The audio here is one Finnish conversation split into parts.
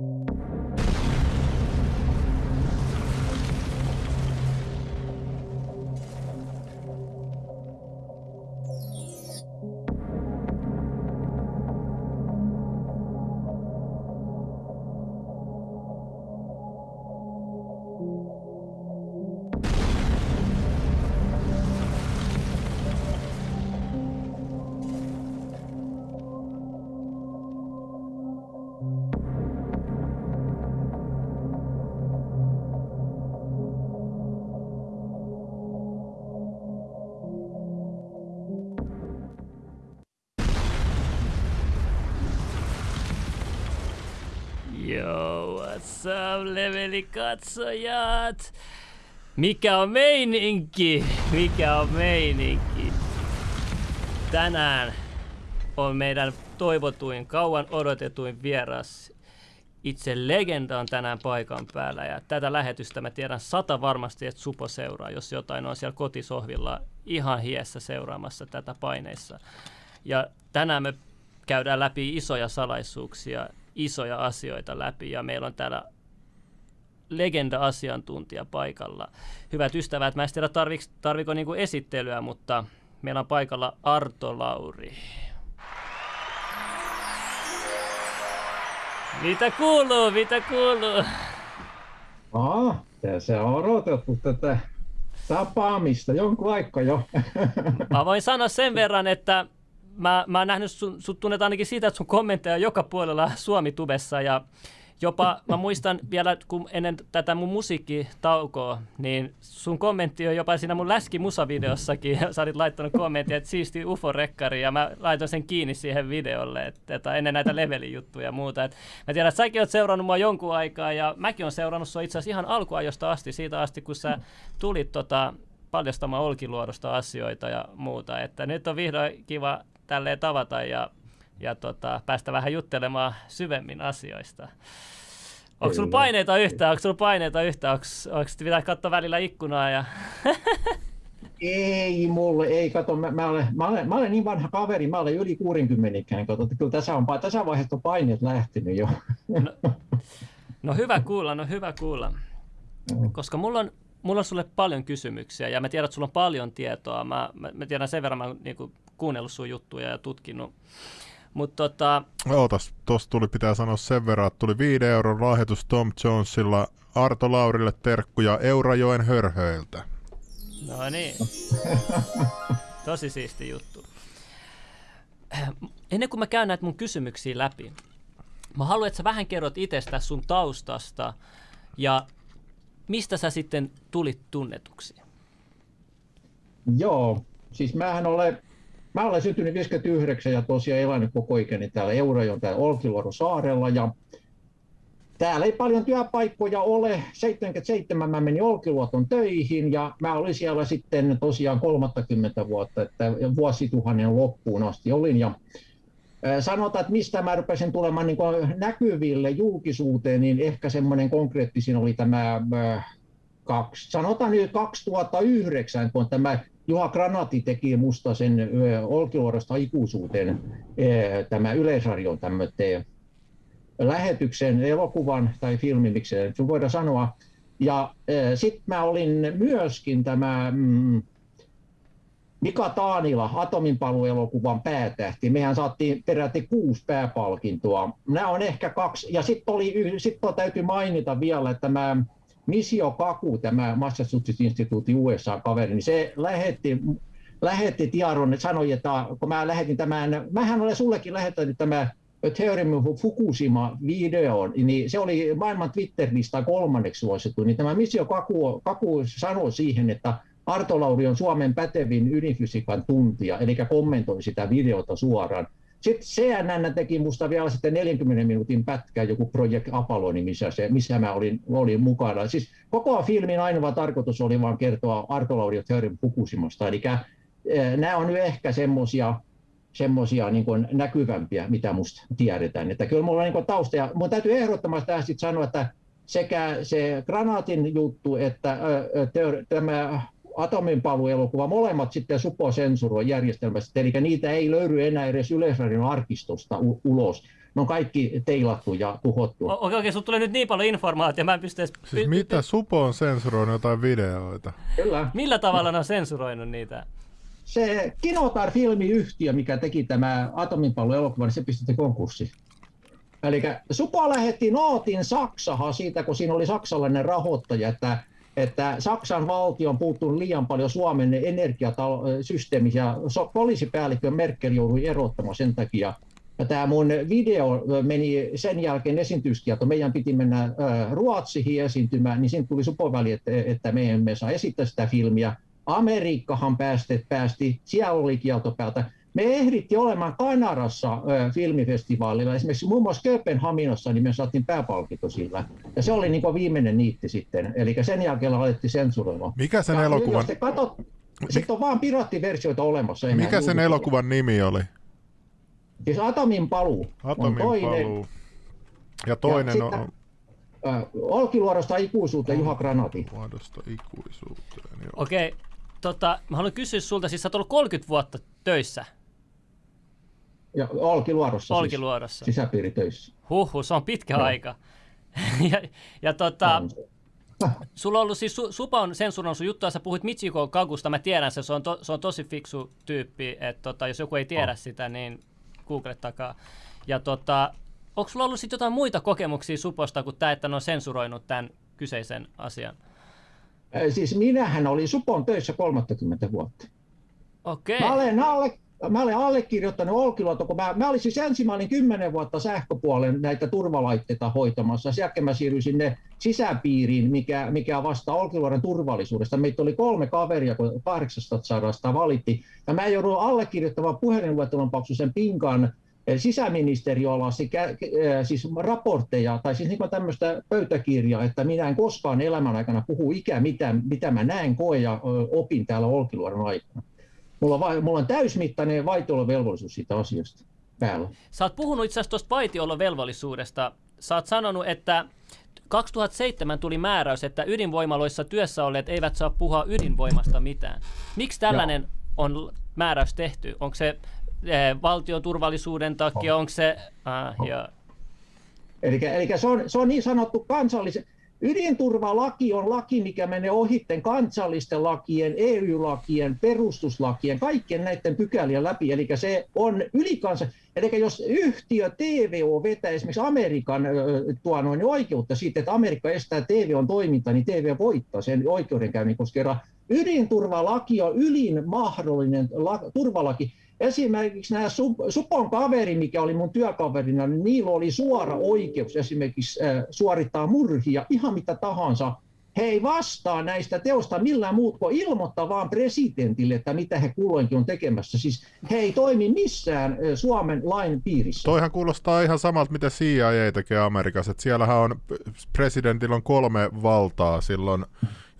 you Yo, what's up, levelikatsojat? Mikä on meininki? Mikä on meininki? Tänään on meidän toivotuin, kauan odotetuin vieras. Itse legenda on tänään paikan päällä ja tätä lähetystä mä tiedän sata varmasti, että Supo seuraa, jos jotain on siellä kotisohvilla ihan hiessä seuraamassa tätä paineissa. Ja tänään me käydään läpi isoja salaisuuksia isoja asioita läpi ja meillä on täällä legenda-asiantuntija paikalla. Hyvät ystävät, mä en tiedä tarviks, tarviko niinku esittelyä, mutta meillä on paikalla Arto Lauri. Mitä kuuluu, mitä kuuluu? Aa, se on odotettu tätä tapaamista jonkun aikaa jo. Mä voin sanoa sen verran, että mä, mä oon nähnyt, sun, sut tunnet ainakin siitä, että sun kommentteja on joka puolella Suomi-tubessa ja jopa mä muistan vielä, kun ennen tätä mun musiikkitaukoa, niin sun kommentti on jopa siinä mun läski-musavideossakin. Sä olit laittanut kommentti, että siisti UFO-rekkari ja mä laitoin sen kiinni siihen videolle, että, että ennen näitä levelijuttuja ja muuta. Et mä tiedän, että säkin oot seurannut mua jonkun aikaa ja mäkin on seurannut sua itse asiassa ihan alkuajosta asti, siitä asti kun sä tulit tota, paljastamaan Olkiluodosta asioita ja muuta. Että nyt on vihdoin kiva tälleen tavata ja, ja tota, päästä vähän juttelemaan syvemmin asioista. Onko sulla paineita yhtään? Onko sulla paineita yhtään? Onko, onko pitää katsoa välillä ikkunaa? Ja... ei mulle, ei kato, mä, mä, olen, mä, olen, mä olen niin vanha kaveri, mä olen yli 60 ikään, kato, että kyllä tässä, on, tässä vaiheessa on paineet lähtenyt jo. no, no hyvä kuulla, no hyvä kuulla. Koska mulla on, mulla on sulle paljon kysymyksiä ja mä tiedän, että sulla on paljon tietoa. Mä, mä, mä tiedän sen verran, mä niin kuin, kuunnellut sun juttuja ja tutkinut. Mutta tota... Ootas, tosta tuli pitää sanoa sen verran, että tuli 5 euron lahjoitus Tom Jonesilla Arto Laurille terkkuja Eurajoen hörhöiltä. No niin. Tosi siisti juttu. Ennen kuin mä käyn näitä mun kysymyksiä läpi, mä haluan, että sä vähän kerrot itsestä sun taustasta ja mistä sä sitten tulit tunnetuksi? Joo, siis mähän olen Mä olen syntynyt 59 ja tosiaan elänyt koko ikäni täällä Eurajon täällä Olkiluodon saarella ja täällä ei paljon työpaikkoja ole. 77 mä menin Olkiluoton töihin ja mä olin siellä sitten tosiaan 30 vuotta, että vuosituhannen loppuun asti olin ja Sanotaan, että mistä mä rupesin tulemaan niin näkyville julkisuuteen, niin ehkä semmoinen konkreettisin oli tämä, kaksi, sanotaan nyt 2009, kun tämä Juha Granati teki musta sen Olkiluodosta ikuisuuteen tämä Yleisradion tämmöinen lähetyksen, elokuvan tai filmin, miksi se voidaan sanoa. Ja sitten mä olin myöskin tämä mm, Mika Taanila, Atominpaluelokuvan päätähti. Mehän saatiin peräti kuusi pääpalkintoa. Nämä on ehkä kaksi. Ja sitten sit täytyy mainita vielä, että tämä Misio Kaku, tämä Massachusetts-instituutin USA-kaveri, niin se lähetti, lähetti tiedon, että sanoi, että kun mä lähetin tämän, mähän olen sullekin lähettänyt tämä Theorem of Fukushima-videon, niin se oli maailman Twitter-lista kolmanneksi suosittu, niin tämä Misio Kaku, Kaku sanoi siihen, että Arto Lauri on Suomen pätevin ydinfysiikan tuntija, eli kommentoi sitä videota suoraan. Sitten CNN teki musta vielä sitten 40 minuutin pätkä, joku Project Apollo, missä, se, missä mä olin, olin mukana. Siis koko filmin ainoa tarkoitus oli vain kertoa Arto Lauri Theorin Fukushimasta. Eli eh, nämä on nyt ehkä semmoisia semmoisia niin näkyvämpiä, mitä musta tiedetään. Että kyllä mulla on niin tausta, ja mun täytyy ehdottomasti tähän sanoa, että sekä se granaatin juttu, että ö, tämä atominpaluelokuva, molemmat sitten Supo sensuroi järjestelmästä, eli niitä ei löydy enää edes Yleisradion arkistosta ulos. ne on kaikki teilattu ja tuhottu. Okei, okei, okay, tulee nyt niin paljon informaatiota, mä en pysty edes... Siis mitä Supo on sensuroinut jotain videoita? Kyllä. Millä tavalla ne on sensuroinut niitä? Se Kinotar-filmiyhtiö, mikä teki tämä Atominpallo elokuva, niin se pistettiin konkurssi. Eli Supo lähetti nootin Saksahan siitä, kun siinä oli saksalainen rahoittaja, että, että Saksan valtio on puuttunut liian paljon Suomen energiasysteemiin ja poliisipäällikkö Merkel joutui erottamaan sen takia. Ja tämä mun video meni sen jälkeen esiintyskielto. Meidän piti mennä Ruotsiin esiintymään, niin siinä tuli supoväli, että, että me emme saa esittää sitä filmiä. Amerikkahan päästi, päästi siellä oli kielto päältä. Me ehditti olemaan Kanarassa ö, filmifestivaalilla, esimerkiksi muun muassa Kööpenhaminassa, niin me saatiin pääpalkinto sillä. Ja se oli niin kuin viimeinen niitti sitten, eli sen jälkeen alettiin sensuroimaan. Mikä sen ja elokuvan... Katot, sitten on vaan piraattiversioita olemassa. Mikä sen elokuvan nimi oli? Siis Atomin paluu Atomin on toinen. paluu. Ja toinen ja on... Sitten, äh, Olkiluodosta ikuisuuteen Juha Granati. Muodosta ikuisuuteen, joo. Okei, okay, tota, mä haluan kysyä sulta, siis sä oot ollut 30 vuotta töissä. Ja Olkiluodossa, Olkiluodossa. Siis, sisäpiiritöissä. Huhhuh, se on pitkä no. aika. ja, ja tota, sulla on ollut siis, su, Supa on sensuroinut sun juttua, sä puhuit Michiko Kagusta, mä tiedän se, se on, to, se on tosi fiksu tyyppi, että tota, jos joku ei tiedä oh. sitä, niin takaa. Ja tota, onko sulla ollut sitten jotain muita kokemuksia Suposta kuin tämä, että ne on sensuroinut tämän kyseisen asian? Siis minähän olin Supon töissä 30 vuotta. Okei. Okay. Mä olen, alle, mä olen allekirjoittanut Olkiluoto, kun mä, mä olin siis ensimmäinen kymmenen vuotta sähköpuolen näitä turvalaitteita hoitamassa. Sen mä siirryin sinne sisäpiiriin, mikä, mikä vastaa Olkiluodon turvallisuudesta. Meitä oli kolme kaveria, kun 800 valitti. Ja mä joudun allekirjoittamaan puhelinluettelon paksuisen pinkan sisäministeriö alasi siis raportteja tai siis niin tämmöistä pöytäkirjaa, että minä en koskaan elämän aikana puhu ikään mitä, mitä mä näen, koen ja opin täällä Olkiluodon aikana. Mulla on, va- mulla on täysmittainen vaitiolovelvollisuus siitä asiasta päällä. Sä oot puhunut itse asiassa tuosta vaitiolovelvollisuudesta. Sä oot sanonut, että 2007 tuli määräys, että ydinvoimaloissa työssä olleet eivät saa puhua ydinvoimasta mitään. Miksi tällainen Joo. on määräys tehty? Onko se eh, valtion turvallisuuden takia, onko se... Ah. Eli, eli se, on, se on niin sanottu kansallisen... Ydinturvalaki on laki, mikä menee ohitten kansallisten lakien, EU-lakien, perustuslakien, kaikkien näiden pykälien läpi. Eli se on ylikansa. Eli jos yhtiö TVO vetää esimerkiksi Amerikan tuo noin oikeutta siitä, että Amerikka estää TVOn toiminta, niin TV voittaa sen oikeudenkäynnin, koska ydinturvalaki on ylin mahdollinen la- turvalaki. Esimerkiksi nämä Supon kaveri, mikä oli mun työkaverina, niin niillä oli suora oikeus esimerkiksi äh, suorittaa murhia, ihan mitä tahansa. He ei vastaa näistä teosta millään muut kuin ilmoittaa vaan presidentille, että mitä he kulloinkin on tekemässä. Siis he ei toimi missään Suomen lain piirissä. Toihan kuulostaa ihan samalta, mitä CIA tekee Amerikassa. Että siellähän on, presidentillä on kolme valtaa silloin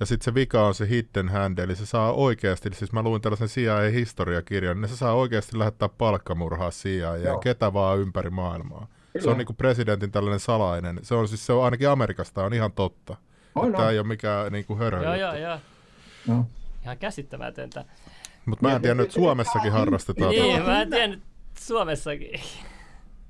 ja sitten se vika on se hidden hand, eli se saa oikeasti, siis mä luin tällaisen CIA-historiakirjan, niin se saa oikeasti lähettää palkkamurhaa CIA ja ketä vaan ympäri maailmaa. Kyllä. Se on niinku presidentin tällainen salainen. Se on siis se on ainakin Amerikasta on ihan totta. On, Tämä ei ole mikään niinku hörhö. Joo, joo, joo. No. Ihan käsittämätöntä. Mutta mä en tiedä, että Suomessakin harrastetaan. Niin, mä en tiedä, Suomessakin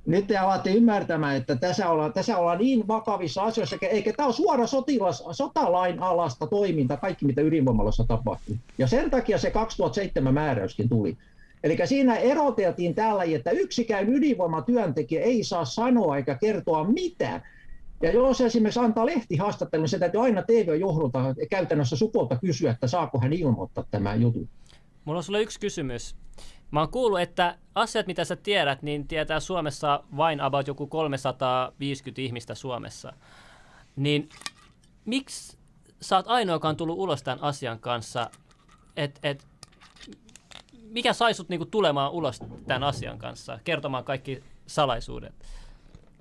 nyt te alatte ymmärtämään, että tässä ollaan, tässä ollaan niin vakavissa asioissa, eikä tämä ole suora sotilas, sotalain alasta toiminta, kaikki mitä ydinvoimalossa tapahtui. Ja sen takia se 2007 määräyskin tuli. Eli siinä eroteltiin tällä, että yksikään ydinvoimatyöntekijä ei saa sanoa eikä kertoa mitään. Ja jos esimerkiksi antaa lehtihaastattelun, niin se täytyy aina TV-johdolta käytännössä supolta kysyä, että saako hän ilmoittaa tämä jutun. Mulla on sulle yksi kysymys. Mä oon kuullut, että asiat, mitä sä tiedät, niin tietää Suomessa vain about joku 350 ihmistä Suomessa. Niin miksi sä oot ainoa, joka on tullut ulos tämän asian kanssa? Et, et, mikä sai sut niinku tulemaan ulos tämän asian kanssa, kertomaan kaikki salaisuudet?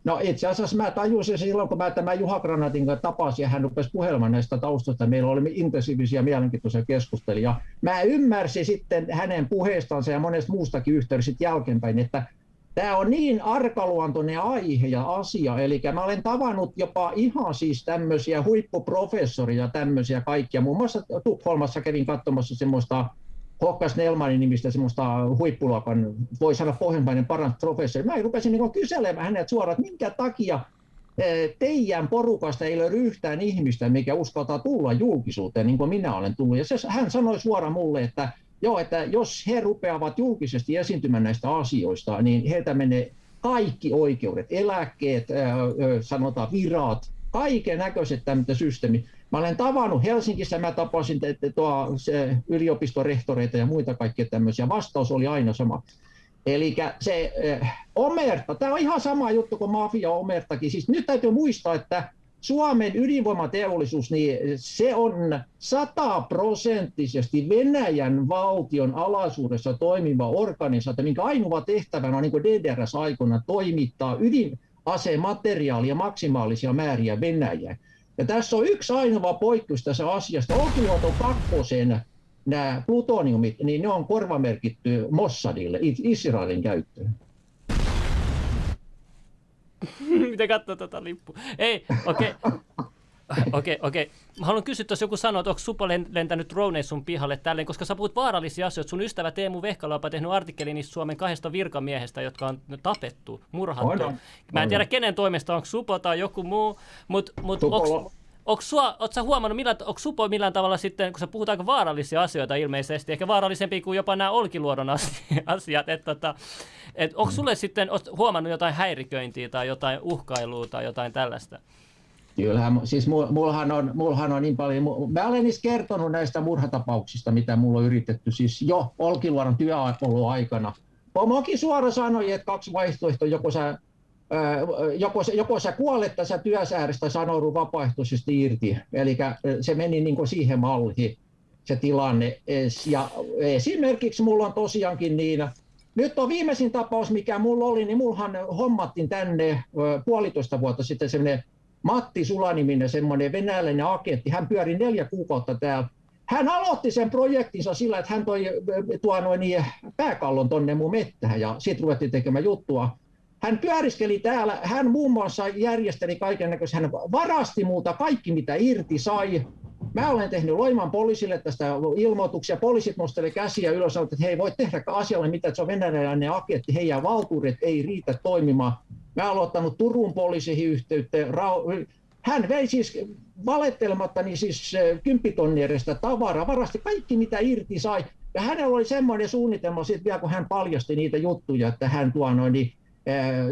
No itse asiassa mä tajusin silloin, kun mä tämän Juha Granatin kanssa tapasin ja hän rupesi puhelemaan näistä taustoista. Meillä oli intensiivisiä mielenkiintoisia keskusteluja. Mä ymmärsin sitten hänen puheestansa ja monesta muustakin yhteydessä jälkeenpäin, että tämä on niin arkaluontoinen aihe ja asia. Eli mä olen tavannut jopa ihan siis tämmöisiä huippuprofessoria, tämmöisiä kaikkia. Muun muassa Tukholmassa kävin katsomassa semmoista Hokkas Nelmanin nimistä semmoista huippuluokan, voi sanoa pohjimmainen paras professori. Mä rupesin niin kyselemään hänet suoraan, että minkä takia teidän porukasta ei löydy yhtään ihmistä, mikä uskaltaa tulla julkisuuteen, niin kuin minä olen tullut. Ja se, hän sanoi suoraan mulle, että joo, että jos he rupeavat julkisesti esiintymään näistä asioista, niin heiltä menee kaikki oikeudet, eläkkeet, sanotaan virat, kaiken näköiset tämmöiset systeemit. Mä olen tavannut Helsingissä, mä tapasin tuo, se, yliopistorehtoreita ja muita kaikkia tämmöisiä. Vastaus oli aina sama. Eli se omerta, tämä on ihan sama juttu kuin mafia omertakin. Siis nyt täytyy muistaa, että Suomen ydinvoimateollisuus, niin se on sataprosenttisesti Venäjän valtion alaisuudessa toimiva organisaatio, minkä ainoa tehtävänä on niin kuin DDRS-aikana toimittaa ydinasemateriaalia maksimaalisia määriä Venäjään. Ja tässä on yksi ainoa poikkeus tässä asiasta. Olkiluoto kakkosen nämä plutoniumit, niin ne on korvamerkitty Mossadille, Israelin käyttöön. Miten katsoo tuota lippua? Ei, okei. Okay. Okei, okay, okei. Okay. Mä haluan kysyä, jos joku sanoo, että onko Supo lentänyt droneja sun pihalle tälleen, koska sä puhut vaarallisia asioita. Sun ystävä Teemu Vehkala on tehnyt artikkelin niistä Suomen kahdesta virkamiehestä, jotka on tapettu, murhattu. On, Mä en tiedä kenen toimesta, onko Supo tai joku muu, mutta mut, onko Onko sua, oot sä huomannut, millään, onko Supo millään tavalla sitten, kun sä puhut aika vaarallisia asioita ilmeisesti, ehkä vaarallisempi kuin jopa nämä Olkiluodon asiat, että että et, onko sulle sitten huomannut jotain häiriköintiä tai jotain uhkailua tai jotain tällaista? Kyllähän, siis mullahan on, mullahan on niin paljon, mä olen niistä kertonut näistä murhatapauksista, mitä mulla on yritetty siis jo Olkiluodon työoloaikana. Pomokin suora sanoi, että kaksi vaihtoehtoa, joko sä joko, joko sä kuolet tässä työsäädöstä sanoudu vapaaehtoisesti irti. Eli se meni niin siihen malliin se tilanne. Ja esimerkiksi mulla on tosiaankin niin, nyt on viimeisin tapaus, mikä mulla oli, niin mullahan hommattiin tänne puolitoista vuotta sitten semmoinen Matti Sulaniminen, semmoinen venäläinen agentti. Hän pyöri neljä kuukautta täällä. Hän aloitti sen projektinsa sillä, että hän toi tuo noin niin pääkallon tonne mun mettähän ja sitten ruvettiin tekemään juttua. Hän pyöriskeli täällä, hän muun muassa järjesteli kaiken näköistä, hän varasti muuta kaikki mitä irti sai. Mä olen tehnyt Loiman poliisille tästä ilmoituksia. Poliisit nosteli käsiä ylös että he ei voi tehdä asialle mitään, että se on venäläinen agentti, heidän valtuudet ei riitä toimimaan. Mä olen ottanut Turun poliisiin yhteyttä. Hän vei siis valettelematta niin siis kymppitonnierista tavaraa, varasti kaikki mitä irti sai. Ja hänellä oli semmoinen suunnitelma sitten vielä, kun hän paljasti niitä juttuja, että hän tuo noin, niin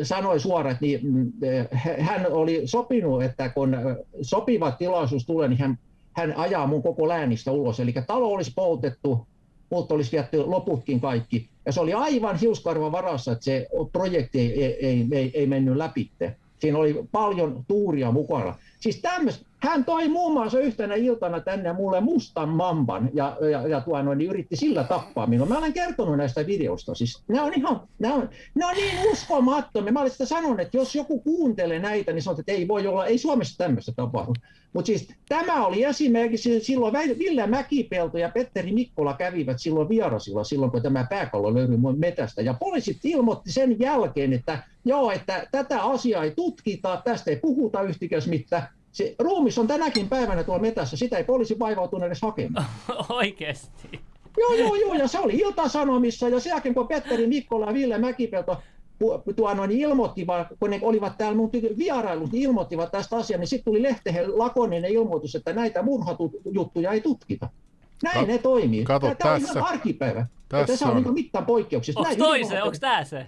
sanoi suoraan, että niin, hän oli sopinut, että kun sopiva tilaisuus tulee, niin hän, hän ajaa mun koko läänistä ulos. Eli talo olisi poltettu, mutta olisi vietty loputkin kaikki. Ja se oli aivan hiuskarvan varassa, että se projekti ei, ei, ei, ei mennyt läpi. Siinä oli paljon tuuria mukana. Siis tämmöistä, hän toi muun muassa yhtenä iltana tänne mulle mustan mamban ja, ja, ja tuo noin, niin yritti sillä tappaa minua. Mä olen kertonut näistä videosta. Siis, ne on ihan, ne on, ne on niin uskomattomia. Mä olen sitä sanonut, että jos joku kuuntelee näitä, niin sanoo, että ei voi olla, ei Suomessa tämmöistä tapahdu. Mutta siis tämä oli esimerkiksi silloin Ville Mäkipelto ja Petteri Mikkola kävivät silloin vierasilla silloin, kun tämä pääkallo löytyi metästä. Ja poliisit ilmoitti sen jälkeen, että joo, että tätä asiaa ei tutkita, tästä ei puhuta yhtikäs mitään se ruumis on tänäkin päivänä tuolla metässä, sitä ei poliisi vaivautunut edes hakemaan. Oikeasti? Joo, joo, joo, ja se oli Ilta-Sanomissa, ja sen jälkeen kun Petteri Mikkola ja Ville Mäkipelto tuo noin ilmoittivat, kun ne olivat täällä mun vierailut, niin ilmoittivat tästä asiaa, niin sitten tuli lehteen lakoninen ilmoitus, että näitä murhatujuttuja ei tutkita. Näin Ka- ne toimii. Kato, tämä tässä, on ihan arkipäivä. Tässä, tässä on, on niin mittaan poikkeuksista. Onko toi se? Onko tämä se?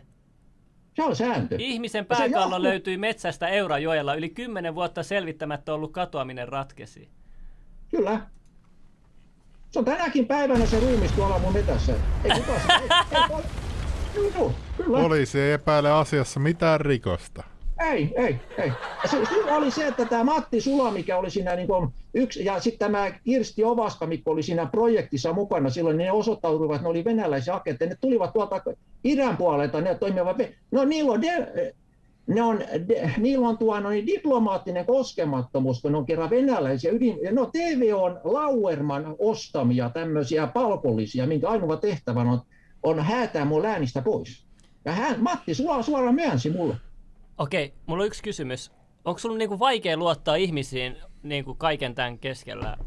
Se on sääntö. Ihmisen pääkallo johtuu... löytyi metsästä Eurajoella. Yli kymmenen vuotta selvittämättä ollut katoaminen ratkesi. Kyllä. Se on tänäkin päivänä se ruumis tuolla mun metässä. Ei kukaan se, ei, ei, ei, kyllä. Poliisi ei epäile asiassa mitään rikosta. Ei, ei, ei. Se, se oli se, että tämä Matti Sula, mikä oli siinä niin kuin yksi, ja sitten tämä Kirsti Ovaska, mikä oli siinä projektissa mukana silloin, niin ne osoittautuivat, että ne oli venäläisiä agentteja. Ne tulivat tuolta idän puolelta, ne toimivat, no niillä on, de, ne on, de, niillä on tuo no, niin diplomaattinen koskemattomuus, kun ne on kerran venäläisiä. Ydin, no TV on Lauerman ostamia tämmöisiä palkollisia, minkä ainoa tehtävä on, on häätää mun läänistä pois. Ja hän, Matti suoraan, suoraan myönsi mulle. Okei, mulla on yksi kysymys. Onko sulla niinku vaikea luottaa ihmisiin niinku kaiken tämän keskellä?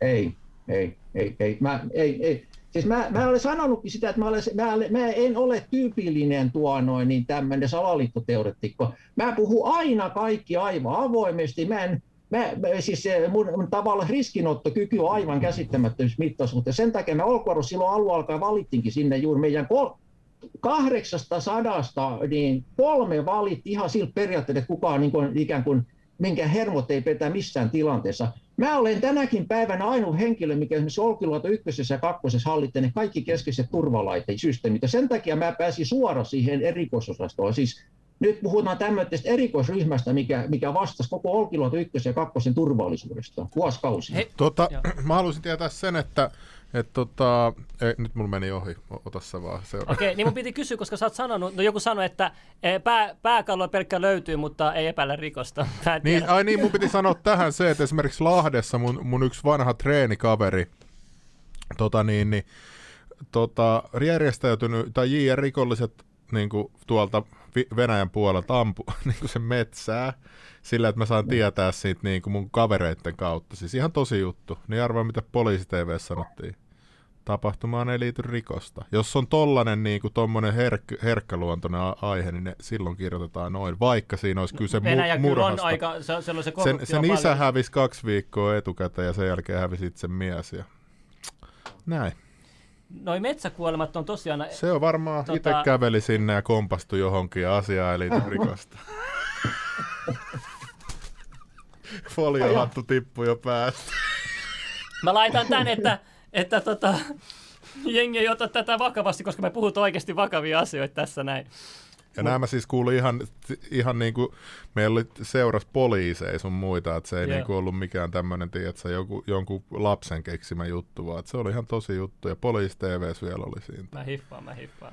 Ei, ei, ei, ei. Mä, ei, ei. Siis mä, mä olen sanonutkin sitä, että mä, olen, mä, mä en ole tyypillinen tuo noin niin tämmöinen salaliittoteoretikko. Mä puhun aina kaikki aivan avoimesti. Mä en, mä, siis mun, mun tavallaan riskinottokyky on aivan käsittämättömyys mittaisuutta. Sen takia mä Olkuarus silloin alun alkaen valittinkin sinne juuri meidän kol, kahdeksasta sadasta, niin kolme valitti ihan siltä periaatteella, että kukaan niin kuin, ikään kuin minkä hermot ei petä missään tilanteessa. Mä olen tänäkin päivänä ainoa henkilö, mikä esimerkiksi Olkiluoto ykkösessä ja kakkosessa hallitsee ne kaikki keskeiset turvalaitesysteemit. Ja sen takia mä pääsin suoraan siihen erikoisosastoon. Siis nyt puhutaan tämmöisestä erikoisryhmästä, mikä, mikä vastasi koko Olkiluoto ykkösen ja kakkosen turvallisuudesta vuosikausia. Tota, mä haluaisin tietää sen, että et tota, ei, nyt mulla meni ohi, ota sä vaan Okei, okay, niin mun piti kysyä, koska sä oot sanonut, no joku sanoi, että e, pää, pääkallo pelkkä löytyy, mutta ei epäillä rikosta. Niin, ai niin, mun piti sanoa tähän se, että esimerkiksi Lahdessa mun, mun yksi vanha treenikaveri, tota niin, niin tota, järjestäytynyt, tai JR-rikolliset niin kuin tuolta Venäjän puolelta ampu niin kuin se metsää sillä, että mä saan tietää siitä niin kuin mun kavereiden kautta. Siis ihan tosi juttu. Niin arvaa, mitä poliisi TV sanottiin. Tapahtumaan ei liity rikosta. Jos on tollanen niin kuin tommonen herk- herkkäluontoinen aihe, niin ne silloin kirjoitetaan noin, vaikka siinä olisi kyse Venäjä mu- murhasta. on aika, se, se, se sen, sen isä hävisi kaksi viikkoa etukäteen ja sen jälkeen hävisi itse mies. Ja... Näin. Noi metsäkuolemat on tosiaan... Se on varmaan tota... itse käveli sinne ja kompastui johonkin ja asiaa ei liity rikosta. Foliohattu tippui jo päästä. Mä laitan tän, että, että tota, jengi ei ota tätä vakavasti, koska me puhutaan oikeasti vakavia asioita tässä näin. Ja Mut... nämä siis kuului ihan, ihan niin kuin, meillä oli seuras poliiseja sun muita, että se ei niin kuin ollut mikään tämmöinen, tiedätkö, joku, jonkun lapsen keksimä juttu, vaan että se oli ihan tosi juttu, ja poliisi TV vielä oli siinä. Mä hiffaan, mä hiffaan.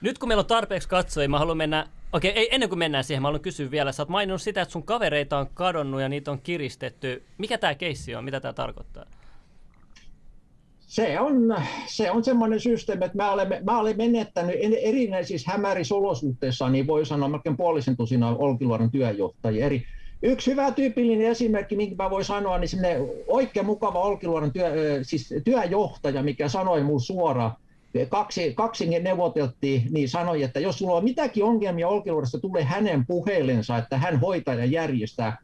Nyt kun meillä on tarpeeksi katsojia, mä haluan mennä, okei, ei, ennen kuin mennään siihen, mä haluan kysyä vielä, sä oot maininnut sitä, että sun kavereita on kadonnut ja niitä on kiristetty. Mikä tämä keissi on, mitä tämä tarkoittaa? Se on, se on semmoinen systeemi, että mä olen, mä olen menettänyt erinäisissä hämärissä olosuhteissa, niin voi sanoa melkein puolisen tusina Olkiluodon työjohtajia. Eri, Yksi hyvä tyypillinen esimerkki, minkä mä voin sanoa, niin oikein mukava Olkiluodon työ, siis työjohtaja, mikä sanoi mulle suoraan, kaksi, kaksi neuvoteltiin, niin sanoi, että jos sulla on mitäkin ongelmia Olkiluodossa, tule hänen puhelensa, että hän hoitaa ja järjestää.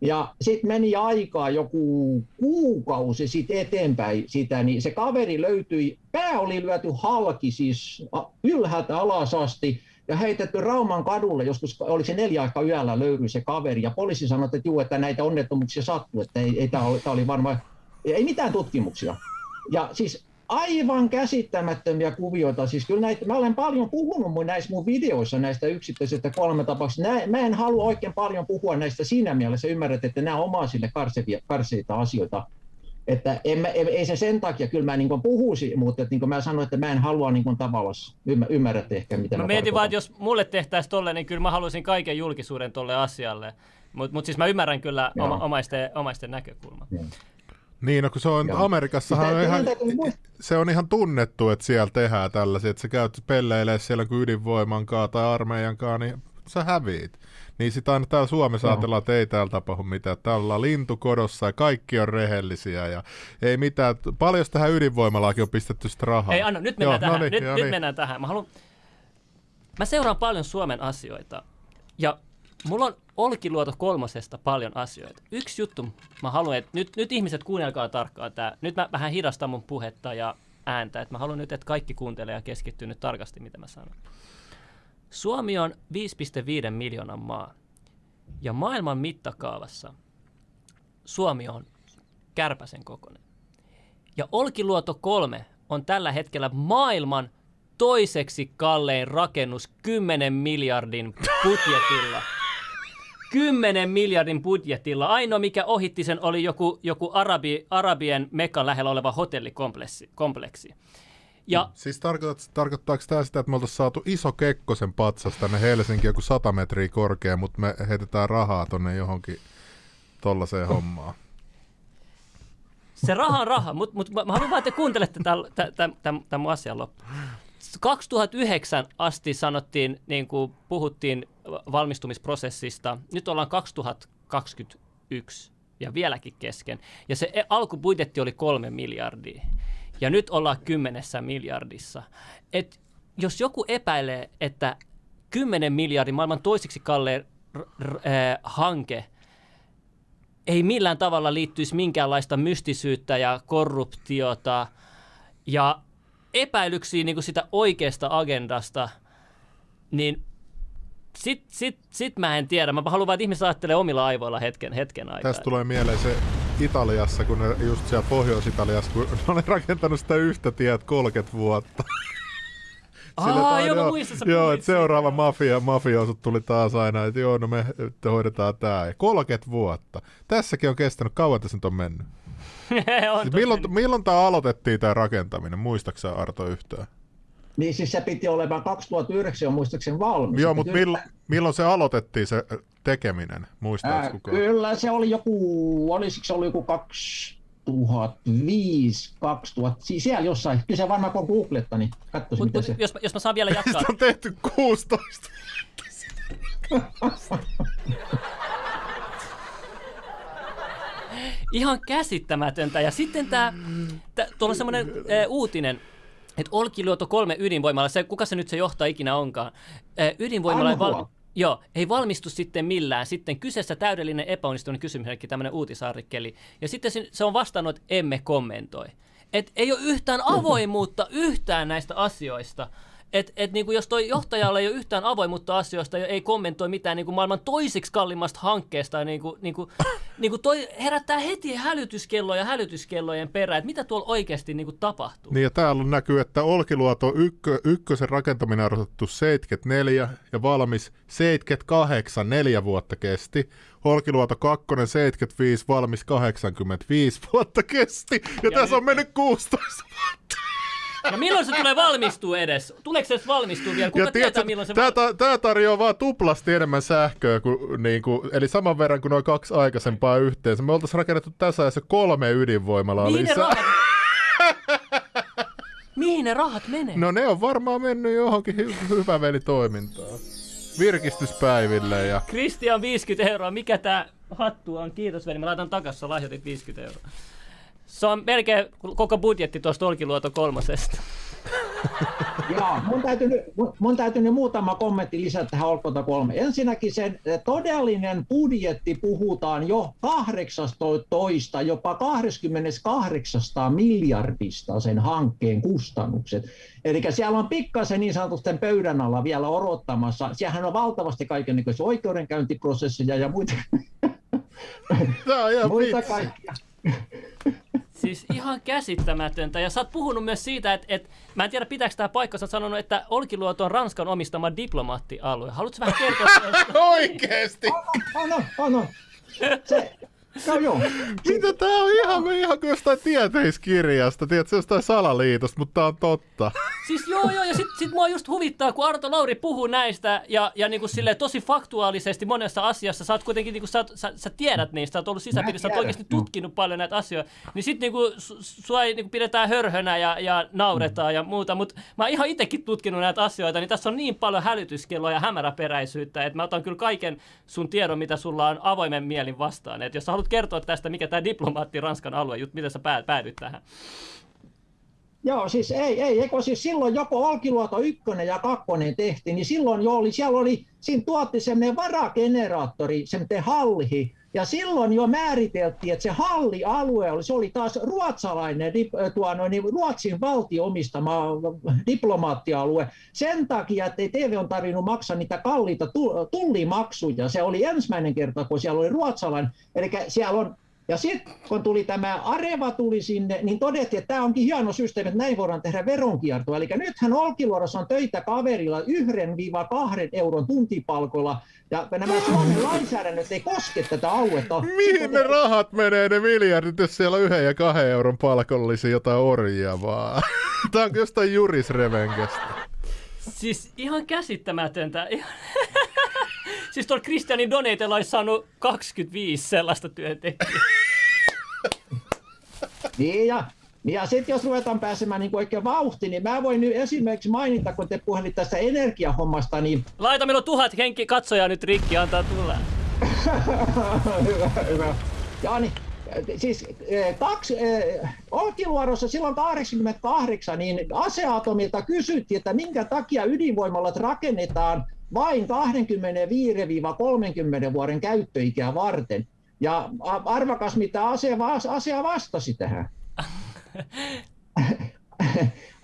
Ja sitten meni aikaa joku kuukausi sitten eteenpäin sitä, niin se kaveri löytyi, pää oli lyöty halki siis ylhäältä alas asti, ja heitetty Rauman kadulle, joskus oli se neljä aikaa yöllä löydyi se kaveri, ja poliisi sanoi, että juu, että näitä onnettomuuksia sattuu, että ei, ei tämä oli, oli varmaan, ei mitään tutkimuksia. Ja siis aivan käsittämättömiä kuvioita. Siis kyllä näitä, mä olen paljon puhunut mun näissä mun videoissa näistä yksittäisistä kolme tapauksista. Mä en halua oikein paljon puhua näistä siinä mielessä. Ymmärrät, että nämä on omaisille karseita asioita. Että en, ei, ei se sen takia, kyllä mä niin puhuisin, mutta että niin mä sanoin, että mä en halua niin tavallaan, ymmärrät ehkä mitä mä, mä mietin vaan, että jos mulle tehtäisiin tolle, niin kyllä mä haluaisin kaiken julkisuuden tolle asialle. Mutta mut siis mä ymmärrän kyllä oma, omaisten, omaisten näkökulman. Ja. Niin, no kun se on Joo. Amerikassahan on ihan, se on ihan tunnettu, että siellä tehdään tällaisia, että sä käyt pelleilee siellä kuin ydinvoiman kaa tai armeijan kaa, niin sä häviit. Niin sitä aina täällä Suomessa Joo. ajatellaan, että ei täällä tapahdu mitään. Täällä ollaan lintukodossa ja kaikki on rehellisiä ja ei mitään. Paljon tähän ydinvoimalaakin on pistetty sitä rahaa. Ei, anna, nyt mennään Joo, tähän. No niin, nyt, nyt niin. mennään tähän. Mä, haluan... Mä seuraan paljon Suomen asioita ja Mulla on Olkiluoto kolmosesta paljon asioita. Yksi juttu, mä haluan, että nyt, nyt ihmiset kuunnelkaa tarkkaan tämä. Nyt mä vähän hidastan mun puhetta ja ääntä, että mä haluan nyt, että kaikki kuuntelee ja keskittyy nyt tarkasti, mitä mä sanon. Suomi on 5,5 miljoonan maa. Ja maailman mittakaavassa Suomi on kärpäsen kokoinen. Ja Olkiluoto 3 on tällä hetkellä maailman toiseksi kallein rakennus 10 miljardin budjetilla. 10 miljardin budjetilla. Ainoa, mikä ohitti sen, oli joku, joku Arabi, Arabien Mekan lähellä oleva hotellikompleksi. Ja, siis tarkoittaa, tarkoittaako tämä sitä, että me oltaisiin saatu iso Kekkosen patsas tänne Helsinki joku 100 metriä korkea, mutta me heitetään rahaa tonne johonkin tollaiseen hommaan? Se raha on raha, mutta mut, mä haluan vaan, että kuuntelette tämän mun asian loppuun. 2009 asti sanottiin, niin kuin puhuttiin valmistumisprosessista. Nyt ollaan 2021 ja vieläkin kesken. Ja se e- alkubudjetti oli kolme miljardia. ja nyt ollaan kymmenessä miljardissa. Et jos joku epäilee, että 10 miljardin maailman toisiksi kalleen r- r- äh, hanke ei millään tavalla liittyisi minkäänlaista mystisyyttä ja korruptiota ja epäilyksiä niin kuin sitä oikeasta agendasta, niin sit, sit, sit mä en tiedä. Mä haluan vaan, että ihmiset ajattelee omilla aivoilla hetken, hetken aikaa. Tästä tulee mieleen se Italiassa, kun ne, just siellä Pohjois-Italiassa, kun ne oli rakentanut sitä yhtä tiet 30 vuotta. Sillä Aa, joo, muistan, Joo, puhuit että seuraava mafia, mafiosut tuli taas aina, että joo, no me hoidetaan. Ja 30 vuotta. Tässäkin on kestänyt, kauan tässä nyt on mennyt. On Siis milloin, milloin tämä aloitettiin tämä rakentaminen? Muistaaksä Arto yhtään? Niin siis se piti olemaan 2009 on muistaakseni valmis. Joo, mutta piti- milloin, milloin se aloitettiin se äh, tekeminen? Muistaaks Ää, kukaan? kyllä se oli joku, olisiko se ollut joku 2005, 2000, siis siellä jossain. Kyllä se varmaan kun googletta, niin katsoisin Mut, mut, se... jos, mä- jos mä saan vielä jatkaa. Sitä on tehty 16. Ihan käsittämätöntä. Ja sitten tämä, tuolla on semmoinen äh, uutinen, että Olkiluoto kolme ydinvoimalla, se, kuka se nyt se johtaa ikinä onkaan, äh, ydinvoimalla ei, val, joo, ei valmistu sitten millään. Sitten kyseessä täydellinen epäonnistunut kysymysmerkki, tämmöinen uutisartikkeli. Ja sitten se, se on vastannut, että emme kommentoi. Et ei ole yhtään avoimuutta yhtään näistä asioista. Et, et niinku jos toi johtajalla ei ole yhtään avoimuutta asioista ja ei kommentoi mitään niinku maailman toisiksi kalliimmasta hankkeesta, niinku, niinku, niinku toi herättää heti hälytyskelloja hälytyskellojen perään, että mitä tuolla oikeasti niinku tapahtuu. Niin ja täällä näkyy, että Olkiluoto ykkö, ykkösen rakentaminen on aloitettu 74 ja valmis 78, neljä vuotta kesti. Olkiluoto 2, 75, valmis 85 vuotta kesti. Ja, ja tässä nyt- on mennyt 16 vuotta. Ja milloin se tulee valmistua edes? Tuleeko se edes valmistua vielä? Kuka ja tietää, milloin se tää, val... ta, tää tarjoaa vaan tuplasti enemmän sähköä, kuin, niin kuin, eli saman verran kuin noin kaksi aikaisempaa yhteensä. Me oltaisiin rakennettu tässä ajassa kolme ydinvoimalaa Mihin ne lisää. rahat... Mihin ne rahat menee? No ne on varmaan mennyt johonkin hy- hyvävelitoimintaan. Virkistyspäiville ja... Kristian 50 euroa. Mikä tää hattu on? Kiitos veli. Mä laitan takas, sä lahjoitit 50 euroa. Se on melkein koko budjetti tuosta Olkiluoto kolmosesta. Joo, mun täytyy, nyt, mun, mun täytyy nyt muutama kommentti lisätä tähän Olkota 3. Ensinnäkin sen eh, todellinen budjetti puhutaan jo 18, jopa 28 miljardista sen hankkeen kustannukset. Eli siellä on pikkasen niin sanotusti pöydän alla vielä odottamassa. Siellähän on valtavasti kaikenlaisia oikeudenkäyntiprosesseja ja muita, Tää on ihan muita kaikkia. Siis ihan käsittämätöntä. Ja sä oot puhunut myös siitä, että, että mä en tiedä pitääkö tämä paikka, sä oot sanonut, että Olkiluoto on Ranskan omistama diplomaattialue. Haluatko vähän kertoa? Oikeesti! On, on, on. Se, no joo. Mitä tää on ihan, ihan kuin jostain tieteiskirjasta, tiedätkö, jostain salaliitosta, mutta tää on totta. Siis joo, joo, ja sit, sit mua just huvittaa, kun Arto Lauri puhuu näistä, ja, ja niinku silleen tosi faktuaalisesti monessa asiassa, sä oot kuitenkin, niinku, sä, oot- sä, sä tiedät niistä, sä oot ollut sisäpiirissä, sä oot oikeasti tutkinut paljon näitä asioita, niin sit niinku, su, sua ei niinku, pidetään hörhönä ja, ja nauretaan ja muuta, mutta mä oon ihan itsekin tutkinut näitä asioita, niin tässä on niin paljon hälytyskelloa ja hämäräperäisyyttä, että mä otan kyllä kaiken sun tiedon, mitä sulla on avoimen mielin vastaan, että jos sä haluat kertoa tästä, mikä tämä diplomaatti Ranskan alue, jut, miten sä pää- päädyt tähän. Joo, siis ei, ei, eikö siis silloin joko Olkiluoto 1 ja 2 tehtiin, niin silloin jo oli, siellä oli, siinä tuotti semmoinen varageneraattori, semmoinen halli, ja silloin jo määriteltiin, että se hallialue oli, se oli taas ruotsalainen, äh, tuo, no, niin Ruotsin valtio omistama diplomaattialue. Sen takia, että ei TV on tarvinnut maksaa niitä kalliita tu- tullimaksuja. Se oli ensimmäinen kerta, kun siellä oli ruotsalainen. Eli siellä on ja sitten kun tuli tämä Areva tuli sinne, niin todettiin, että tämä onkin hieno systeemi, että näin voidaan tehdä veronkiertoa. Eli nythän Olkiluodossa on töitä kaverilla 1-2 euron tuntipalkolla, ja nämä Suomen lainsäädännöt ei koske tätä aluetta. Mihin ne rahat menee, ne miljardit, jos siellä on yhden ja kahden euron palkollisia jotain orjia vaan? Tää on jostain jurisrevenkestä. Siis ihan käsittämätöntä. Ihan... siis tuolla Christianin Donatella olisi saanut 25 sellaista työntekijää. Niin ja, ja sitten jos ruvetaan pääsemään niin oikein vauhtiin, niin mä voin nyt esimerkiksi mainita, kun te puhelit tästä energiahommasta, niin Laita meillä tuhat henki katsojaa nyt rikki, antaa tulla. hyvä, hyvä. Ja niin, siis kaksi, Olkiluodossa silloin 88, niin aseatomilta kysyttiin, että minkä takia ydinvoimalat rakennetaan vain 25-30 vuoden käyttöikää varten. Ja arvakas, mitä asia, asia vastasi tähän.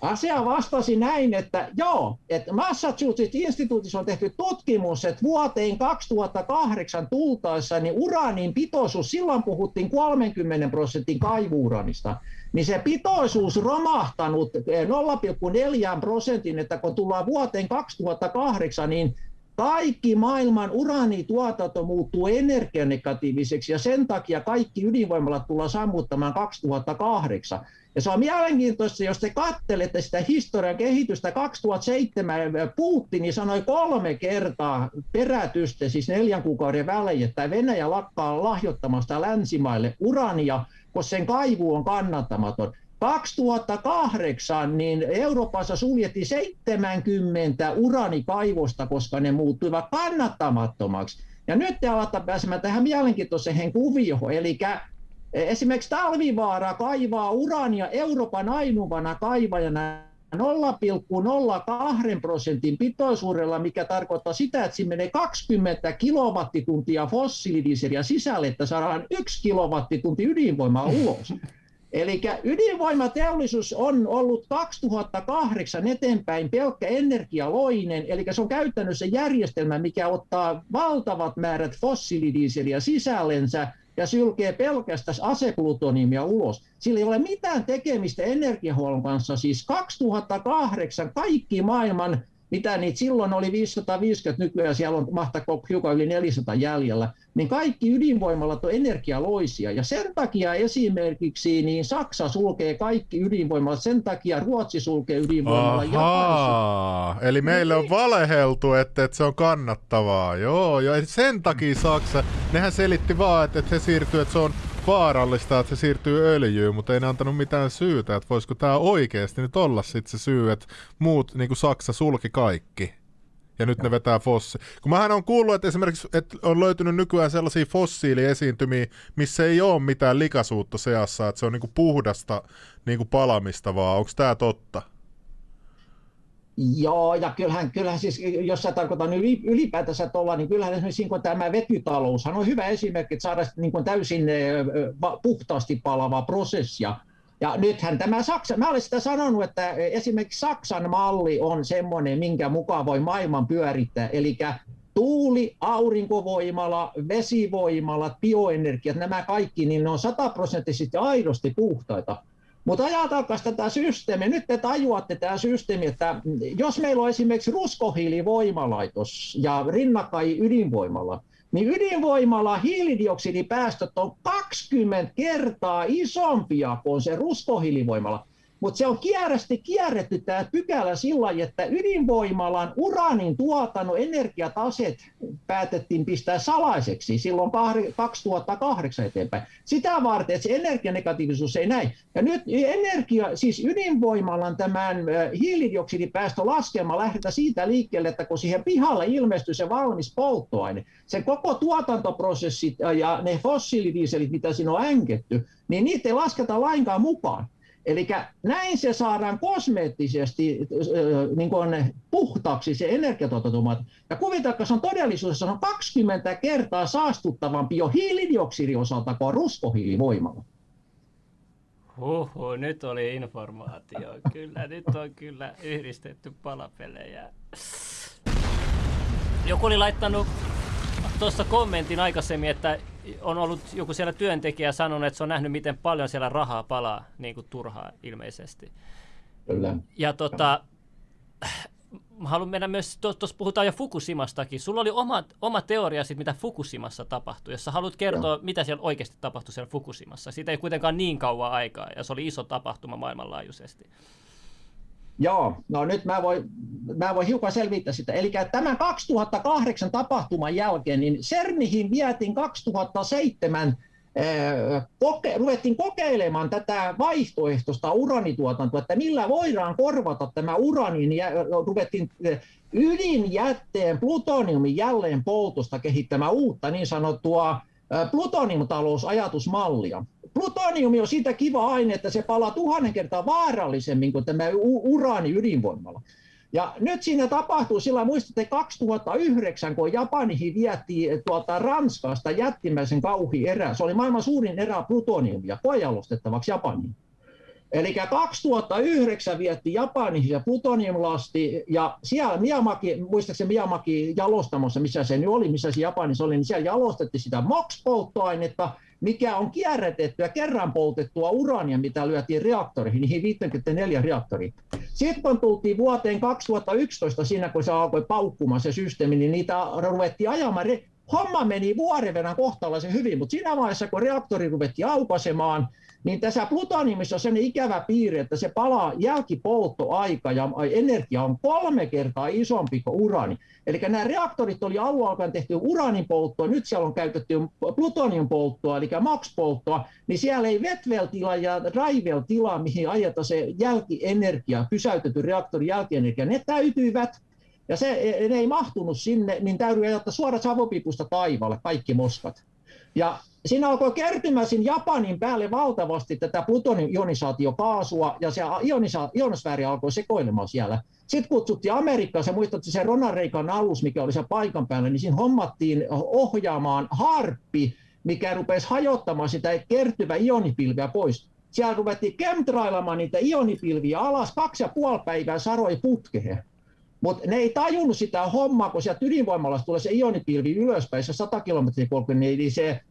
Asia vastasi näin, että joo, että Massachusetts-instituutissa on tehty tutkimus, että vuoteen 2008 tultaessa niin uraanin pitoisuus, silloin puhuttiin 30 prosentin kaivuuranista, niin se pitoisuus romahtanut 0,4 prosentin, että kun tullaan vuoteen 2008, niin kaikki maailman uraanituotanto muuttuu energianegatiiviseksi ja sen takia kaikki ydinvoimalat tullaan sammuttamaan 2008. Ja se on mielenkiintoista, jos te kattelette sitä historian kehitystä 2007, Putin sanoi kolme kertaa perätystä, siis neljän kuukauden välein, että Venäjä lakkaa lahjoittamasta länsimaille urania, koska sen kaivu on kannattamaton. 2008 niin Euroopassa suljettiin 70 uranikaivosta, koska ne muuttuivat kannattamattomaksi. Ja nyt te alatte pääsemään tähän mielenkiintoiseen kuvioon, eli esimerkiksi Talvivaara kaivaa urania Euroopan ainuvana kaivajana 0,02 prosentin pitoisuudella, mikä tarkoittaa sitä, että siinä menee 20 kilowattituntia fossiilidieseliä sisälle, että saadaan yksi kilowattitunti ydinvoimaa ulos. Eli ydinvoimateollisuus on ollut 2008 eteenpäin pelkkä energialoinen, eli se on käytännössä järjestelmä, mikä ottaa valtavat määrät fossiilidieseliä sisällensä ja sylkee pelkästään aseplutoniumia ulos. Sillä ei ole mitään tekemistä energiahuollon kanssa. Siis 2008 kaikki maailman mitä niitä silloin oli 550, nykyään siellä on mahtako hiukan yli 400 jäljellä, niin kaikki ydinvoimalat on energialoisia. Ja sen takia esimerkiksi niin Saksa sulkee kaikki ydinvoimalat, sen takia Ruotsi sulkee ydinvoimalat. Ahaa, eli meille on niin. valeheltu, että, että se on kannattavaa. Joo, ja sen takia Saksa, nehän selitti vaan, että, että se siirtyy, että se on vaarallista, että se siirtyy öljyyn, mutta ei ne antanut mitään syytä, että voisiko tämä oikeasti nyt olla sitten se syy, että muut, niin kuin Saksa, sulki kaikki. Ja nyt ne vetää fossi. Kun mähän on kuullut, että esimerkiksi että on löytynyt nykyään sellaisia fossiiliesiintymiä, missä ei ole mitään likaisuutta seassa, että se on niinku puhdasta niinku palamista vaan. Onko tämä totta? Joo, ja kyllähän, kyllähän siis, jos sä tarkoitan ylipäätänsä tuolla, niin kyllähän esimerkiksi niin tämä vetytaloushan on hyvä esimerkki, että saada niin kuin täysin puhtaasti palavaa prosessia. Ja nythän tämä Saksa, mä olen sitä sanonut, että esimerkiksi Saksan malli on semmoinen, minkä mukaan voi maailman pyörittää, eli tuuli, aurinkovoimala, vesivoimalat, bioenergiat, nämä kaikki, niin ne on sataprosenttisesti aidosti puhtaita. Mutta ajatelkaa tätä systeemiä. Nyt te tajuatte tämä systeemi, että jos meillä on esimerkiksi ruskohiilivoimalaitos ja rinnakkain ydinvoimala, niin ydinvoimalla hiilidioksidipäästöt on 20 kertaa isompia kuin se ruskohiilivoimala. Mutta se on kierrästi kierretty tämä pykälä sillä että ydinvoimalan uraanin tuotannon energiataset päätettiin pistää salaiseksi silloin 2008 eteenpäin. Sitä varten, että se energianegatiivisuus ei näin. Ja nyt energia, siis ydinvoimalan tämän hiilidioksidipäästö laskelma lähdetään siitä liikkeelle, että kun siihen pihalle ilmestyy se valmis polttoaine, sen koko tuotantoprosessit ja ne fossiilidieselit, mitä siinä on änketty, niin niitä ei lasketa lainkaan mukaan. Eli näin se saadaan kosmeettisesti niin kuin puhtaaksi se energiatuotantomuoto. Ja kuvitelkaa, se on todellisuudessa on 20 kertaa saastuttavampi jo hiilidioksidin osalta kuin ruskohiilivoimalla. Huhhuh, nyt oli informaatio. Kyllä, nyt on kyllä yhdistetty palapelejä. Joku oli laittanut tuossa kommentin aikaisemmin, että on ollut joku siellä työntekijä sanonut, että se on nähnyt, miten paljon siellä rahaa palaa niin kuin turhaa ilmeisesti. Kyllä. Ja tota, mä haluan mennä myös, tuossa puhutaan jo Fukushimastakin. Sulla oli oma, oma teoria siitä, mitä Fukushimassa tapahtui. Jos sä haluat kertoa, Joo. mitä siellä oikeasti tapahtui siellä Fukushimassa. Siitä ei kuitenkaan niin kauan aikaa, ja se oli iso tapahtuma maailmanlaajuisesti. Joo, no nyt mä voin, mä voin hiukan selvittää sitä. Eli tämän 2008 tapahtuman jälkeen, niin CERNihin vietiin 2007 eh, koke, ruvettiin kokeilemaan tätä vaihtoehtoista uranituotantoa, että millä voidaan korvata tämä uranin, ja ruvettiin eh, ydinjätteen plutoniumin jälleen poltosta kehittämään uutta niin sanottua plutoniumtalousajatusmallia. Plutoniumi on siitä kiva aine, että se palaa tuhannen kertaa vaarallisemmin kuin tämä uraani ydinvoimalla. Ja nyt siinä tapahtuu, sillä muistatte 2009, kun Japanihin vietiin tuolta Ranskasta jättimäisen kauhi erä. Se oli maailman suurin erä plutoniumia koejalostettavaksi Japaniin. Eli 2009 vietti Japaniin ja plutoniumlasti, ja siellä Miyamaki, muistaakseni Miyamaki jalostamossa, missä se nyt oli, missä se Japanissa oli, niin siellä jalostettiin sitä MOX-polttoainetta, mikä on kierrätettyä, kerran poltettua urania, mitä lyötiin reaktoreihin, niihin 54 reaktoriin. Sitten tultiin vuoteen 2011, siinä kun se alkoi paukkumaan se systeemi, niin niitä ruvettiin ajamaan. Homma meni vuoden verran kohtalaisen hyvin, mutta siinä vaiheessa, kun reaktori ruvettiin aukaisemaan, niin tässä plutoniumissa on sellainen ikävä piirre, että se palaa jälkipolttoaika ja energia on kolme kertaa isompi kuin urani. Eli nämä reaktorit oli alun alkaen tehty uranin polttoa, nyt siellä on käytetty plutonium polttoa, eli max-polttoa, niin siellä ei Vetvel-tila ja Drivel-tila, mihin ajetaan se jälkienergia, pysäytetty reaktorin jälkienergia, ne täytyivät ja se, ne ei mahtunut sinne, niin täytyy ajattaa suoraan savopipusta taivaalle kaikki moskat. Ja siinä alkoi kertymään Japanin päälle valtavasti tätä plutonium-ionisaatiokaasua, ja se ionisa- ionosfääri alkoi sekoilemaan siellä. Sitten kutsuttiin Amerikkaan, se muistatte se Ronald Reagan alus, mikä oli siellä paikan päällä, niin siinä hommattiin ohjaamaan harppi, mikä rupesi hajottamaan sitä kertyvä ionipilveä pois. Siellä ruvettiin chemtrailamaan niitä ionipilviä alas, kaksi ja puoli päivää saroi putkeen. Mutta ne ei tajunnut sitä hommaa, kun sieltä ydinvoimalasta tulee se ionipilvi ylöspäin, se 100 kilometriä korkein, niin se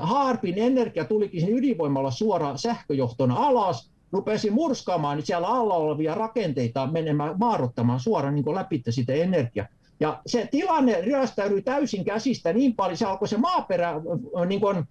Haarpin energia tulikin sinne ydinvoimalla suoraan sähköjohtona alas, rupesi murskaamaan niin siellä alla olevia rakenteita menemään, maarottamaan suoraan niin läpi sitä energiaa. Ja se tilanne ryöstäytyi täysin käsistä niin paljon, se alkoi se maaperä niin kuin,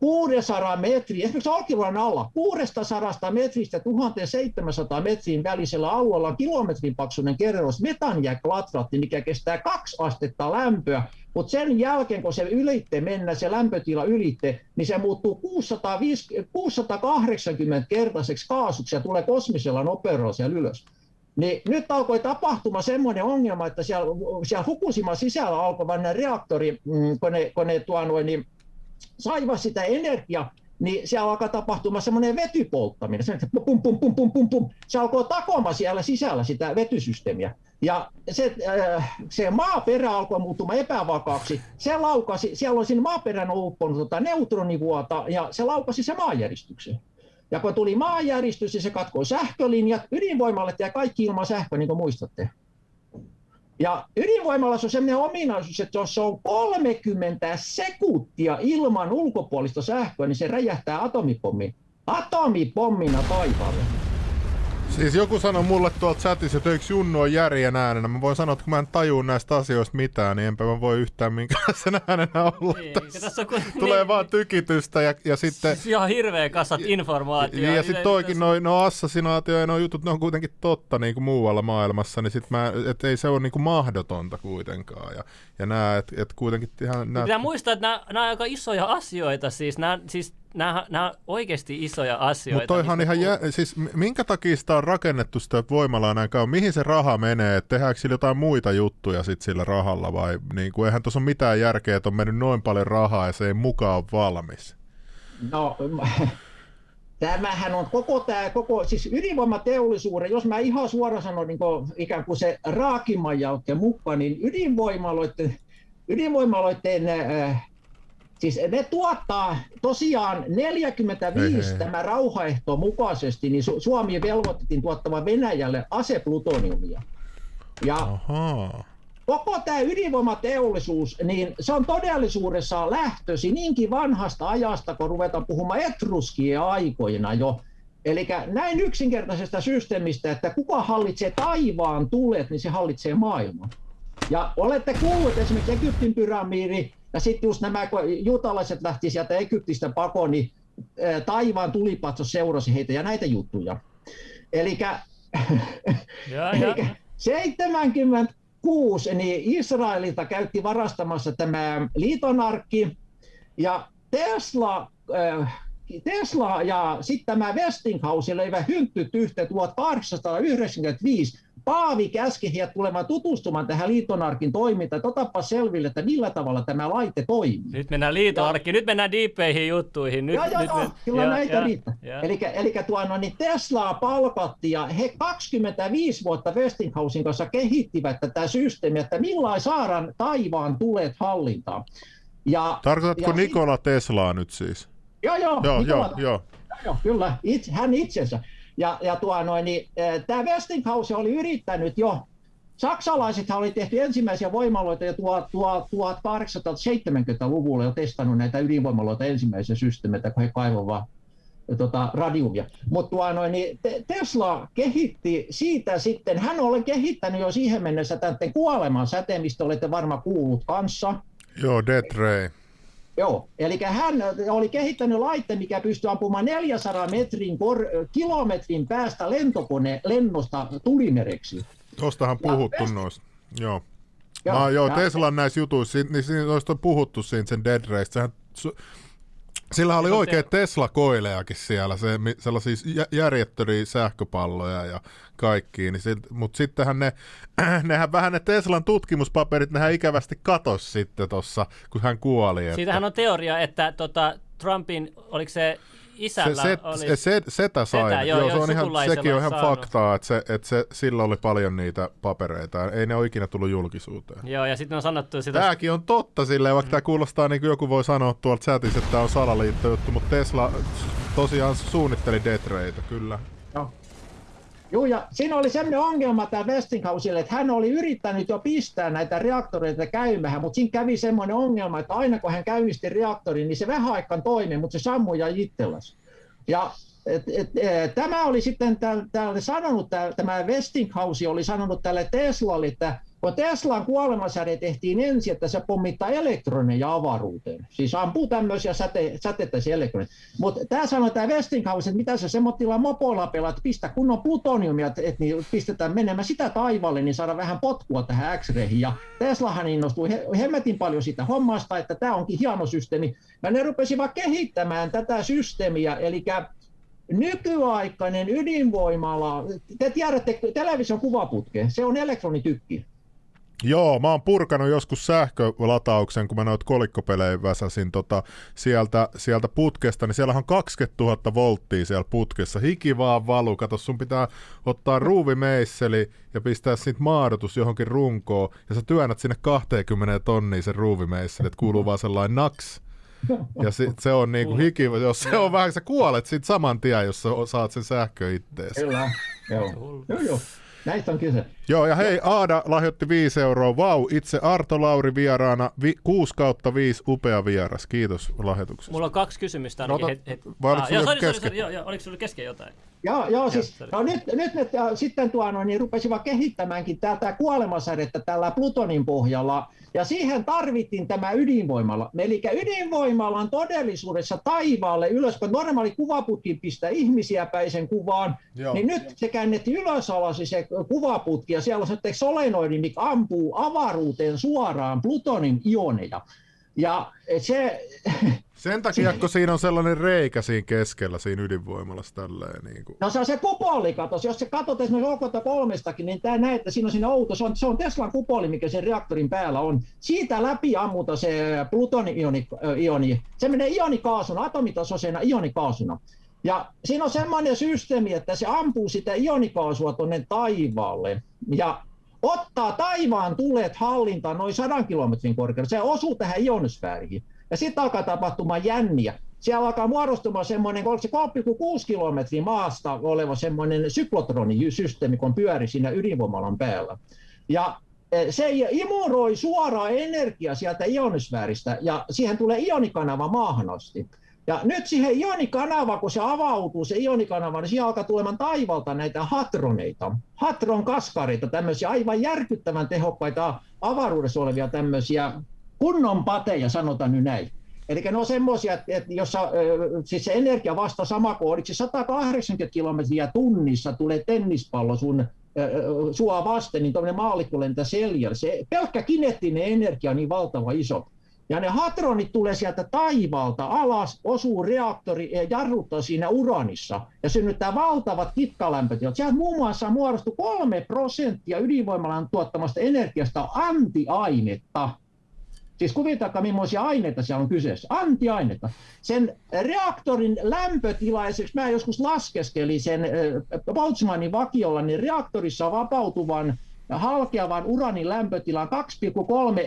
600 metriä, esimerkiksi Olkiluodon alla, 600 metristä 1700 metrin välisellä alueella on kilometrin paksuinen kerros metanjääklatraatti, mikä kestää kaksi astetta lämpöä, mutta sen jälkeen, kun se ylitte mennä, se lämpötila ylitte, niin se muuttuu 650, 680-kertaiseksi kaasuksi ja tulee kosmisella nopeudella siellä ylös. Niin nyt alkoi tapahtuma semmoinen ongelma, että siellä, siellä Fukushima sisällä alkoi vain reaktori, mm, kun ne, kun ne tuo noin, niin saivat sitä energiaa, niin siellä alkaa tapahtumaan semmoinen vetypolttaminen. Se, pum, pum, pum, pum, pum, pum. se alkoi takoma siellä sisällä sitä vetysysteemiä. Ja se, äh, se maaperä alkoi muuttumaan epävakaaksi. Se laukasi, siellä on siinä maaperän upponut tota neutronivuota ja se laukasi se maanjäristykseen. Ja kun tuli maanjäristys, niin se katkoi sähkölinjat, ydinvoimalle ja kaikki ilman sähköä, niin kuin muistatte. Ja ydinvoimalla on sellainen ominaisuus, että jos se on 30 sekuntia ilman ulkopuolista sähköä, niin se räjähtää atomipommi. Atomipommina taivaalle. Siis joku sanoi mulle tuolta chatissa, että eikö Junnu on järjen äänenä. Mä voin sanoa, että kun mä en tajua näistä asioista mitään, niin enpä mä voi yhtään minkälaisen äänenä olla. Niin, tässä. tässä kun, Tulee niin, vaan tykitystä ja, ja sitten... Siis ihan hirveä kasat informaatiota. Ja, ja sitten toikin, noin no assassinaatio ja nuo jutut, ne on kuitenkin totta niin kuin muualla maailmassa, niin sit mä, et ei se ole niin kuin mahdotonta kuitenkaan. Ja, ja nää, et, et kuitenkin ihan... Nää... Pitää muistaa, että nämä, nämä on aika isoja asioita, siis, nämä, siis nämä, nämä on oikeasti isoja asioita. Mutta toihan ihan, jä, siis minkä takia sitä on rakennettu sitä voimalaa näin kauan? Mihin se raha menee? Et tehdäänkö sillä jotain muita juttuja sit sillä rahalla vai niin kuin, eihän tuossa ole mitään järkeä, että on mennyt noin paljon rahaa ja se ei mukaan ole valmis? No, tämähän on koko tämä, koko, siis ydinvoimateollisuuden, jos mä ihan suoraan sanon niin kuin, ikään kuin se raakimman jälkeen mukaan, niin ydinvoimaloiden, ydinvoimaloiden äh, Siis ne tuottaa tosiaan 45 hei, hei. tämä rauhaehto mukaisesti, niin Suomi velvoitettiin tuottamaan Venäjälle aseplutoniumia. Ja Aha. koko tämä ydinvoimateollisuus, niin se on todellisuudessa lähtösi niinkin vanhasta ajasta, kun ruvetaan puhumaan etruskien aikoina jo. Eli näin yksinkertaisesta systeemistä, että kuka hallitsee taivaan tulet, niin se hallitsee maailman. Ja olette kuulleet esimerkiksi Egyptin pyramidi, sitten just nämä, kun juutalaiset lähti sieltä Egyptistä pakoon, niin taivaan tulipatso seurasi heitä ja näitä juttuja. Eli 76 niin Israelilta käytti varastamassa tämä liitonarkki ja Tesla, Tesla ja sitten tämä Westinghouse löivät hynttyt yhteen 1895 Paavi käski heidät tulemaan tutustumaan tähän liitonarkin toimintaan, että otapa selville, että millä tavalla tämä laite toimii. Nyt mennään liitonarkkiin, nyt mennään diipeihin juttuihin. Nyt, joo, joo, nyt joo, me... kyllä joo, näitä joo, riittää. joo. Eli, eli tuo, no, niin Teslaa palkattiin ja he 25 vuotta Westinghousein kanssa kehittivät tätä systeemiä, että millain saadaan taivaan tulet hallintaan. Ja, Tarkoitatko ja Nikola Teslaa nyt siis? Joo, joo. Joo, Nikola- joo, joo. Joo, kyllä, itse, hän itsensä. Ja, ja tuo, noin, niin, tämä Westinghouse oli yrittänyt jo, saksalaisethan oli tehty ensimmäisiä voimaloita jo tuo, tuo, 1870-luvulla jo testannut näitä ydinvoimaloita ensimmäisiä systeemeitä, kun he kaivoivat tota, radiumia. Mutta tuo, noin, niin Te- Tesla kehitti siitä sitten, hän oli kehittänyt jo siihen mennessä tämän kuoleman säteen, mistä olette varmaan kuullut kanssa. Joo, Death Ray. Joo, eli hän oli kehittänyt laitteen, mikä pystyy ampumaan 400 metrin kor- kilometrin päästä lentokone lennosta tulimereksi. Tuostahan Ja puhuttu West- noista. Joo. Joo, Joo, joo ja- Teslan näissä jutuissa, niin siinä noista on puhuttu siinä sen Dead Race. Sehän, su- sillä oli oikein te- Tesla-koilejakin siellä, se, sellaisia jä- järjettöriä sähköpalloja ja kaikki, niin mutta sittenhän ne, nehän vähän ne Teslan tutkimuspaperit, nehän ikävästi katos sitten tuossa, kun hän kuoli. Että Siitähän on teoria, että tota, Trumpin, oliko se, isällä se, oli... se, se, setä sai. Setä, joo, joo, se on ihan, sekin on ihan saanut. faktaa, että, se, että se, sillä oli paljon niitä papereita. Ei ne ole ikinä tullut julkisuuteen. Joo, ja sitten on sanottu sitä... Tämäkin on totta silleen, vaikka tämä kuulostaa niin kuin joku voi sanoa tuolta chatissa, että tämä on salaliittojuttu, mutta Tesla tosiaan suunnitteli Death Rayta, kyllä. Joo. Joo, ja siinä oli sellainen ongelma tämä Westinghouselle, että hän oli yrittänyt jo pistää näitä reaktoreita käymään, mutta siinä kävi semmoinen ongelma, että aina kun hän käynnisti reaktorin, niin se vähän aikaan toimi, mutta se sammui ja itselläsi. Ja et, et, et, tämä oli sitten täl, sanonut, tämä Westinghouse oli sanonut tälle Teslalle, että kun Teslan kuolemasäde tehtiin ensin, että se pommittaa elektroneja avaruuteen. Siis ampuu tämmöisiä säte, säteittäisiä elektroneja. Mutta tämä sanoi tämä Westinghouse, että mitä se semmoisilla mopoilla pelaa, että pistä kunnon plutoniumia, että et, niin pistetään menemään sitä taivaalle, niin saada vähän potkua tähän X-rayhin. Ja Teslahan innostui he, hemmetin paljon sitä hommasta, että tämä onkin hieno systeemi. Ja ne rupesivat kehittämään tätä systeemiä, eli nykyaikainen ydinvoimala, te tiedätte television kuvaputke, se on elektronitykki. Joo, mä oon purkanut joskus sähkölatauksen, kun mä noita kolikkopelejä väsäsin tota, sieltä, sieltä putkesta, niin siellä on 20 000 volttia siellä putkessa. Hiki vaan valu. Kato, sun pitää ottaa ruuvimeisseli ja pistää siitä maadotus johonkin runkoon, ja sä työnnät sinne 20 tonnia sen ruuvimeisseli, että kuuluu vaan sellainen naks. Ja sit se on niinku hiki, jos se on vähän, sä kuolet sit saman tien, jos sä saat sen sähkö ittees. Kyllä, joo. joo, joo. Näistä on kyse. Joo, ja hei, Aada lahjoitti 5 euroa. Vau, itse Arto Lauri vieraana, vi, 6 kautta 5, upea vieras. Kiitos lahjoituksesta. Mulla on kaksi kysymystä ainakin. No, het, het. vai oliko Ah, joo, sorry, sorry, kesken? sorry, joo, joo, oliko sulla kesken jotain? Joo, joo siis, no nyt, nyt ne äh, sitten tuo, no, niin rupesivat kehittämäänkin tätä kuolemasädettä tällä Plutonin pohjalla, ja siihen tarvittiin tämä ydinvoimala. Eli ydinvoimalan todellisuudessa taivaalle ylös, kun normaali kuvaputki pistää ihmisiä päin sen kuvaan, Joo. niin nyt se käännettiin ylös alas se kuvaputki, ja siellä on sitten solenoidi, mikä ampuu avaruuteen suoraan Plutonin ioneja. Ja se, Sen takia, kun siinä on sellainen reikä siinä keskellä, siinä ydinvoimalassa tälleen. Niin kuin. No se on se kupoli, katos. Jos se katsot esimerkiksi Okolta kolmestakin, niin tämä näet, että siinä on siinä outo. Se on, se on Teslan kupoli, mikä sen reaktorin päällä on. Siitä läpi ammuta se plutoni-ioni. Se menee ionikaasuna, atomitasoisena ionikaasuna. Ja siinä on semmoinen systeemi, että se ampuu sitä ionikaasua tuonne taivaalle. Ja ottaa taivaan tulet hallintaan noin 100 kilometrin korkeudella. Se osuu tähän ionosfääriin. Ja sitten alkaa tapahtumaan jänniä. Siellä alkaa muodostumaan semmoinen, oliko se 3,6 kilometriä maasta oleva semmoinen syklotronisysteemi, kun pyöri siinä ydinvoimalan päällä. Ja eh, se imuroi suoraan energiaa sieltä ionosfääristä ja siihen tulee ionikanava maahan asti. Ja nyt siihen ionikanava, kun se avautuu, se ionikanava, niin siihen alkaa tulemaan taivalta näitä hatroneita, hatron kaskareita, tämmöisiä aivan järkyttävän tehokkaita avaruudessa olevia tämmöisiä kunnon pateja, sanotaan nyt näin. Eli ne on semmoisia, että, että jossa siis se energia vasta sama se 180 kilometriä tunnissa tulee tennispallo sun sua vasten, niin tuommoinen maallikko lentää seljällä. Se pelkkä kineettinen energia on niin valtava iso. Ja ne hadronit tulee sieltä taivaalta alas, osuu reaktori ja jarruttaa siinä uranissa ja synnyttää valtavat kitkalämpötilat. Sieltä muun muassa muodostuu kolme prosenttia ydinvoimalan tuottamasta energiasta antiainetta. Siis kuvitakaa, millaisia aineita siellä on kyseessä. Antiainetta. Sen reaktorin lämpötila, esimerkiksi mä joskus laskeskelin sen Boltzmannin vakiolla, niin reaktorissa vapautuvan halkeavan uranin lämpötila 2,3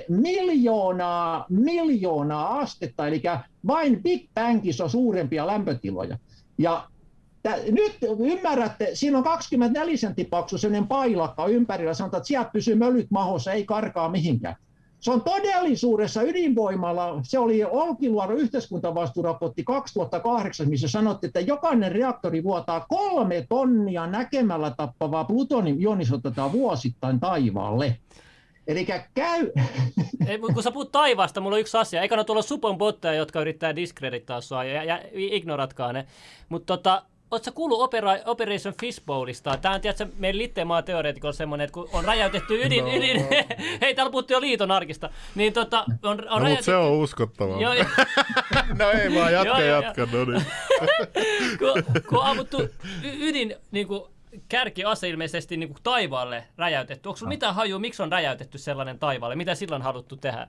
miljoonaa, miljoonaa astetta, eli vain Big Bangissa on suurempia lämpötiloja. Ja nyt ymmärrätte, siinä on 24 sentin paksu sellainen pailakka ympärillä, sanotaan, että sieltä pysyy mölyt mahossa, ei karkaa mihinkään. Se on todellisuudessa ydinvoimalla, se oli Olkiluodon yhteiskuntavastuuraportti 2008, missä sanottiin, että jokainen reaktori vuotaa kolme tonnia näkemällä tappavaa plutonium ionisotetaan vuosittain taivaalle. Eli käy... Ei, kun sä puhut taivaasta, mulla on yksi asia. Eikä ne tuolla supon botteja, jotka yrittää diskredittaa sua, ja, ja ignoratkaa ne. Mutta tota, Oletko kuullut Opera, Operation Fishbowlista? Tämä on tiedätkö, meidän Littemaa teoreetikolla semmoinen, että kun on räjäytetty ydin, no. ydin hei täällä puhuttiin jo liiton arkista, niin tota, on, on no, räjäytetty... se on uskottavaa. Joo, no ei vaan, jatka, joo, jatka, no niin. kun, kun on ammuttu ydin niin kuin, kärkiase ilmeisesti niin kuin taivaalle räjäytetty. Onko sinulla no. mitään hajua, miksi on räjäytetty sellainen taivaalle? Mitä silloin haluttu tehdä?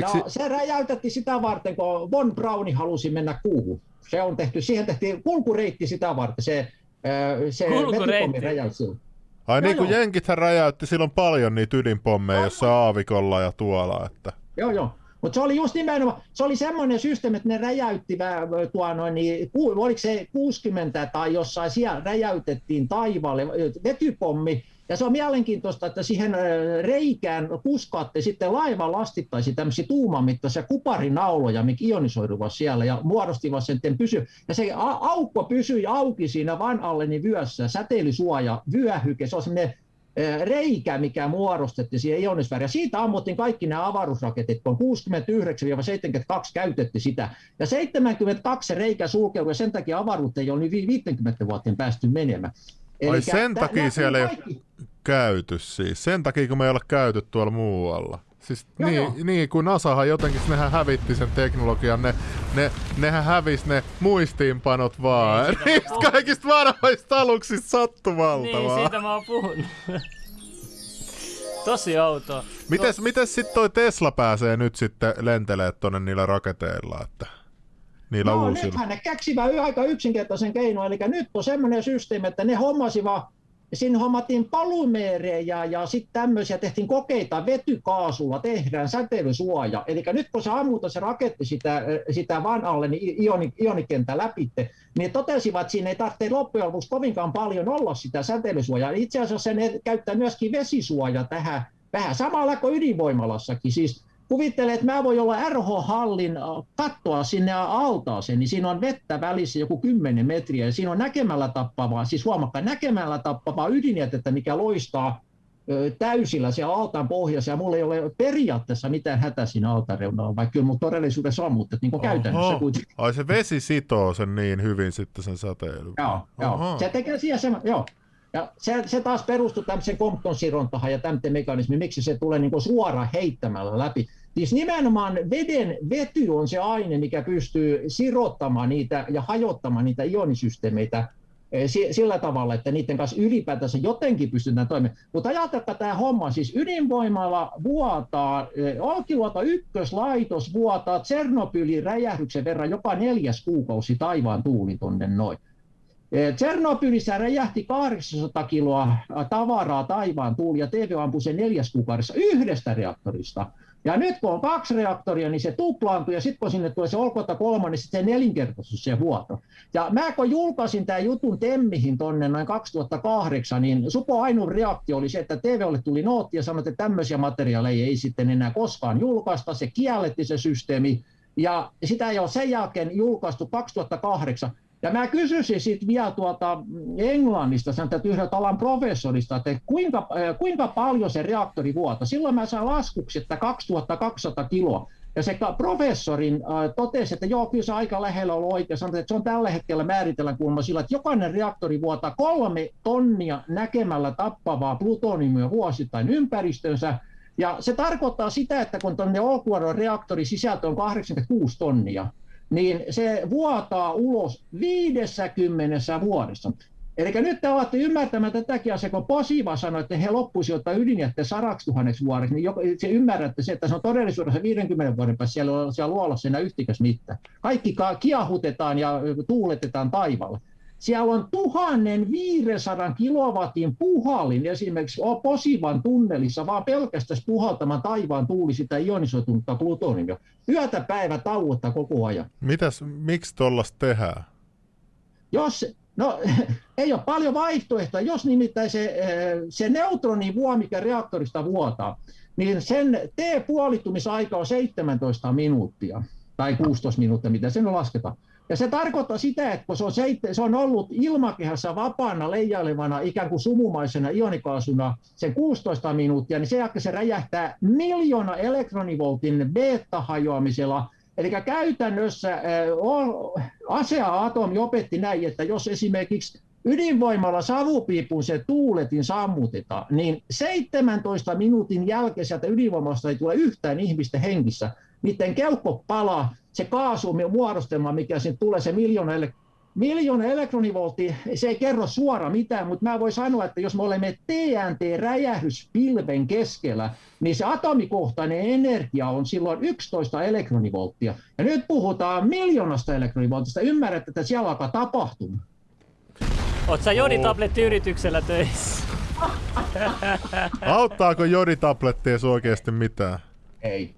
No, se räjäytettiin sitä varten, kun Von Brauni halusi mennä kuuhun. Se on tehty, siihen tehtiin kulkureitti sitä varten, se, se räjäytti Ai no niin kuin jenkithän räjäytti silloin paljon niitä ydinpommeja jossa aavikolla ja tuolla. Että... Joo, joo. Mutta se oli just nimenomaan, se oli semmoinen systeemi, että ne räjäytti, tuo noin, niin, oliko se 60 tai jossain siellä räjäytettiin taivaalle vetypommi, ja se on mielenkiintoista, että siihen reikään puskaatte sitten laivan lastittaisi tämmöisiä tuumamittaisia kuparinauloja, mikä ionisoiduvat siellä ja muodostivat sen pysy. Ja se aukko pysyi auki siinä Van Allenin vyössä, säteilysuoja, vyöhyke, se on semmoinen reikä, mikä muodostettiin siihen ionisfääriin. Siitä ammuttiin kaikki nämä avaruusraketit, kun 69-72 käytettiin sitä. Ja 72 se reikä sulkeutui ja sen takia avaruutta ei ole niin 50 vuoteen päästy menemään. Ai sen takia siellä ei ole käyty siis. Sen takia, kun me ei ole käyty tuolla muualla. Siis joo, niin, joo. niin, kun NASAhan jotenkin, nehän hävitti sen teknologian, ne, ne, nehän hävisi ne muistiinpanot vaan. Niin, Niistä kaikista vanhoista aluksista sattumalta Niin, vaan. siitä mä oon puhunut. Tosi outoa. Mites, no. mites sitten toi Tesla pääsee nyt sitten lentelee tonne niillä raketeilla, että niillä no, uusilla? nythän ne keksivät aika yksinkertaisen keinon, eli nyt on semmoinen systeemi, että ne hommasivat Siinä hommattiin palumeerejä ja sitten tämmöisiä, tehtiin kokeita vetykaasulla, tehdään säteilysuoja. Eli nyt kun se ammuta se raketti sitä, sitä van alle, niin ioni, ionikenttä läpitte, niin totesivat, että siinä ei tarvitse loppujen lopuksi kovinkaan paljon olla sitä säteilysuojaa. Itse asiassa ne käyttää myöskin vesisuoja tähän vähän samalla kuin ydinvoimalassakin. Siis kuvittele, että mä voin olla RH-hallin kattoa sinne altaaseen, niin siinä on vettä välissä joku 10 metriä ja siinä on näkemällä tappavaa, siis huomakkaan näkemällä tappavaa ydinjätettä, mikä loistaa täysillä siellä altaan pohjassa ja mulla ei ole periaatteessa mitään hätä siinä altaan reunalla, vaikka kyllä mun todellisuudessa on, mutta niin kuin käytännössä kuitenkin. Ai se vesi sitoo sen niin hyvin sitten sen säteilyn. Joo, joo. se tekee siihen se, joo. Ja se, se taas perustuu tämmöiseen Compton-sirontahan ja tämmöisen mekanismiin, miksi se tulee niin suoraan heittämällä läpi. Siis nimenomaan veden vety on se aine, mikä pystyy sirottamaan niitä ja hajottamaan niitä ionisysteemeitä eh, sillä tavalla, että niiden kanssa ylipäätänsä jotenkin pystytään toimimaan. Mutta ajatelkaa tämä homma, siis ydinvoimalla vuotaa, eh, Olkiluoto ykköslaitos vuotaa Tsernobylin räjähdyksen verran joka neljäs kuukausi taivaan tuuli tonne noin. Eh, Tsernobylissä räjähti 800 kiloa tavaraa taivaan tuuli ja TV ampui sen neljäs kuukaudessa yhdestä reaktorista. Ja nyt kun on kaksi reaktoria, niin se tuplaantuu, ja sitten kun sinne tulee se olkota kolma, niin sitten se nelinkertaisuus se vuoto. Ja mä kun julkaisin tämän jutun Temmihin tonne noin 2008, niin Supo ainut reaktio oli se, että TVlle tuli nootti ja sanoi, että tämmöisiä materiaaleja ei sitten enää koskaan julkaista, se kielletti se systeemi, ja sitä ei ole sen jälkeen julkaistu 2008. Ja mä kysyisin sitten vielä tuota Englannista, sen yhdeltä alan professorista, että kuinka, äh, kuinka paljon se reaktori vuota. Silloin mä saan laskuksi, että 2200 kiloa. Ja se professorin äh, totesi, että joo, kyllä se aika lähellä on oikein. Sanoi, että se on tällä hetkellä määritellään kuulemma sillä, että jokainen reaktori vuotaa kolme tonnia näkemällä tappavaa plutoniumia vuosittain ympäristönsä. Ja se tarkoittaa sitä, että kun tuonne Olkiluodon reaktorin sisältö on 86 tonnia, niin se vuotaa ulos 50 vuodessa. Eli nyt te olette ymmärtämään tätäkin asiaa, kun Posiva sanoi, että he loppuisivat ottaa ydinjätteen sadaksi tuhanneksi vuodeksi, niin se ymmärrätte se, että se on todellisuudessa 50 vuoden päässä siellä, siellä luolassa enää yhtikäs mitään. Kaikki kiahutetaan ja tuuletetaan taivaalle. Siellä on 1500 kilowatin puhallin esimerkiksi Posivan tunnelissa, vaan pelkästään puhaltamaan taivaan tuuli sitä ionisoitunutta plutoniumia. Yötä päivä tauotta koko ajan. Mitäs, miksi tuollaista tehdään? Jos, no ei ole paljon vaihtoehtoja. Jos nimittäin se, eh, se neutronivuo, mikä reaktorista vuotaa, niin sen T-puolittumisaika on 17 minuuttia tai 16 minuuttia, mitä sen lasketaan. Ja se tarkoittaa sitä, että kun se on, se on ollut ilmakehässä vapaana leijailevana ikään kuin sumumaisena ionikaasuna sen 16 minuuttia, niin sen jälkeen se räjähtää miljoona elektronivoltin beta-hajoamisella. Eli käytännössä ASEA-atomi opetti näin, että jos esimerkiksi ydinvoimalla savupiipun se tuuletin sammutetaan, niin 17 minuutin jälkeen sieltä ydinvoimasta ei tule yhtään ihmistä hengissä. Miten keuhko palaa, se kaasu muodostelma, mikä siinä tulee, se miljoona, miljoona elektronivoltti, se ei kerro suora mitään, mutta mä voin sanoa, että jos me olemme TNT-räjähdyspilven keskellä, niin se atomikohtainen energia on silloin 11 elektronivolttia. Ja nyt puhutaan miljoonasta elektronivoltista. Ymmärrät, että siellä alkaa tapahtumaan. Oletko sä joditablettiyrityksellä töissä? Auttaako joditabletti edes oikeasti mitään? Ei.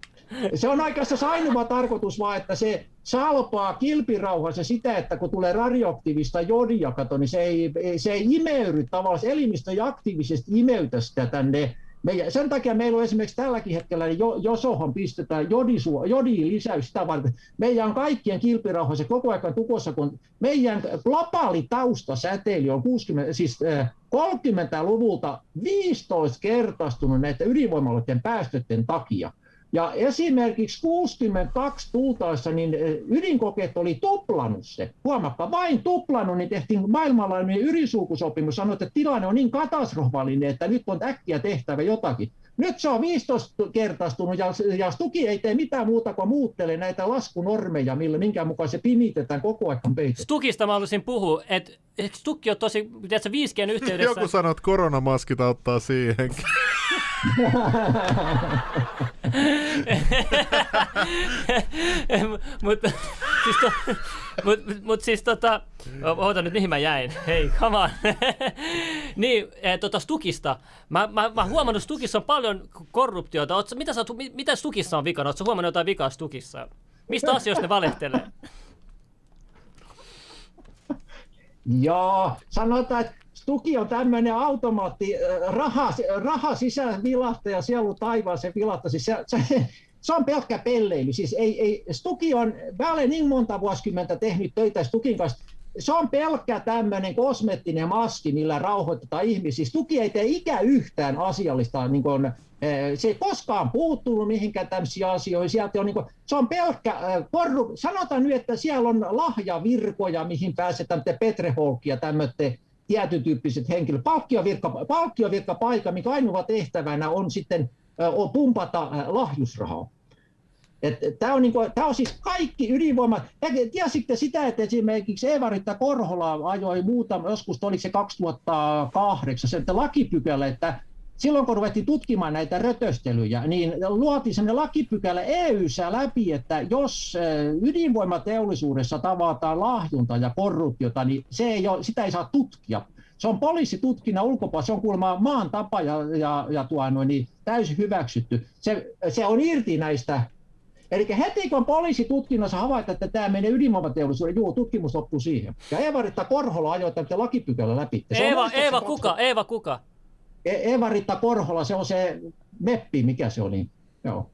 Se on oikeastaan ainoa tarkoitus vaan, että se salpaa kilpirauhassa sitä, että kun tulee radioaktiivista jodia, kato, niin se ei, se ei imeyry tavallaan, elimistö ei aktiivisesti imeytä sitä tänne meidän, sen takia meillä on esimerkiksi tälläkin hetkellä, niin Josohon pistetään jodisua, jodin lisäys sitä varten. Meidän on kaikkien kilpirauhassa koko ajan tukossa, kun meidän globaali taustasäteily on 60, siis 30-luvulta 15 kertaistunut näiden ydinvoimaloiden päästöiden takia. Ja esimerkiksi 62 tultaessa niin eh, ydinkokeet oli tuplannut se. Huomakka, vain tuplannut, niin tehtiin maailmanlaajuinen ydinsulkusopimus. Sanoi, että tilanne on niin katastrofaalinen, että nyt on äkkiä tehtävä jotakin. Nyt se on 15 kertaistunut ja, ja Stuki ei tee mitään muuta kuin muuttelee näitä laskunormeja, millä, minkä mukaan se pimitetään koko ajan peitetään. Stukista mä haluaisin puhua, että Stukki on tosi, tiedätkö, 5G yhteydessä... Joku sanoo, että koronamaskit auttaa siihen. Mutta siis, to, mut, mut siis tota, oota nyt mihin mä jäin, hei come on. niin, eh, tota Stukista, mä, mä, mä huomannut Stukissa on paljon korruptiota, Oot, mitä, sä, mitä Stukissa on vikana, ootko huomannut jotain vikaa Stukissa? Mistä asioista ne valehtelee? Joo, sanotaan, että Stuki on tämmöinen automaatti, raha, raha sisään vilahta ja sielu taivaaseen vilahta. Siis se, se, se, on pelkkä pelleily. Siis ei, ei, Stuki on, mä olen niin monta vuosikymmentä tehnyt töitä Stukin kanssa, se on pelkkä tämmöinen kosmettinen maski, millä rauhoitetaan ihmisiä. Tuki ei tee ikä yhtään asiallista, niin kuin, eh, se ei koskaan puuttunut mihinkään tämmöisiin asioihin. Sieltä on, niin kuin, se on pelkkä eh, korru... Sanotaan nyt, että siellä on lahjavirkoja, mihin pääsetään Petreholkia, tämmöinen tietyn tyyppiset henkilöt. Palkkiovirkka, palkkiovirkka paikka, mikä ainoa tehtävänä on sitten pumpata lahjusrahaa. Tämä on, niin kuin, on siis kaikki ydinvoima. Tiesitte sitä, että esimerkiksi Eeva-Ritta Korhola ajoi muutama, joskus oliko se 2008, se että lakipykälä, että silloin kun ruvettiin tutkimaan näitä rötöstelyjä, niin luotiin sellainen lakipykälä EU-ssä läpi, että jos ydinvoimateollisuudessa tavataan lahjunta ja korruptiota, niin se ei ole, sitä ei saa tutkia. Se on poliisitutkinnan ulkopuolella, se on kuulemma maan tapa ja, ja, ja tuo, no, niin täysin hyväksytty. Se, se on irti näistä Eli heti kun poliisi tutkinnassa havaita, että tämä menee ydinvoimateollisuuden, juu, tutkimus loppuu siihen. Ja Eeva-Ritta Korhola ajoi tämän lakipykälä läpi. Se Eeva, Eeva kuka? Eeva kuka? E- Eeva-Ritta Korhola, se on se meppi, mikä se oli. Joo.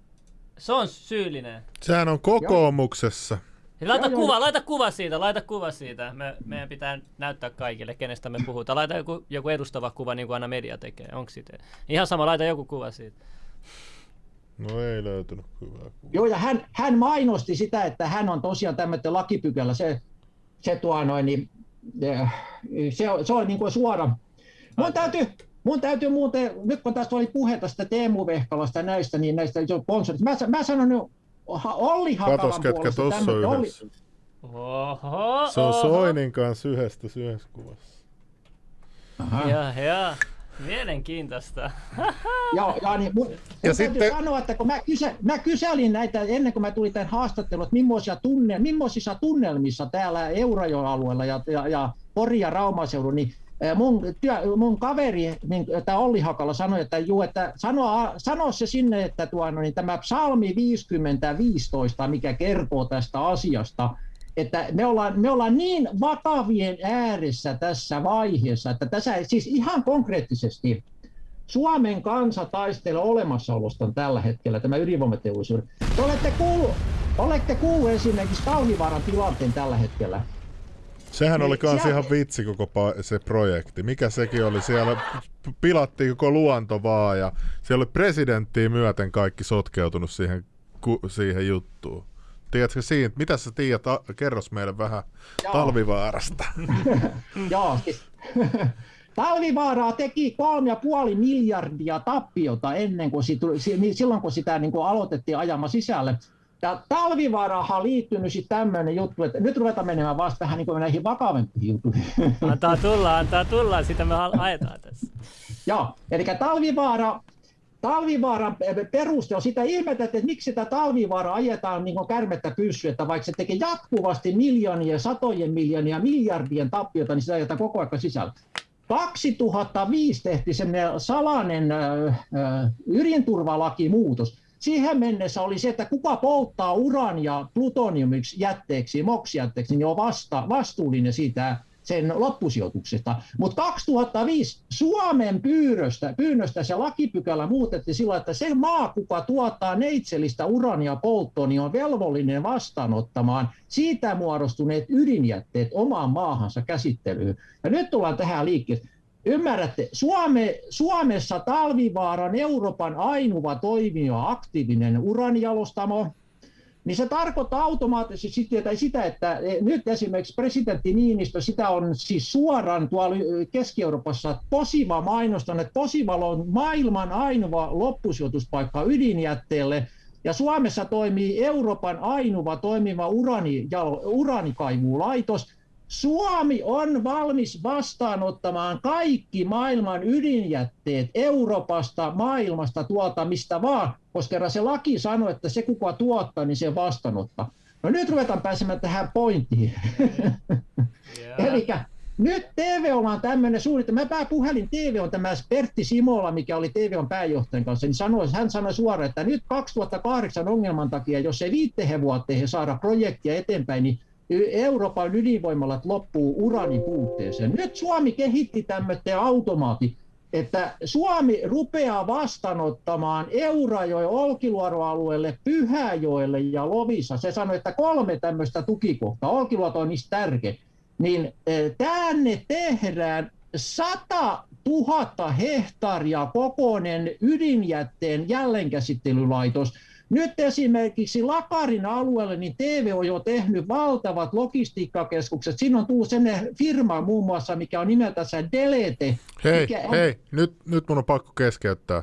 Se on syyllinen. Sehän on kokoomuksessa. Laita joo, kuva, joo. laita kuva siitä, laita kuva siitä. Me, meidän pitää näyttää kaikille, kenestä me puhutaan. Laita joku, joku edustava kuva, niin kuin aina media tekee. Onko siitä? Ihan sama, laita joku kuva siitä. No ei löytynyt hyvää kuvaa. Joo, ja hän, hän mainosti sitä, että hän on tosiaan tämmöinen lakipykälä. Se, se, tuo noin, niin, se, se on niin kuin suora. Mun täytyy, mun täytyy muuten, nyt kun tästä oli puhe tästä Teemu Vehkalasta ja näistä, niin näistä sponsorista, mä, mä sanon nyt Olli Hakalan Katos, ketkä tuossa on yhdessä. Oho, Se on oho. Soinin kanssa yhdestä yhdessä kuvassa. Aha. Ja, ja. Mielenkiintoista. Joo, ja niin, mun, mun Ja ja sitten- sanoa, että kun mä, kysä, mä kyselin näitä ennen kuin mä tulin tämän haastatteluun, että millaisia, tunne, millaisissa tunnelmissa täällä Eurajoen-alueella ja, ja, ja Pori- ja Raumaseudun, niin mun, työ, mun kaveri, niin, tämä Olli Hakala sanoi, että, juu, että sano, sano se sinne, että tuo, no, niin tämä psalmi 50.15, mikä kertoo tästä asiasta, että me ollaan, me ollaan niin vakavien ääressä tässä vaiheessa, että tässä siis ihan konkreettisesti Suomen kansa taistelee olemassaolostaan tällä hetkellä, tämä ydinvoimateollisuus. Te olette kuullut, olette kuullut esimerkiksi Talvivaaran tilanteen tällä hetkellä. Sehän oli Niin, kans siellä- ihan vitsi koko se projekti. Mikä sekin oli? Siellä pilattiin koko luonto vaan ja siellä oli presidenttiä myöten kaikki sotkeutunut siihen, ku- siihen juttuun. Tiedätkö siitä? Mitä sä tiedät? Kerros meille vähän Joo. talvivaarasta. Joo, siis, Talvivaaraa teki 3,5 miljardia tappiota ennen kuin sit, si- niin silloin, kun sitä niin kuin aloitettiin ajamaan sisälle. Ja Talvivaarahan liittynyt sitten tämmöinen juttu, että nyt ruvetaan menemään vasta vähän niin näihin vakavampiin juttuihin. Antaa tulla, antaa tulla, sitä me ajetaan tässä. Joo, eli Talvivaara, Talvivaaran peruste on sitä ihmeteltä, että miksi sitä Talvivaaraa ajetaan niin kuin kärmettä pyssyä, että vaikka se tekee jatkuvasti miljoonia, satojen miljoonia, miljardien tappiota, niin sitä ajetaan koko ajan sisällä. 2005 tehtiin semmoinen salainen ö, ö, ydinturvalakimuutos. Siihen mennessä oli se, että kuka polttaa urania plutoniumiksi jätteeksi, moksijätteeksi, niin on vasta, vastuullinen siitä sen loppusijoituksesta. Mutta 2005 Suomen pyydöstä, pyynnöstä se lakipykälä muutettiin sillä, että se maa, kuka tuottaa neitsellistä urania polttoon, niin on velvollinen vastaanottamaan siitä muodostuneet ydinjätteet omaan maahansa käsittelyyn. Ja nyt tullaan tähän liikkeelle. Ymmärrätte, Suome, Suomessa Talvivaaran Euroopan ainoa toimiva aktiivinen uranijalostamo, niin se tarkoittaa automaattisesti sitä, että nyt esimerkiksi presidentti Niinistö, sitä on siis suoraan tuolla Keski-Euroopassa Posiva mainostanut, että Posivalla on maailman ainoa loppusijoituspaikka ydinjätteelle, ja Suomessa toimii Euroopan ainoa toimiva urani, uranikaivulaitos. Suomi on valmis vastaanottamaan kaikki maailman ydinjätteet Euroopasta, maailmasta, tuolta mistä vaan, koska kerran se laki sanoo, että se kuka tuottaa, niin se vastaanottaa. No nyt ruvetaan pääsemään tähän pointtiin. Eli nyt TV on tämmöinen suunnitelma. Mä puhelin TV on tämä Pertti Simola, mikä oli TV on pääjohtajan kanssa, niin sanoi, hän sanoi suoraan, että nyt 2008 ongelman takia, jos ei viittehen vuoteen saada projektia eteenpäin, niin Euroopan ydinvoimalat loppuu uranin puutteeseen. Nyt Suomi kehitti tämmöinen automaati, että Suomi rupeaa vastaanottamaan Eurajoen Olkiluoto-alueelle, Pyhäjoelle ja Lovisa. Se sanoi, että kolme tämmöistä tukikohtaa. Olkiluoto on niistä tärkeä. Niin tänne tehdään 100 000 hehtaaria kokoinen ydinjätteen jälleenkäsittelylaitos. Nyt esimerkiksi Lakarin alueelle niin TV on jo tehnyt valtavat logistiikkakeskukset. Siinä on tullut sellainen firma muun muassa, mikä on nimeltänsä Delete. Hei, on... hei, nyt, nyt mun on pakko keskeyttää.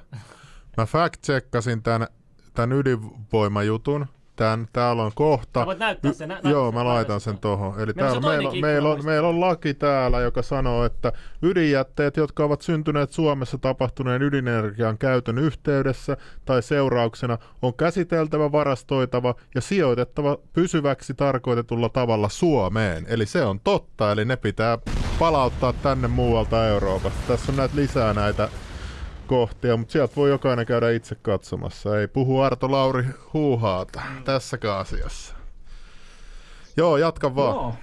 Mä fact-checkasin tämän, tämän ydinvoimajutun. Tän, täällä on kohta. Voit näyttää sen, nä- Joo, mä laitan sen tuohon. Eli Meillä on täällä meillä, meillä, on, meillä on laki täällä, joka sanoo, että ydinjätteet, jotka ovat syntyneet Suomessa tapahtuneen ydinenergian käytön yhteydessä tai seurauksena, on käsiteltävä, varastoitava ja sijoitettava pysyväksi tarkoitetulla tavalla Suomeen. Eli se on totta, eli ne pitää palauttaa tänne muualta Euroopasta. Tässä on näitä lisää näitä kohtia, mutta sieltä voi jokainen käydä itse katsomassa. Ei puhu Arto Lauri huuhaata mm. tässäkään asiassa. Joo, jatka vaan. Joo.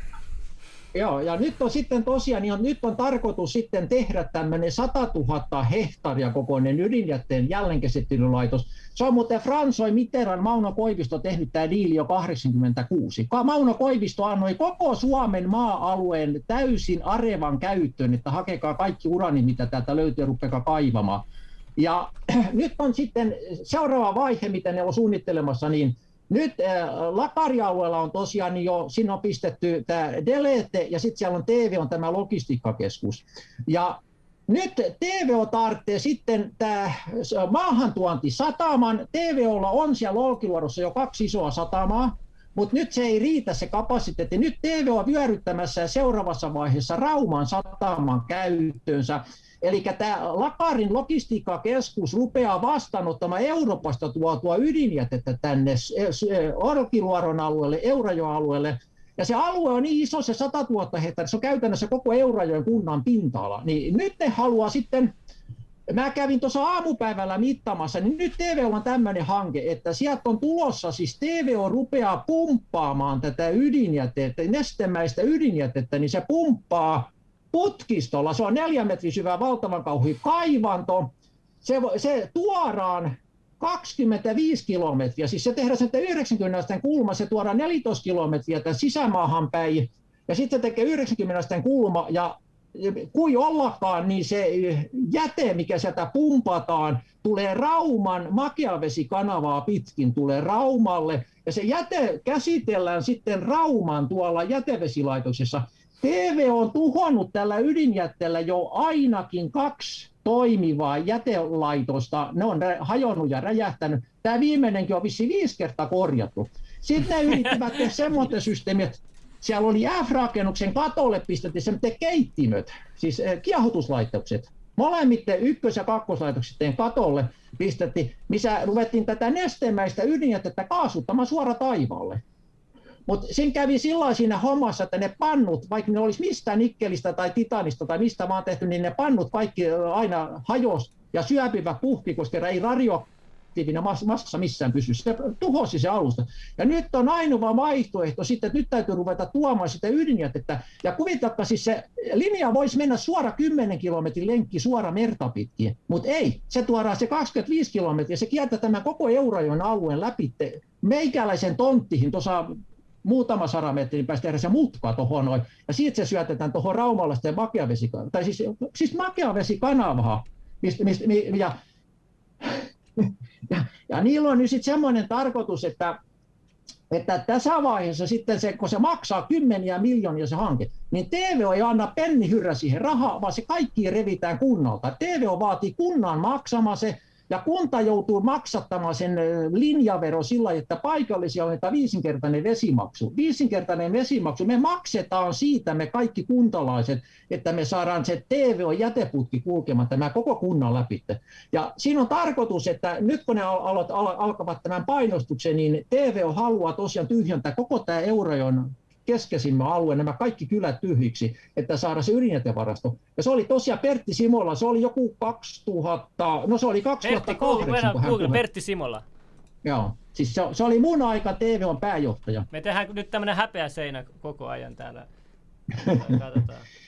Joo, ja nyt on sitten tosiaan, niin on, nyt on tarkoitus sitten tehdä tämmöinen 100 000 hehtaaria kokoinen ydinjätteen jälleenkäsittelylaitos. Se on muuten Fransoi Mitterrand, Mauno Koivisto tehnyt tämä diili jo 86. Mauno Koivisto annoi koko Suomen maa-alueen täysin arevan käyttöön, että hakekaa kaikki urani, mitä täältä löytyy, ja rupeakaa kaivamaan. Ja nyt on sitten seuraava vaihe, mitä ne on suunnittelemassa, niin nyt äh, Lakarialueella on tosiaan jo, siinä on pistetty tämä Delete ja sitten siellä on TV on tämä logistiikkakeskus. Ja nyt TVO tarvitsee sitten tämä maahantuonti sataman. TVOlla on siellä Olkiluodossa jo kaksi isoa satamaa, mutta nyt se ei riitä se kapasiteetti. Nyt TVO on vyöryttämässä seuraavassa vaiheessa Rauman sataman käyttöönsä. Eli tämä Lakarin logistiikkakeskus rupeaa vastaanottamaan Euroopasta tuotua ydinjätettä tänne Olkiluoron alueelle, Eurajoalueelle, ja se alue on niin iso, se 100 000 hehtaaria, se on käytännössä koko Eurajoen kunnan pinta-ala. Niin nyt ne haluaa sitten, mä kävin tuossa aamupäivällä mittaamassa, niin nyt TV on tämmöinen hanke, että sieltä on tulossa, siis TVO rupeaa pumppaamaan tätä ydinjätettä, nestemäistä ydinjätettä, niin se pumppaa putkistolla, se on neljä metrin syvä valtavan kauhi kaivanto, se, se tuoraan 25 kilometriä, siis se tehdään sen 90 kulma, se tuodaan 14 kilometriä tämän sisämaahan päin, ja sitten tekee 90 kulma, ja kui ollakaan, niin se jäte, mikä sieltä pumpataan, tulee Rauman makeavesikanavaa pitkin, tulee Raumalle, ja se jäte käsitellään sitten Rauman tuolla jätevesilaitoksessa. TV on tuhonnut tällä ydinjätteellä jo ainakin kaksi toimivaa jätelaitosta. Ne on hajonnut ja räjähtänyt. Tämä viimeinenkin on vissi viisi kertaa korjattu. Sitten ne yrittivät tehdä semmoinen systeemi, että siellä oli F-rakennuksen katolle pistettiin semmoinen keittimöt, siis eh, kiehutuslaitokset. Molemmitten ykkös- ja kakkoslaitokset katolle pistettiin, missä ruvettiin tätä nestemäistä ydinjätettä kaasuttamaan suora taivaalle. Mutta sen kävi silloin siinä hommassa, että ne pannut, vaikka ne olisi mistä nikkelistä tai titanista tai mistä vaan tehty, niin ne pannut kaikki aina hajos ja syöpivä puhki, koska ei radioaktiivinen massa missään pysy. Se tuhosi se alusta. Ja nyt on ainoa vaihtoehto sitten, että nyt täytyy ruveta tuomaan sitä ydinjätettä. Ja kuvitelkaa siis se linja voisi mennä suora 10 kilometrin lenkki suora merta pitkin, mutta ei. Se tuodaan se 25 kilometriä, se kiertää tämän koko Eurajoen alueen läpi meikäläisen tonttihin tuossa muutama sata metrin päästä tehdä se mutka tuohon noin, ja siitä se syötetään tuohon Raumalaisten makeavesikanavaan, tai siis, siis makeavesikanavaa, mistä, mistä, ja, ja, ja niillä on nyt sitten semmoinen tarkoitus, että että tässä vaiheessa sitten se, kun se maksaa kymmeniä miljoonia se hanke, niin TVO ei anna penni hyrrä siihen rahaa, vaan se kaikki revitään kunnalta. TVO vaatii kunnan maksamaan se, ja kunta joutuu maksattamaan sen linjavero sillä että paikallisia on viisinkertainen vesimaksu. Viisinkertainen vesimaksu, me maksetaan siitä me kaikki kuntalaiset, että me saadaan se TVO-jäteputki kulkemaan tämä koko kunnan läpi. Ja siinä on tarkoitus, että nyt kun ne al- al- alkavat tämän painostuksen, niin TVO haluaa tosiaan tyhjentää koko tämä Eurajon keskeisimmän alueen nämä kaikki kylät tyhjiksi, että saada se ydinjätevarasto. Ja se oli tosiaan Pertti Simola, se oli joku 2000, no se oli 2008. Pertti, Google, Google, Pertti Simola. Joo, siis se, se oli mun aika TV on pääjohtaja. Me tehdään nyt tämmöinen häpeä seinä koko ajan täällä. Katsotaan.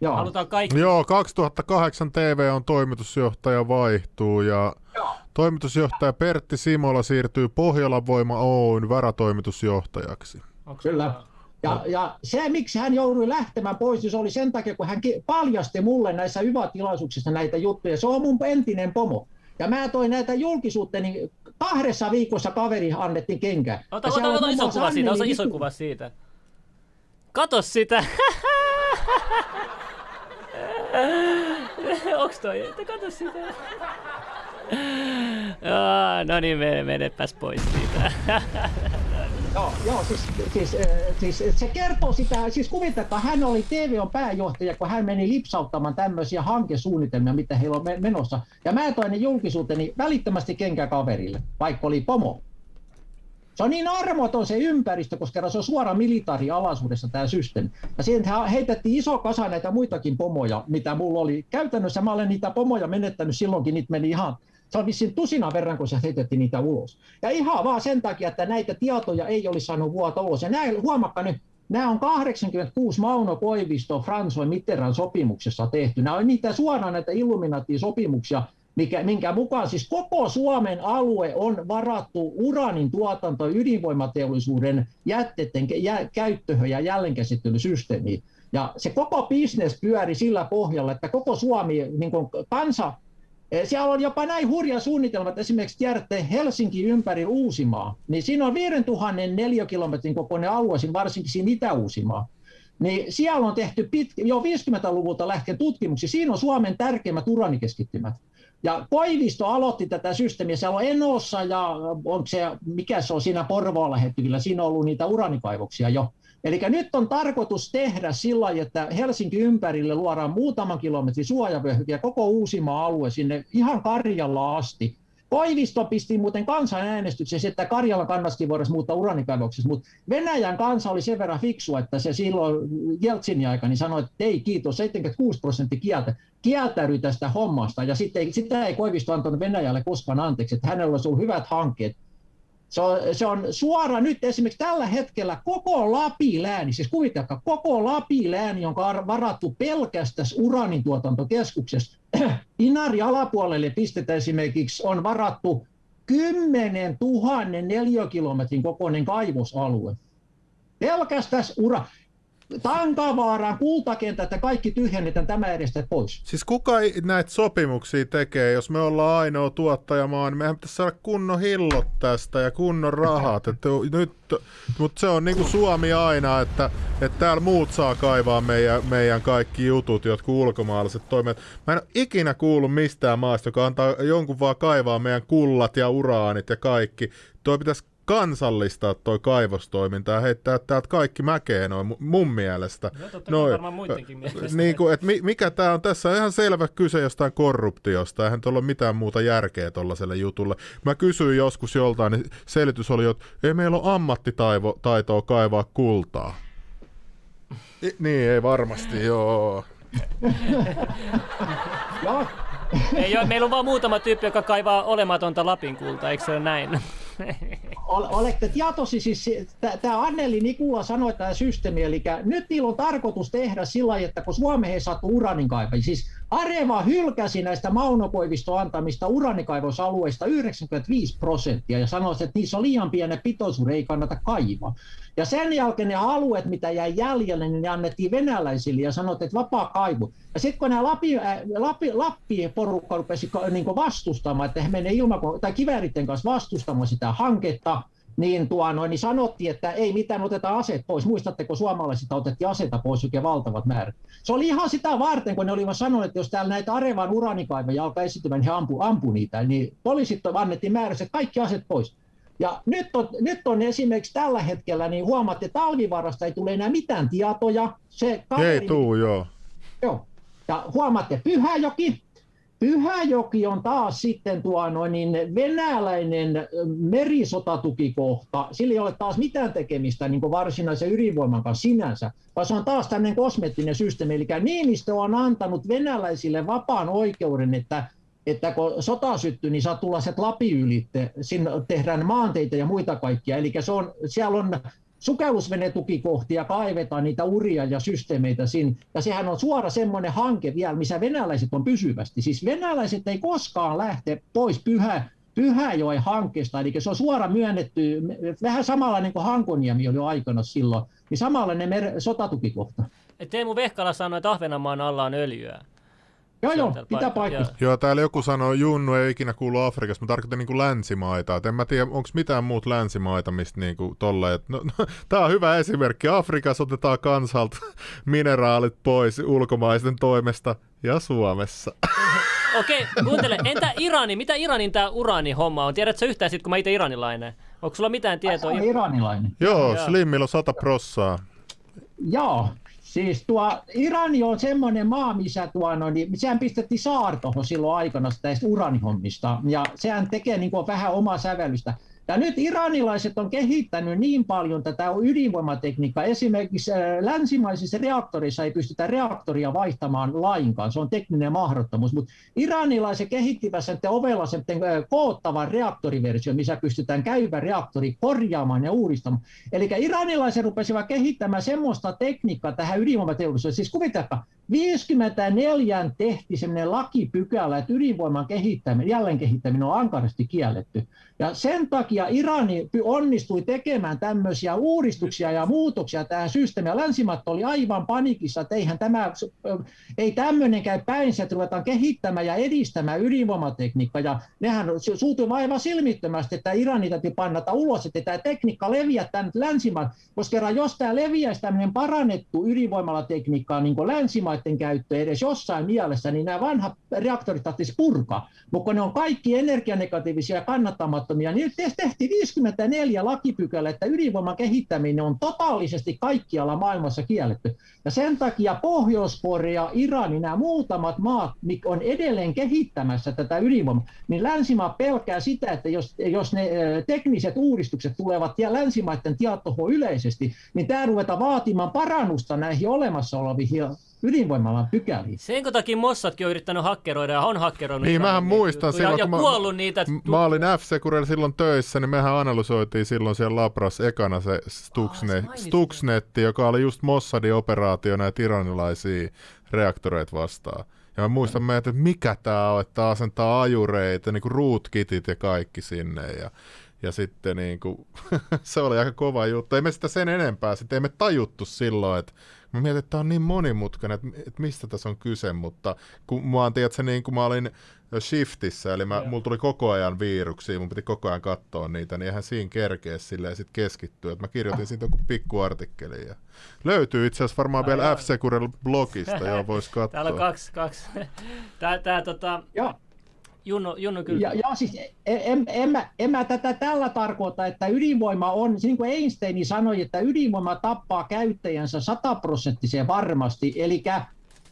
Joo. Halutaan kaikki. Joo, 2008 TV on toimitusjohtaja vaihtuu ja Joo. toimitusjohtaja Pertti Simola siirtyy Pohjolan Voima Oyn varatoimitusjohtajaksi. Onko Kyllä. Ja, ja se, miksi hän joutui lähtemään pois, niin se oli sen takia, kun hän paljasti mulle näissä YVA-tilaisuuksissa näitä juttuja. Se on mun entinen pomo. Ja mä toin näitä julkisuutta, niin kahdessa viikossa kaveri annettiin kenkä. Ota, ota, ota, iso kuva siitä, ota iso kuva siitä. Kato sitä! Onks toi? Kato sitä. no niin, menepäs pois siitä. Joo, siis, siis, siis, se kertoo sitä, siis kuvitelkaa, hän oli TVOn pääjohtaja, kun hän meni lipsauttamaan tämmöisiä hankesuunnitelmia, mitä heillä on menossa. Ja mä toin ne julkisuuteni välittömästi kenkäkaverille, vaikka oli pomo. Se on niin armoton se ympäristö, koska se on suora militaarialaisuudessa tämä systeemi. Ja siihen heitettiin iso kasa näitä muitakin pomoja, mitä mulla oli. Käytännössä mä olen niitä pomoja menettänyt silloinkin, niitä meni ihan se on vissiin tusina verran, kun se heitettiin niitä ulos. Ja ihan vaan sen takia, että näitä tietoja ei olisi saanut vuoto ulos. Ja näin, huomakka nyt, Nämä on 86 Mauno Koivisto François Mitterrand sopimuksessa tehty. Nämä on niitä suoraan näitä Illuminati-sopimuksia, mikä, minkä mukaan siis koko Suomen alue on varattu uranin tuotanto ydinvoimateollisuuden jätteiden jä, käyttöhön ja jälleenkäsittelysysteemiin. Ja se koko bisnes pyöri sillä pohjalla, että koko Suomi niin kansa Eh, siellä on jopa näin hurja että esimerkiksi tiedätte Helsinki ympäri Uusimaa, niin siinä on 5000 neliökilometrin kokoinen alue, varsinkin siinä Itä-Uusimaa. niin siellä on tehty pit, jo 50-luvulta lähtien tutkimuksia. Siinä on Suomen tärkeimmät uranikeskittymät. Ja Koivisto aloitti tätä systeemiä. Siellä on Enossa ja onko se, mikä se on siinä Porvoalla hetkellä, siinä on ollut niitä uranikaivoksia jo. Eli nyt on tarkoitus tehdä sillä että Helsinki ympärille luodaan muutaman kilometrin suojavyöhyke ja koko Uusimaa alue sinne ihan Karjalla asti. Koivisto pisti muuten kansanäänestyksessä, että Karjala kannattiin voida muuttaa uranikaivoksessa, mutta Venäjän kansa oli sen verran fiksu, että se silloin Jeltsinin aikana sanoi, että ei kiitos, 76 prosenttia kieltä, kieltäytyi tästä hommasta, ja sitten, sitä ei Koivisto antanut Venäjälle koskaan anteeksi, että hänellä olisi ollut hyvät hankkeet, se on, se on suora nyt esimerkiksi tällä hetkellä koko Lapilääni, siis kuvitelkaa, koko Lapilääni on varattu pelkästään uranin tuotantokeskuksesta. Inari alapuolelle pistetään esimerkiksi on varattu 10 000 neliökilometrin kokoinen kaivosalue. Pelkästään ura. Tankavaaraan, kultakentät ja kaikki tyhjennetään tämä edestä pois. Siis kuka näitä sopimuksia tekee, jos me ollaan ainoa tuottajamaa, niin mehän pitäisi saada kunnon hillot tästä ja kunnon rahat. Että nyt, mutta se on niin kuin Suomi aina, että, että täällä muut saa kaivaa meidän, meidän kaikki jutut, jotka ulkomaalaiset toimet. Mä en ole ikinä kuullut mistään maasta, joka antaa jonkun vaan kaivaa meidän kullat ja uraanit ja kaikki. Tuo pitäisi kansallistaa toi kaivostoiminta ja heittää täältä kaikki mäkeen noin mun mielestä. No, totta noin, varmaan muidenkin mielestä. Niin kuin, että mikä tämä on tässä on ihan selvä kyse jostain korruptiosta, eihän tuolla ole mitään muuta järkeä tuollaiselle jutulle. Mä kysyin joskus joltain, niin selitys oli, että ei meillä ole ammattitaitoa kaivaa kultaa. I, niin, ei varmasti, joo. ei ole, meillä on vaan muutama tyyppi, joka kaivaa olematonta Lapin kultaa, eikö se ole näin? Olette tietoisi, siis tämä Anneli Nikula sanoi tämä systeemi, eli nyt niillä on tarkoitus tehdä sillä lailla, että kun Suomeen ei saatu uranin siis Areva hylkäsi näistä Maunokoivisto antamista uranikaivosalueista 95 prosenttia ja sanoi, että niissä on liian pieni pitoisuus, ei kannata kaivaa. Ja sen jälkeen ne alueet, mitä jäi jäljelle, niin ne annettiin venäläisille ja sanoi, että vapaa kaivu. Ja sitten kun nämä Lappi, äh, Lappi, Lappi-porukka rupesi niin vastustamaan, että he menee ilmako- tai kivääritten kanssa vastustamaan sitä hanketta, niin, tuo, noin, niin sanottiin, että ei mitään, otetaan aseet pois. Muistatteko, suomalaiset otettiin aseita pois oikein valtavat määrät. Se oli ihan sitä varten, kun ne olivat sanoneet, että jos täällä näitä Arevan uranikaivoja alkaa esiintymään, niin he ampu, ampu niitä. Niin poliisit annettiin määrässä, että kaikki aseet pois. Ja nyt on, nyt on esimerkiksi tällä hetkellä, niin huomaatte, että talvivarasta ei tule enää mitään tietoja. Se kaveri, ei tuu, joo. Joo. Ja huomaatte, Pyhäjoki, Pyhäjoki on taas sitten tuo noin, niin venäläinen merisotatukikohta. Sillä ei ole taas mitään tekemistä niin varsinaisen ydinvoiman kanssa sinänsä, vaan se on taas tämmöinen kosmettinen systeemi. Eli Niinistö on antanut venäläisille vapaan oikeuden, että että kun sota syttyy, niin saa tulla se Lapi ylitte, sinne tehdään maanteita ja muita kaikkia. Eli se on, siellä on sukellusvenetukikohtia, kaivetaan niitä uria ja systeemeitä sinne. Ja sehän on suora semmoinen hanke vielä, missä venäläiset on pysyvästi. Siis venäläiset ei koskaan lähte pois pyhä, Pyhäjoen hankkeesta, eli se on suora myönnetty, vähän samanlainen kuin Hankoniemi oli aikana silloin, niin samanlainen mer- sotatukikohta. Teemu Vehkala sanoi, että Ahvenanmaan alla on öljyä. Joo, joo, pitää paikkaa. Joo, täällä joku sanoi, Junnu ei ikinä kuulu Afrikassa, mä tarkoitan niin kuin länsimaita. Et en mä tiedä, onko mitään muut länsimaita, mistä niin kuin tolle, et, no, no, tää on hyvä esimerkki. Afrikassa otetaan kansalta mineraalit pois ulkomaisten toimesta ja Suomessa. Okei, okay, kuuntele. Entä Irani? Mitä Iranin tämä uraani-homma on? Tiedätkö yhtään sit, kun mä itse iranilainen? Onko sulla mitään tietoa? Ai, iranilainen. Joo, Slimmillä on sata prossaa. Joo, Siis tuo Irani on semmoinen maa, missä tuo, no, niin, sehän pistettiin saartohon silloin aikana tästä uranihommista, ja sehän tekee niin kuin vähän omaa sävellystä. Ja nyt iranilaiset on kehittänyt niin paljon tätä ydinvoimatekniikkaa. Esimerkiksi äh, länsimaisissa reaktorissa ei pystytä reaktoria vaihtamaan lainkaan. Se on tekninen mahdottomuus. Mutta iranilaiset kehittivät sen ovella sen äh, koottavan reaktoriversio, missä pystytään käyvä reaktori korjaamaan ja uudistamaan. Eli iranilaiset rupesivat kehittämään semmoista tekniikkaa tähän ydinvoimateollisuuteen. Siis kuvitelkaa, 54 tehti sellainen lakipykälä, että ydinvoiman kehittäminen, jälleen kehittäminen on ankarasti kielletty. Ja sen takia Irani onnistui tekemään tämmöisiä uudistuksia ja muutoksia tähän systeemiin. Länsimaat oli aivan panikissa, että eihän tämä, ei tämmöinen käy päinsä, että ruvetaan kehittämään ja edistämään ydinvoimatekniikkaa. Ja nehän suutui aivan silmittömästi, että Irani täytyy pannata ulos, että tämä tekniikka leviää tänne länsimaan. Koska jos tämä leviäisi tämmöinen parannettu ydinvoimalatekniikka niin kuin länsimaiden käyttö edes jossain mielessä, niin nämä vanhat reaktorit tarvitsisi purkaa. Mutta ne on kaikki energianegatiivisia ja kannattamattomia riippumattomia, niin tehtiin 54 lakipykälä, että ydinvoiman kehittäminen on totaalisesti kaikkialla maailmassa kielletty. Ja sen takia Pohjois-Korea, Iran, nämä muutamat maat, mikä on edelleen kehittämässä tätä ydinvoimaa, niin länsimaa pelkää sitä, että jos, jos ne tekniset uudistukset tulevat ja länsimaiden tietoon yleisesti, niin tämä ruvetaan vaatimaan parannusta näihin olemassa oleviin ydinvoimalan pykäliin. Sen takia Mossadkin on yrittänyt hakkeroida ja on hakkeroinut. Niin, mähän muistan silloin, ja, ja kun kuollut mä, niitä. Mä olin f silloin töissä, niin mehän analysoitiin silloin siellä Labras ekana se Stuxnet, oh, Stuxnetti, joka oli just Mossadin operaatio näitä iranilaisia reaktoreita vastaan. Ja mä muistan meitä, että mikä tää on, että asentaa ajureita, niin kuin rootkitit ja kaikki sinne. Ja, ja sitten niin kuin, se oli aika kova juttu. Ei me sitä sen enempää, sitten ei me tajuttu silloin, että Mä mietin, että tämä on niin monimutkainen, että, että mistä tässä on kyse, mutta kun mä oon, tiedätkö, niin kun mä olin shiftissä, eli mä, mulla tuli koko ajan viiruksia, mun piti koko ajan katsoa niitä, niin eihän siinä kerkeä silleen sit keskittyä. Että mä kirjoitin siitä joku pikkuartikkeli. Ja löytyy itse asiassa varmaan no, vielä f blogista, joo, vois katsoa. Täällä on kaksi, kaksi. Tää, tää tota... Joo. Junno, Junno kyllä. Ja, ja siis en, en, mä, en mä tätä tällä tarkoita, että ydinvoima on, niin kuin Einstein sanoi, että ydinvoima tappaa käyttäjänsä sataprosenttisen varmasti. Eli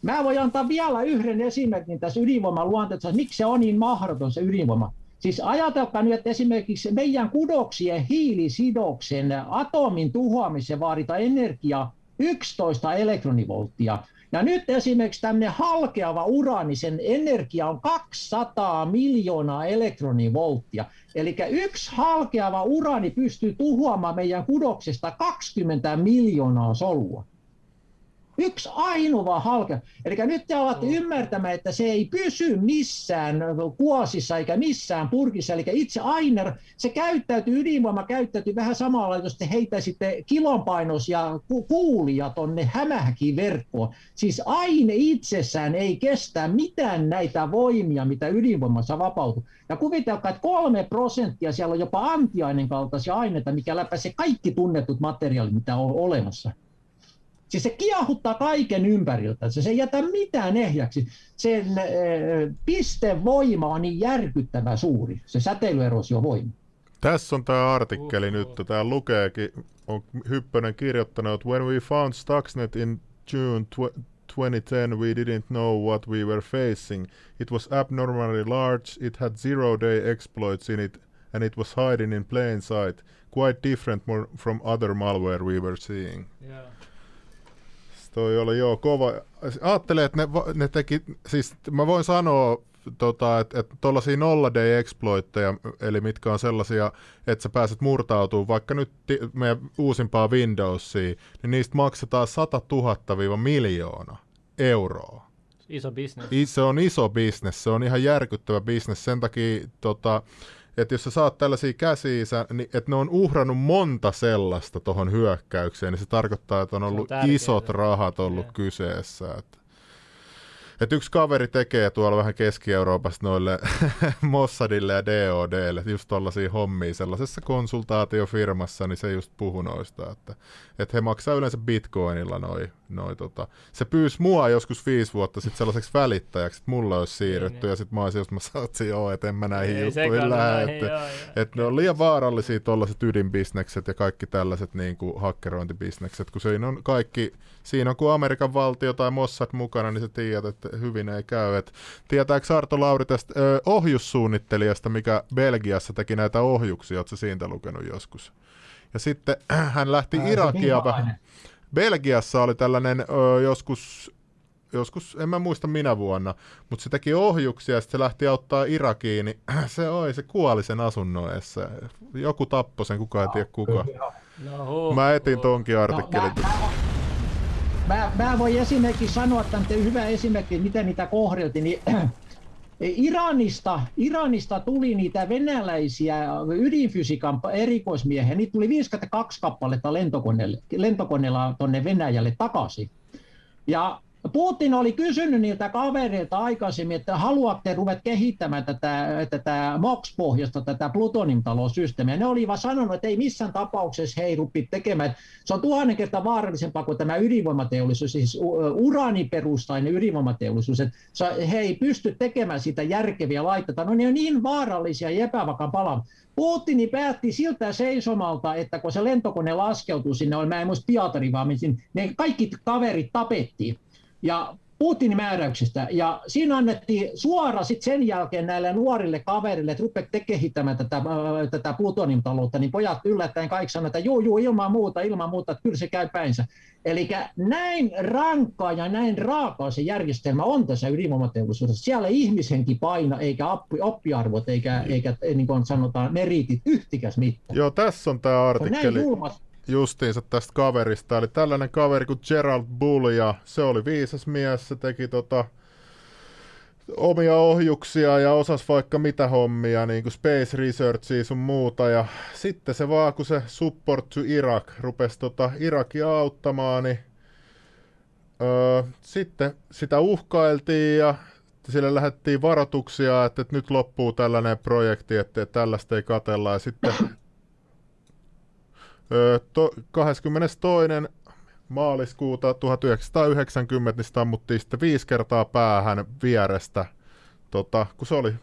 mä voin antaa vielä yhden esimerkin tässä ydinvoiman luonteessa, miksi se on niin mahdoton se ydinvoima. Siis ajatelkaa nyt, että esimerkiksi meidän kudoksien hiilisidoksen atomin tuhoamiseen vaaditaan energiaa 11 elektronivolttia. Ja nyt esimerkiksi tämmöinen halkeava uraani, sen energia on 200 miljoonaa elektronivolttia. Eli yksi halkeava uraani pystyy tuhoamaan meidän kudoksesta 20 miljoonaa solua. Yksi ainoa halke. Eli nyt te olette mm. ymmärtämään, että se ei pysy missään kuosissa eikä missään purkissa. Eli itse ainer, se käyttäytyy, ydinvoima käyttäytyy vähän samalla, jos te heittäisitte kilonpainos ja kuulia tonne hämähäkin verkkoon. Siis aine itsessään ei kestä mitään näitä voimia, mitä ydinvoimassa vapautuu. Ja kuvitelkaa, että kolme prosenttia siellä on jopa antiainen kaltaisia aineita, mikä läpäisee kaikki tunnetut materiaalit, mitä on olemassa. Siis se kiahuttaa kaiken ympäriltä, se ei jätä mitään ehjäksi. Sen äh, pistevoima on niin järkyttävä suuri, se säteilyerosiovoima. Tässä on tämä artikkeli uh, nyt, tämä lukeekin, on Hyppönen kirjoittanut, When we found Stuxnet in June 2010, we didn't know what we were facing. It was abnormally large, it had zero-day exploits in it, and it was hiding in plain sight, quite different from other malware we were seeing. Yeah toi oli joo kova. Ajattelin, että ne, ne teki, siis mä voin sanoa, tota, että et tuollaisia nolla day exploitteja, eli mitkä on sellaisia, että sä pääset murtautumaan vaikka nyt meidän uusimpaa Windowsiin, niin niistä maksetaan 100 000 miljoona euroa. Iso bisnes. Se on iso bisnes, se on ihan järkyttävä bisnes, sen takia tota, että jos sä saat tällaisia käsiä, niin että ne on uhrannut monta sellaista tuohon hyökkäykseen, niin se tarkoittaa, että on ollut on isot rahat ollut yeah. kyseessä. Että et yksi kaveri tekee tuolla vähän Keski-Euroopassa noille Mossadille ja DODlle just tollaisia hommia sellaisessa konsultaatiofirmassa, niin se just puhu noista, että, että he maksaa yleensä bitcoinilla noin. Noi, tota. Se pyysi mua joskus viisi vuotta sitten sellaiseksi välittäjäksi, että mulla olisi siirretty, niin, ja sitten mä olisin just, mä saatsin, joo, että en mä näihin Ei, juttuihin lähde. Että, että ne on liian vaarallisia tuollaiset ydinbisnekset ja kaikki tällaiset niin kuin hakkerointibisnekset, kun siinä on kaikki, siinä on kuin Amerikan valtio tai Mossad mukana, niin sä tiedät, että hyvin ei käy. Et tietääkö Arto Lauri tästä ö, ohjussuunnittelijasta, mikä Belgiassa teki näitä ohjuksia, oletko siitä lukenut joskus? Ja sitten hän lähti Ää, Irakia vähän. Belgiassa oli tällainen ö, joskus joskus, en mä muista minä vuonna, mutta se teki ohjuksia ja sitten se lähti auttaa Irakiin, niin se oi, se kuoli sen asunnoessa. Joku tappoi sen, kukaan ei tiedä kuka. No, mä etin tonkin artikkelin. No, mä, mä voin esimerkiksi sanoa, että on hyvä esimerkki, miten niitä kohdeltiin, niin Iranista, Iranista tuli niitä venäläisiä ydinfysiikan erikoismiehiä, niitä tuli 52 kappaletta lentokoneella, lentokoneella tuonne Venäjälle takaisin. Ja Putin oli kysynyt niiltä kavereilta aikaisemmin, että haluatte ruveta kehittämään tätä, tätä MOX-pohjasta, tätä plutoniumtalosysteemiä. Ne olivat sanonut, että ei missään tapauksessa he ei tekemään. Se on tuhannen kertaa vaarallisempaa kuin tämä ydinvoimateollisuus, siis uraaniperustainen ydinvoimateollisuus. Että he ei pysty tekemään sitä järkeviä laitteita. No ne on niin vaarallisia ja epävakaan palaa. Putini päätti siltä seisomalta, että kun se lentokone laskeutui sinne, mä en muista Pietari, vaan ne kaikki kaverit tapettiin ja Putinin määräyksistä. Ja siinä annettiin suora sit sen jälkeen näille nuorille kaverille, että rupeat kehittämään tätä, äh, tätä plutoniumtaloutta, niin pojat yllättäen kaikki sanoivat, että juu, juu, ilman muuta, ilman muuta, että kyllä se käy päinsä. Eli näin rankkaa ja näin raakaa se järjestelmä on tässä ydinvoimateollisuudessa. Siellä ihmishenki paina, eikä oppi, oppiarvot, eikä, eikä niin kuin sanotaan, meritit yhtikäs mitään. Joo, tässä on tämä artikkeli. On näin justiinsa tästä kaverista. Eli tällainen kaveri kuin Gerald Bull, ja se oli viisas mies, se teki tota, omia ohjuksia ja osas vaikka mitä hommia, niin kuin Space Researchia sun muuta. Ja sitten se vaan, kun se Support to Iraq rupesi tota Irakia auttamaan, niin öö, sitten sitä uhkailtiin ja sille lähdettiin varoituksia, että, että nyt loppuu tällainen projekti, että, että tällaista ei katella. Ja sitten to, 22. maaliskuuta 1990 niin ammuttiin sitten viisi kertaa päähän vierestä, tota, kun se oli,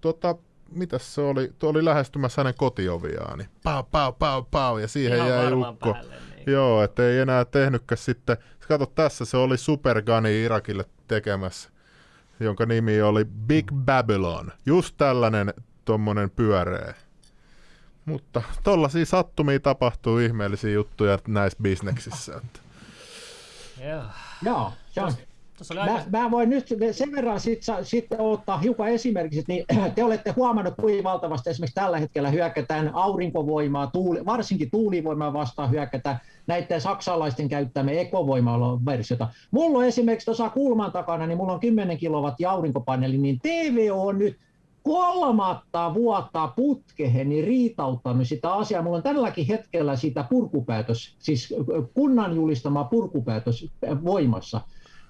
tota, mitäs se oli, tuo oli lähestymässä hänen kotioviaan, niin pau, pau, pau, pau, ja siihen Ihan jäi ukko. Päälle, niin. Joo, että ei enää tehnytkään sitten, kato tässä se oli Superguni Irakille tekemässä, jonka nimi oli Big Babylon, just tällainen tuommoinen pyöreä. Mutta tollaisia sattumia tapahtuu ihmeellisiä juttuja näissä bisneksissä. Että. Joo. Joo, se on. Mä, mä voin nyt sen verran sitten sit ottaa hiukan esimerkiksi, niin te olette huomannut, kuinka valtavasti esimerkiksi tällä hetkellä hyökätään aurinkovoimaa, tuuli, varsinkin tuulivoimaa vastaan hyökätään näiden saksalaisten käyttämä ekovoimalla-versiota. Mulla on esimerkiksi tuossa kulman takana, niin mulla on 10 kilowattia aurinkopaneeli, niin TV on nyt kolmatta vuotta putkeheni riitauttanut sitä asiaa. Mulla on tälläkin hetkellä sitä purkupäätös, siis kunnan julistama purkupäätös voimassa.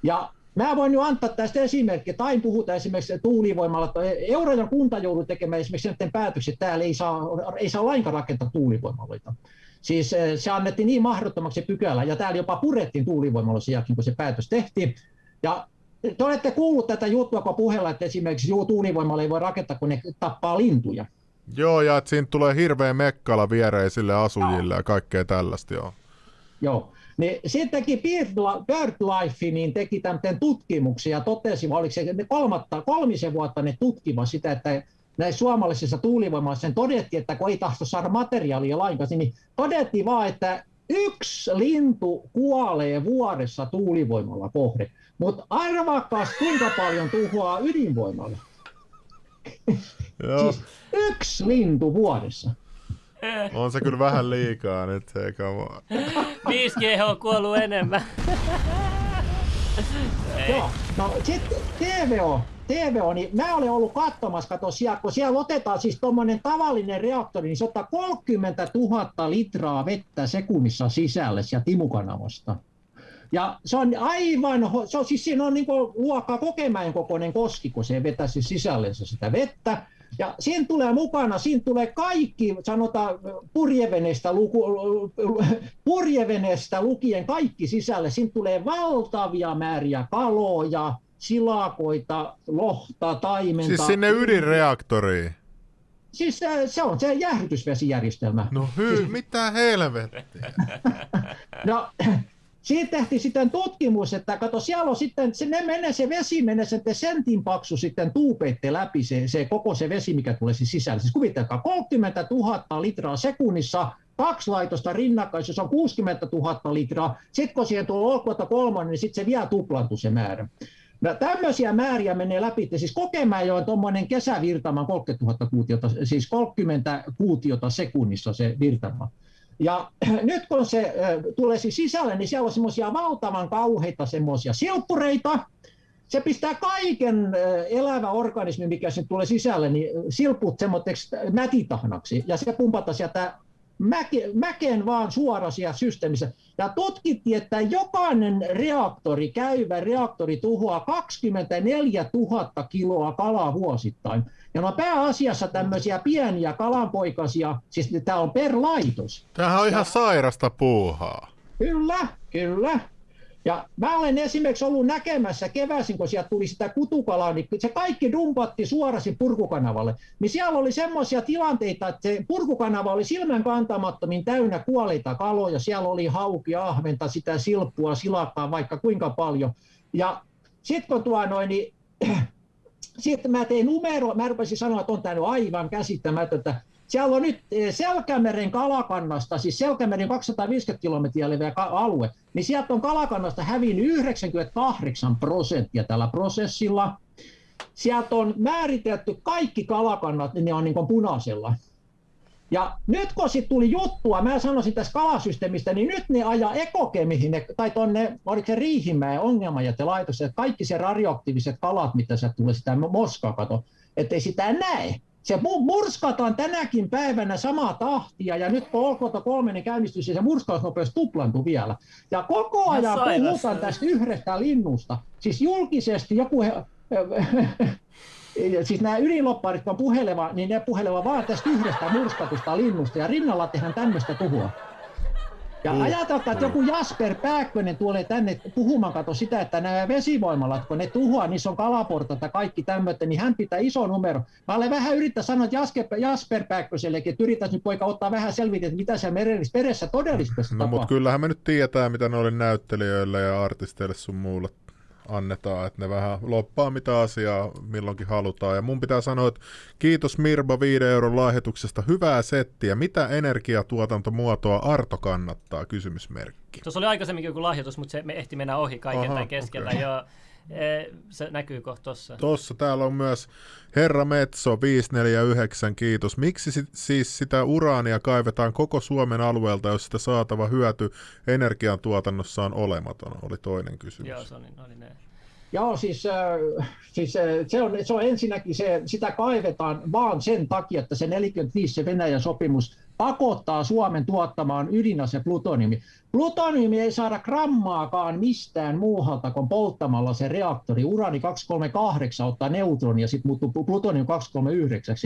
Ja Mä voin nyt antaa tästä esimerkkiä. Tai puhutaan esimerkiksi tuulivoimalla, että Eurajan kunta joudui tekemään esimerkiksi näiden päätökset, että täällä ei saa, ei saa lainkaan rakentaa tuulivoimaloita. Siis se annettiin niin mahdottomaksi pykälä, ja täällä jopa purettiin tuulivoimaloisia, kun se päätös tehtiin. Ja te olette kuullut tätä juttua, kun puhella, että esimerkiksi juu, tuulivoimalla ei voi rakentaa, kun ne tappaa lintuja. Joo, ja että siinä tulee hirveä mekkala viereisille asujille ja kaikkea tällaista, joo. Joo. Niin sittenkin BirdLife niin teki tämän tutkimuksia ja totesi, oliko se ne kolmatta, kolmisen vuotta ne tutkiva sitä, että näissä suomalaisissa tuulivoimassa sen todettiin, että kun ei tahto saada materiaalia lainkaan, niin todettiin vaan, että yksi lintu kuolee vuodessa tuulivoimalla kohde. Mutta arvaakas, kuinka paljon tuhoaa ydinvoimalla. Joo. siis yksi lintu vuodessa. On se kyllä vähän liikaa nyt, hei come 5G on kuollut enemmän. Joo, no sitten TVO, TVO, niin mä olen ollut katsomassa, kato siellä, kun siellä otetaan siis tuommoinen tavallinen reaktori, niin se ottaa 30 000 litraa vettä sekunnissa sisälle sieltä timukanavasta. Ja se on aivan, se on, siis siinä on niin luokka kokemäen kokoinen koski, kun se vetäisi sisällensä sitä vettä. Ja siinä tulee mukana, siinä tulee kaikki, sanotaan purjeveneestä, luku, purjeveneestä lukien kaikki sisälle. Siinä tulee valtavia määriä kaloja, silakoita, lohta, taimenta. Siis sinne ydinreaktoriin? Siis se, se on se jäähdytysvesijärjestelmä. No hy, siis... mitä helvettiä? no, siitä tehtiin sitten tutkimus, että kato, siellä on sitten, se, ne menee, se vesi menee sitten sentin paksu sitten tuupeitte läpi, se, se, koko se vesi, mikä tulee siis sisälle. Siis kuvitelkaa, 30 000 litraa sekunnissa, kaksi laitosta rinnakkain, jos on 60 000 litraa, sitten kun siihen tulee olkoota kolmonen, niin sitten se vielä tuplantuu se määrä. No, tämmöisiä määriä menee läpi, että siis Kokemäen on tuommoinen kesävirtama 30 000 kuutiota, siis 30 kuutiota sekunnissa se virtama. Ja nyt kun se tulee sisälle, niin siellä on semmoisia valtavan kauheita semmoisia silppureita, se pistää kaiken elävä organismi, mikä sen tulee sisälle, niin silput semmoiseksi mätitahnaksi, ja se pumpata sieltä mäke, mäkeen vaan suora siellä systeemissä. Ja tutkittiin, että jokainen reaktori, käyvä reaktori tuhoaa 24 000 kiloa kalaa vuosittain. Ja no pääasiassa tämmöisiä pieniä kalanpoikasia, siis tämä on per laitos. Tämähän on ihan ja, sairasta puuhaa. Kyllä, kyllä. Ja mä olen esimerkiksi ollut näkemässä keväisin, kun sieltä tuli sitä kutukalaa, niin se kaikki dumpatti suorasi purkukanavalle. Niin siellä oli semmoisia tilanteita, että se purkukanava oli silmän kantamattomin täynnä kuolleita kaloja. Siellä oli hauki, ahventa, sitä silppua, silakkaa, vaikka kuinka paljon. Ja sitten kun tuo noin, niin sitten mä tein numero, mä rupesin sanoa, että on tämä aivan käsittämätöntä. Siellä on nyt eh, Selkämeren kalakannasta, siis Selkämeren 250 kilometriä leveä alue, niin sieltä on kalakannasta hävinnyt 98 prosenttia tällä prosessilla. Sieltä on määritelty kaikki kalakannat, niin ne on niin punaisella. Ja nyt kun sitten tuli juttua, mä sanoisin tästä kalasysteemistä, niin nyt ne ajaa ekokemihin, tai tuonne, oliko se Riihimäen ongelmajätelaitos, että kaikki se radioaktiiviset kalat, mitä se tulee sitä moskaa kato, ettei sitä näe. Se murskataan tänäkin päivänä samaa tahtia, ja nyt kun Olkota kolmen niin käynnistys, ja se murskausnopeus tuplantui vielä. Ja koko ajan puhutaan tästä yhdestä linnusta. Siis julkisesti joku... He, siis nämä ydinlopparit, kun puheleva, niin ne puheleva vaan tästä yhdestä murskatusta linnusta, ja rinnalla tehdään tämmöistä tuhua. Ja mm. ajatelkaa, että joku Jasper Pääkkönen tulee tänne puhumaan, kato sitä, että nämä vesivoimalat, kun ne tuhoaa, niissä on kalaportat ja kaikki tämmöistä, niin hän pitää iso numero. Mä olen vähän yrittää sanoa että Jasper, Jasper Pääkkösellekin, että yrittäisi nyt poika ottaa vähän selvitä, että mitä siellä merellisessä peressä todellisuudessa No mutta kyllähän me nyt tietää, mitä ne oli näyttelijöille ja artisteille sun muulle annetaan, että ne vähän loppaa mitä asiaa milloinkin halutaan. Ja mun pitää sanoa, että kiitos Mirba 5 euron lahjoituksesta, hyvää settiä. Mitä energiatuotantomuotoa Arto kannattaa? Kysymysmerkki. Tuossa oli aikaisemminkin joku lahjoitus, mutta se me ehti mennä ohi kaiken Aha, keskellä. Okay. Ja se näkyy kohta tuossa. Tuossa täällä on myös Herra Metso 549, kiitos. Miksi sit, siis sitä uraania kaivetaan koko Suomen alueelta, jos sitä saatava hyöty energiantuotannossa on olematon, oli toinen kysymys. Joo, se oli, oli ne. Joo, siis, äh, siis äh, se, on, se on ensinnäkin se, sitä kaivetaan vaan sen takia, että se 45 se Venäjän sopimus pakottaa Suomen tuottamaan ydinase plutoniumi. Plutoniumi ei saada grammaakaan mistään muualta kuin polttamalla se reaktori. Urani 238 ottaa neutronia ja sitten muuttuu plutonium 239.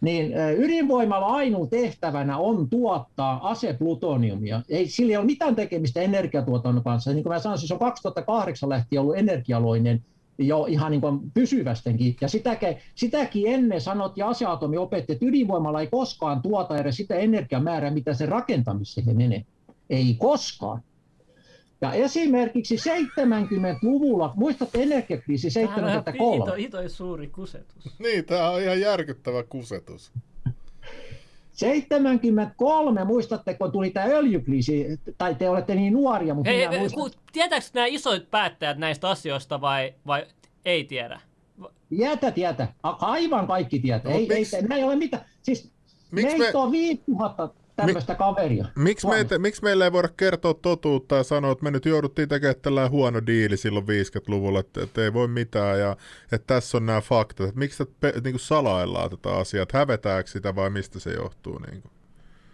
Niin ydinvoimalla ainoa tehtävänä on tuottaa aseplutoniumia. Ei, sillä ei ole mitään tekemistä energiatuotannon kanssa. Niin kuin mä sanoin, se on 2008 lähtien ollut energialoinen jo ihan niin kuin pysyvästenkin. Ja sitäkin, sitäkin ennen sanot ja aseatomi opetti, että ydinvoimalla ei koskaan tuota edes sitä energiamäärää, mitä se rakentamiseen menee. Ei koskaan. Ja esimerkiksi 70-luvulla, muistatte energiakriisi 73? Tämä on suuri kusetus. Niin, tämä on ihan järkyttävä kusetus. 73, muistatteko, tuli tämä öljykriisi, tai te olette niin nuoria, mutta Hei, muistan... Tietääkö nämä isoit päättäjät näistä asioista vai, vai ei tiedä? Jätä, tietä. Aivan kaikki tietää. No, ei, ei, ei, ei ole mitään. Siis meitä me... on 5000 tämmöistä kaveria. Miksi, meitä, miksi meillä ei voida kertoa totuutta ja sanoa, että me nyt jouduttiin tekemään tällainen huono diili silloin 50-luvulla, että, että ei voi mitään ja että tässä on nämä faktat. Että miksi te niin kuin salaillaan tätä asiaa, että hävetääkö sitä vai mistä se johtuu? Niin kuin?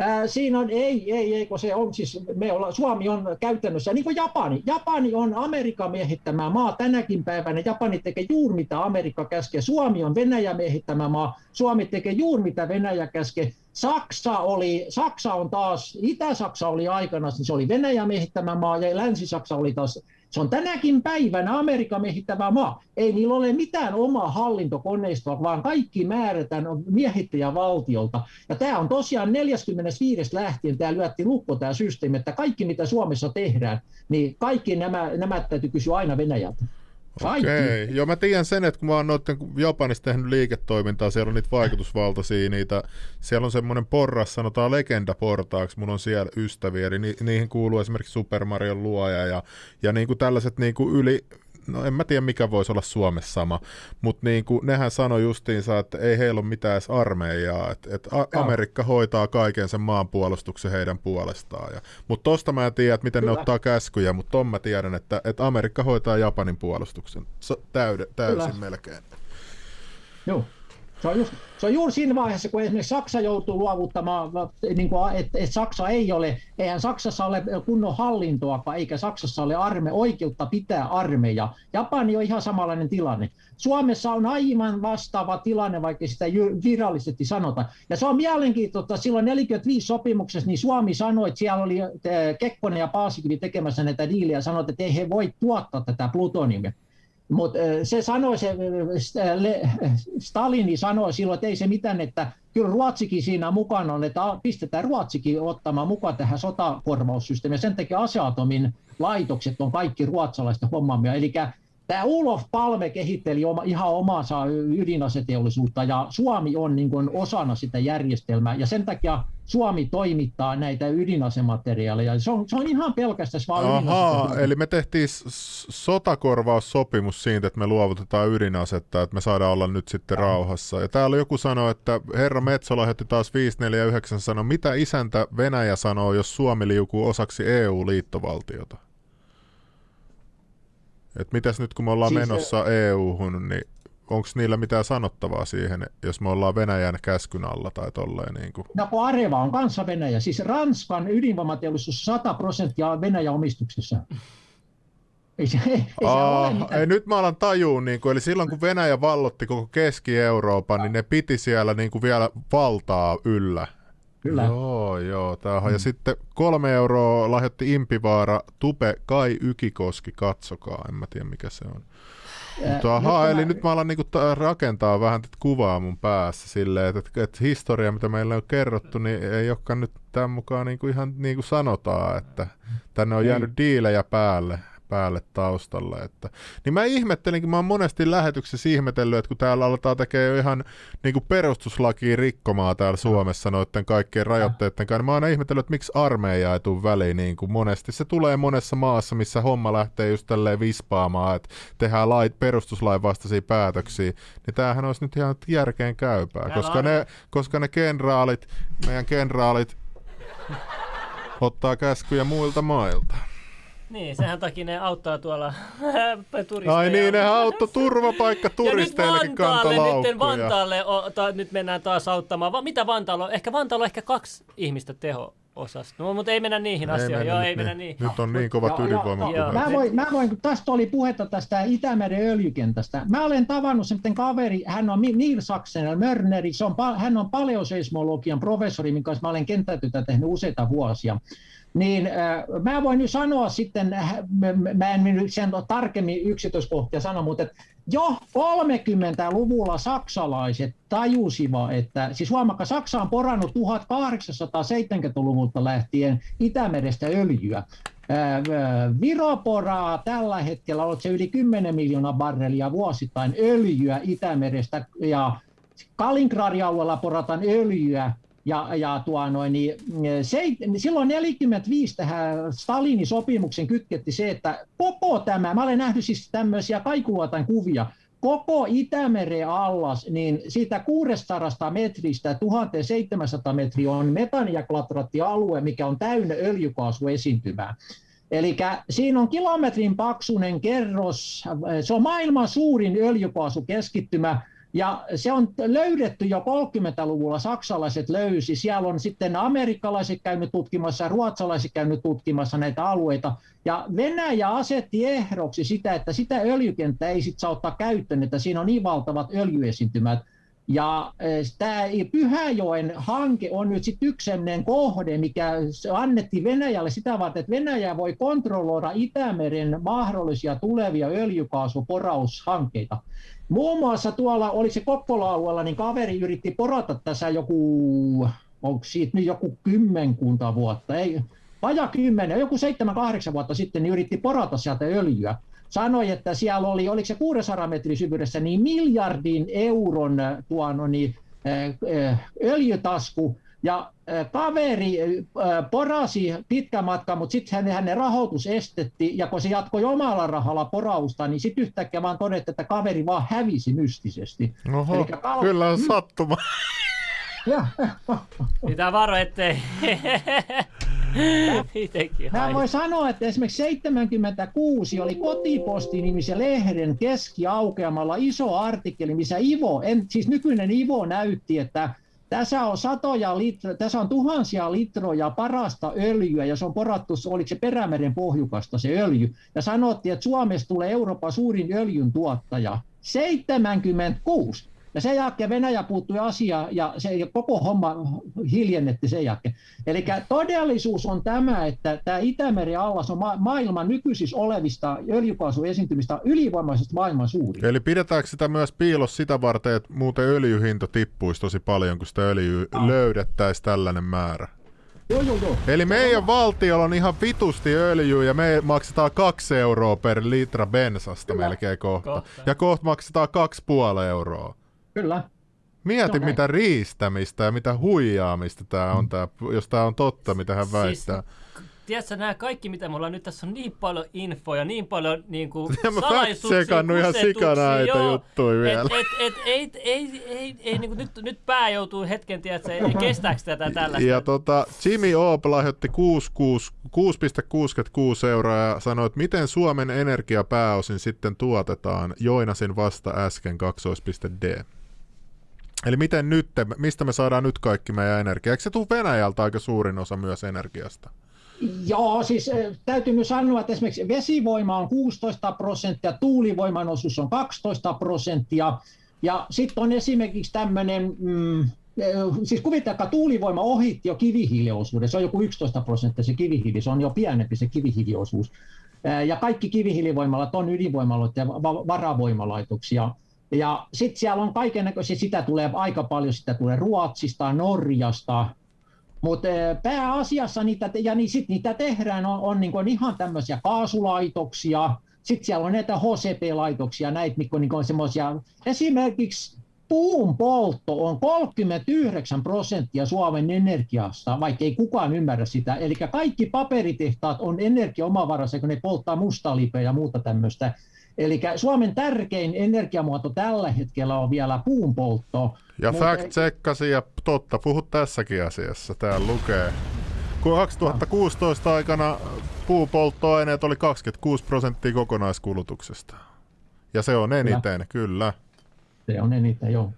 Ää, siinä on, ei, ei, ei, kun se on siis, me olla, Suomi on käytännössä, niin kuin Japani. Japani on Amerikan miehittämä maa tänäkin päivänä. Japani tekee juuri mitä Amerikka käskee. Suomi on Venäjä miehittämä maa. Suomi tekee juuri mitä Venäjä käskee. Saksa, oli, Saksa on taas, Itä-Saksa oli aikana, niin se oli Venäjä miehittämä maa ja Länsi-Saksa oli taas se on tänäkin päivänä Amerikan miehittävä maa. Ei niillä ole mitään omaa hallintokoneistoa, vaan kaikki määrätään miehittäjävaltiolta. Ja tämä on tosiaan 45. lähtien, tämä lyötti lukko tämä systeemi, että kaikki mitä Suomessa tehdään, niin kaikki nämä, nämä täytyy kysyä aina Venäjältä. Okei, okay. joo mä tiedän sen, että kun mä oon noiden Japanissa tehnyt liiketoimintaa, siellä on niitä vaikutusvaltaisia, niitä, siellä on semmoinen porras, sanotaan legendaportaaksi, mun on siellä ystäviä, eli ni, niihin kuuluu esimerkiksi Super Mario luoja ja, ja niin kuin tällaiset niin kuin yli no en mä tiedä mikä voisi olla Suomessa sama, mutta niin kuin, nehän sanoi justiinsa, että ei heillä ole mitään edes armeijaa, että, että Amerikka hoitaa kaiken sen maanpuolustuksen heidän puolestaan. Ja, mutta tosta mä en tiedä, että miten Kyllä. ne ottaa käskyjä, mutta ton mä tiedän, että, että Amerikka hoitaa Japanin puolustuksen so, täyde, täysin Kyllä. melkein. Joo. Se on, just, se on juuri siinä vaiheessa, kun esimerkiksi Saksa joutuu luovuttamaan, niin että, että Saksa ei ole, eihän Saksassa ole kunnon hallintoa, eikä Saksassa ole arme, oikeutta pitää armeija. Japani on ihan samanlainen tilanne. Suomessa on aivan vastaava tilanne, vaikka sitä virallisesti sanota. Ja se on mielenkiintoista, silloin 45 sopimuksessa niin Suomi sanoi, että siellä oli Kekkonen ja Paasikivi tekemässä näitä diilejä sanoi, että ei he voi tuottaa tätä plutoniumia. Mutta se sanoi, se Stalini sanoi silloin, että ei se mitään, että kyllä Ruotsikin siinä mukana on, että pistetään Ruotsikin ottamaan mukaan tähän sotakorvaussysteemiin. Sen takia aseatomin laitokset on kaikki ruotsalaista hommaamia. Eli Tämä Ulof Palme kehitteli oma, ihan omaansa ydinaseteollisuutta ja Suomi on niin kuin osana sitä järjestelmää ja sen takia Suomi toimittaa näitä ydinasemateriaaleja. Se on, se on ihan pelkästään vaan Ahaa, eli me tehtiin sotakorvaussopimus siitä, että me luovutetaan ydinasetta, että me saadaan olla nyt sitten rauhassa. Ja täällä joku sanoi, että herra Metso lähetti taas 549 sanoi, mitä isäntä Venäjä sanoo, jos Suomi liukuu osaksi EU-liittovaltiota? Et mitäs nyt kun me ollaan siis, menossa EU-hun, niin onko niillä mitään sanottavaa siihen, jos me ollaan Venäjän käskyn alla tai tolleen? Niin kuin? No kun Areva on kanssa Venäjä, siis Ranskan ydinvoimateollisuus 100 prosenttia on Venäjän omistuksessa. Ei, se, ei, Aa, ei, nyt mä alan tajuun, niin kuin, eli silloin kun Venäjä vallotti koko Keski-Euroopan, niin ne piti siellä niin kuin vielä valtaa yllä. Kyllä. Joo, joo. Tämähän. Mm. Ja sitten kolme euroa lahjoitti Impivaara, Tupe, Kai Ykikoski, katsokaa. En mä tiedä mikä se on. Mutta aha, nyt eli mä... nyt mä alan niinku rakentaa vähän tätä kuvaa mun päässä silleen, että, että, että historia, mitä meillä on kerrottu, niin ei olekaan nyt tämän mukaan niinku ihan niin kuin sanotaan, että tänne on jäänyt diilejä päälle päälle taustalle. Että, niin mä ihmettelinkin, mä oon monesti lähetyksessä ihmetellyt, että kun täällä aletaan tekemään jo ihan niin kuin perustuslakiin rikkomaa täällä Suomessa noiden kaikkien rajoitteiden kanssa, niin mä oon ihmetellyt, että miksi armeija ei tule väliin niin kuin monesti. Se tulee monessa maassa, missä homma lähtee just tälleen vispaamaan, että tehdään lait, perustuslain vastaisia päätöksiä, niin tämähän olisi nyt ihan järkeen käypää, koska ne, koska ne kenraalit, meidän kenraalit ottaa käskyjä muilta mailta. Niin, sehän takia ne auttaa tuolla turisteja. Ai niin, ne auttoi turvapaikka turisteillekin kantalaukkuja. Nyt Vantaalle, o, ta, nyt mennään taas auttamaan. Va, mitä Vantaalla Ehkä Vantaalla on ehkä kaksi ihmistä teho osasta. No, mutta ei mennä niihin ei asioihin. Joo, ei mennä niihin. Nyt on niin kovat ydinvoimapuheet. Mä voin, mä voin, kun tästä oli puhetta tästä Itämeren öljykentästä. Mä olen tavannut sen kaveri, hän on Neil Saxen, Mörneri, se on, hän on paleoseismologian professori, minkä kanssa mä olen kenttätyötä tehnyt useita vuosia niin äh, mä voin nyt sanoa sitten, äh, mä en nyt sen tarkemmin yksityiskohtia sano, mutta että jo 30-luvulla saksalaiset tajusivat, että siis huomakka, Saksa on porannut 1870-luvulta lähtien Itämerestä öljyä. Äh, Viro poraa tällä hetkellä, on se yli 10 miljoonaa barrelia vuosittain öljyä Itämerestä ja Kaliningradin alueella porataan öljyä ja, ja tuo noin, niin, se, silloin 45 tähän Stalinin sopimuksen kytketti se, että koko tämä, mä olen nähnyt siis tämmöisiä kaikuluotan kuvia, koko Itämeren allas, niin siitä 600 metristä 1700 metriä on metaniaklatraattialue, mikä on täynnä öljykaasuesiintymää. Eli siinä on kilometrin paksunen kerros, se on maailman suurin öljykaasukeskittymä, ja se on löydetty jo 30-luvulla, saksalaiset löysi. Siellä on sitten amerikkalaiset käynyt tutkimassa ja ruotsalaiset käynyt tutkimassa näitä alueita. Ja Venäjä asetti ehdoksi sitä, että sitä öljykenttää ei sitten saa ottaa käyttöön, että siinä on niin valtavat öljyesiintymät. Ja eh, tämä Pyhäjoen hanke on nyt sitten yksi kohde, mikä annettiin Venäjälle sitä varten, että Venäjä voi kontrolloida Itämeren mahdollisia tulevia öljykaasuporaushankkeita. Muun muassa tuolla, oli se Kokkola-alueella, niin kaveri yritti porata tässä joku, onko siitä nyt joku kymmenkunta vuotta, ei, vaja kymmenen, joku seitsemän, kahdeksan vuotta sitten, niin yritti porata sieltä öljyä. Sanoi, että siellä oli, oliko se 600 metrin syvyydessä, niin miljardin euron tuon, niin, öljytasku, Ja kaveri porasi pitkän matkan, mutta sitten hänen, rahoitus estetti, ja kun se jatkoi omalla rahalla porausta, niin sitten yhtäkkiä vaan todettiin, että kaveri vaan hävisi mystisesti. Oho, kal- kyllä on sattuma. Pitää varo, ettei Mä voi sanoa, että esimerkiksi 76 oli Kotiposti-nimisen lehden keskiaukeamalla iso artikkeli, missä Ivo, en, siis nykyinen Ivo näytti, että tässä on satoja litra, tässä on tuhansia litroja parasta öljyä ja se on porattu, oliko se Perämeren pohjukasta se öljy. Ja sanottiin, että Suomesta tulee Euroopan suurin öljyn tuottaja. 76. Ja sen jälkeen Venäjä puuttui asiaan ja se koko homma hiljennetti sen jälkeen. Eli todellisuus on tämä, että tämä Itämeren allas on ma- maailman nykyisissä olevista öljykaasuesiintymistä ylivoimaisesti maailman suurin. Eli pidetäänkö sitä myös piilossa sitä varten, että muuten öljyhinta tippuisi tosi paljon, kun sitä öljyä ah. löydettäisiin tällainen määrä? Joo, joo, joo. Eli meidän valtiolla on ihan vitusti öljyä ja me maksetaan kaksi euroa per litra bensasta Kyllä. melkein kohta. kohta. Ja kohta maksetaan kaksi puoli euroa. Kyllä. Mieti, mitä riistämistä ja mitä huijaamista tämä on, tää, jos tämä on totta, mitä hän siis väittää. Siis, tiedätkö, nämä kaikki, mitä me ollaan nyt, tässä on niin paljon infoja, niin paljon niin kuin, salaisuuksia, ihan sikana näitä juttuja vielä. Et, et, et, ei, ei, ei, ei, niin kuin, nyt, nyt pää joutuu hetken, tiedätkö, ei, kestääkö tätä tällaista. Ja tota, Jimmy Oop lahjoitti 6,66 euroa ja sanoi, että miten Suomen energia pääosin sitten tuotetaan. Joinasin vasta äsken 2.d. Eli miten nyt, mistä me saadaan nyt kaikki meidän energia? Eikö se tule Venäjältä aika suurin osa myös energiasta? Joo, siis eh, täytyy myös sanoa, että esimerkiksi vesivoima on 16 prosenttia, tuulivoiman osuus on 12 prosenttia, ja sitten on esimerkiksi tämmöinen, mm, eh, siis kuvitelkaa, tuulivoima ohitti jo kivihiiliosuuden, se on joku 11 prosenttia se kivihiili, se on jo pienempi se kivihiiliosuus. Eh, ja kaikki kivihiilivoimalat on ydinvoimaloita ja varavoimalaitoksia. Ja sitten siellä on näköisiä, sitä tulee aika paljon, sitä tulee Ruotsista, Norjasta, mutta eh, pääasiassa niitä, ja niin sit niitä tehdään, on, on niin ihan tämmöisiä kaasulaitoksia, sitten siellä on näitä HCP-laitoksia, näitä mitkä on niin semmoisia, esimerkiksi puun poltto on 39 prosenttia Suomen energiasta, vaikka ei kukaan ymmärrä sitä. Eli kaikki paperitehtaat on energiaomavaraisia, kun ne polttaa mustalipeä ja muuta tämmöistä. Eli Suomen tärkein energiamuoto tällä hetkellä on vielä puunpoltto. Ja mutta... fact checkasin ja totta puhut tässäkin asiassa, täällä lukee. Kun 2016 aikana puupolttoaineet oli 26 prosenttia kokonaiskulutuksesta. Ja se on eniten, kyllä. kyllä. Se on eniten, joo.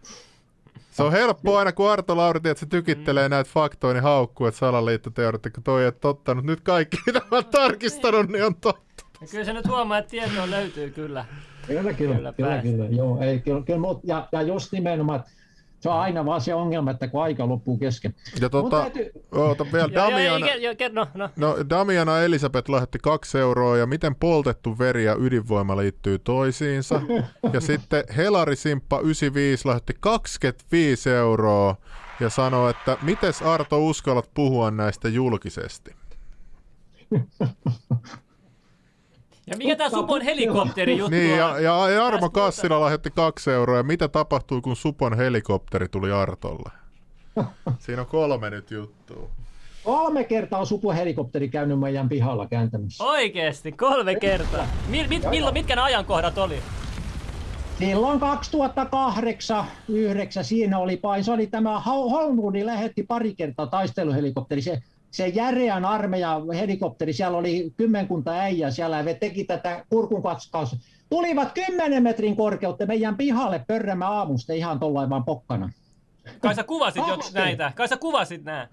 Se on helppo aina, kun Arto Lauri, että se tykittelee mm. näitä faktoja, niin haukkuu, että salaliittoteoreetikko toi ei totta. Nyt kaikki, mitä mä oon tarkistanut, niin on totta. Ja kyllä se nyt huomaa, että tietoa löytyy kyllä. Kyllä, kyllä, kyllä, kyllä, kyllä joo, ei, kyllä, kyllä, ja, ja just nimenomaan, se on aina vaan se ongelma, että kun aika loppuu kesken. Ja tota, täytyy... oota vielä, Damiana, jo, jo, no, no. No, Damiana Elisabeth lähetti kaksi euroa, ja miten poltettu veri ja ydinvoima liittyy toisiinsa. ja sitten Helari Simppa 95 lähetti 25 euroa, ja sanoi, että mites Arto uskallat puhua näistä julkisesti? Ja mikä tämä Supon helikopteri juttu Niin, ja, ja Jarmo Kassila lahjoitti kaksi euroa. Ja mitä tapahtui, kun Supon helikopteri tuli Artolle? Siinä on kolme nyt juttua. Kolme kertaa on Supon helikopteri käynyt meidän pihalla kääntämässä. Oikeesti, kolme kertaa. Mi- mit, milloin, mitkä ne ajankohdat oli? Silloin 2008 9 siinä oli pain. Se oli tämä Holmwoodin lähetti pari kertaa taisteluhelikopteri. Se se järeän armeijan helikopteri, siellä oli kymmenkunta äijää siellä ja teki tätä kurkunkatskaus. Tulivat kymmenen metrin korkeutta meidän pihalle pörrämä aamusta ihan tuollain vaan pokkana. Kai sä kuvasit jo näitä, kai sä kuvasit nää.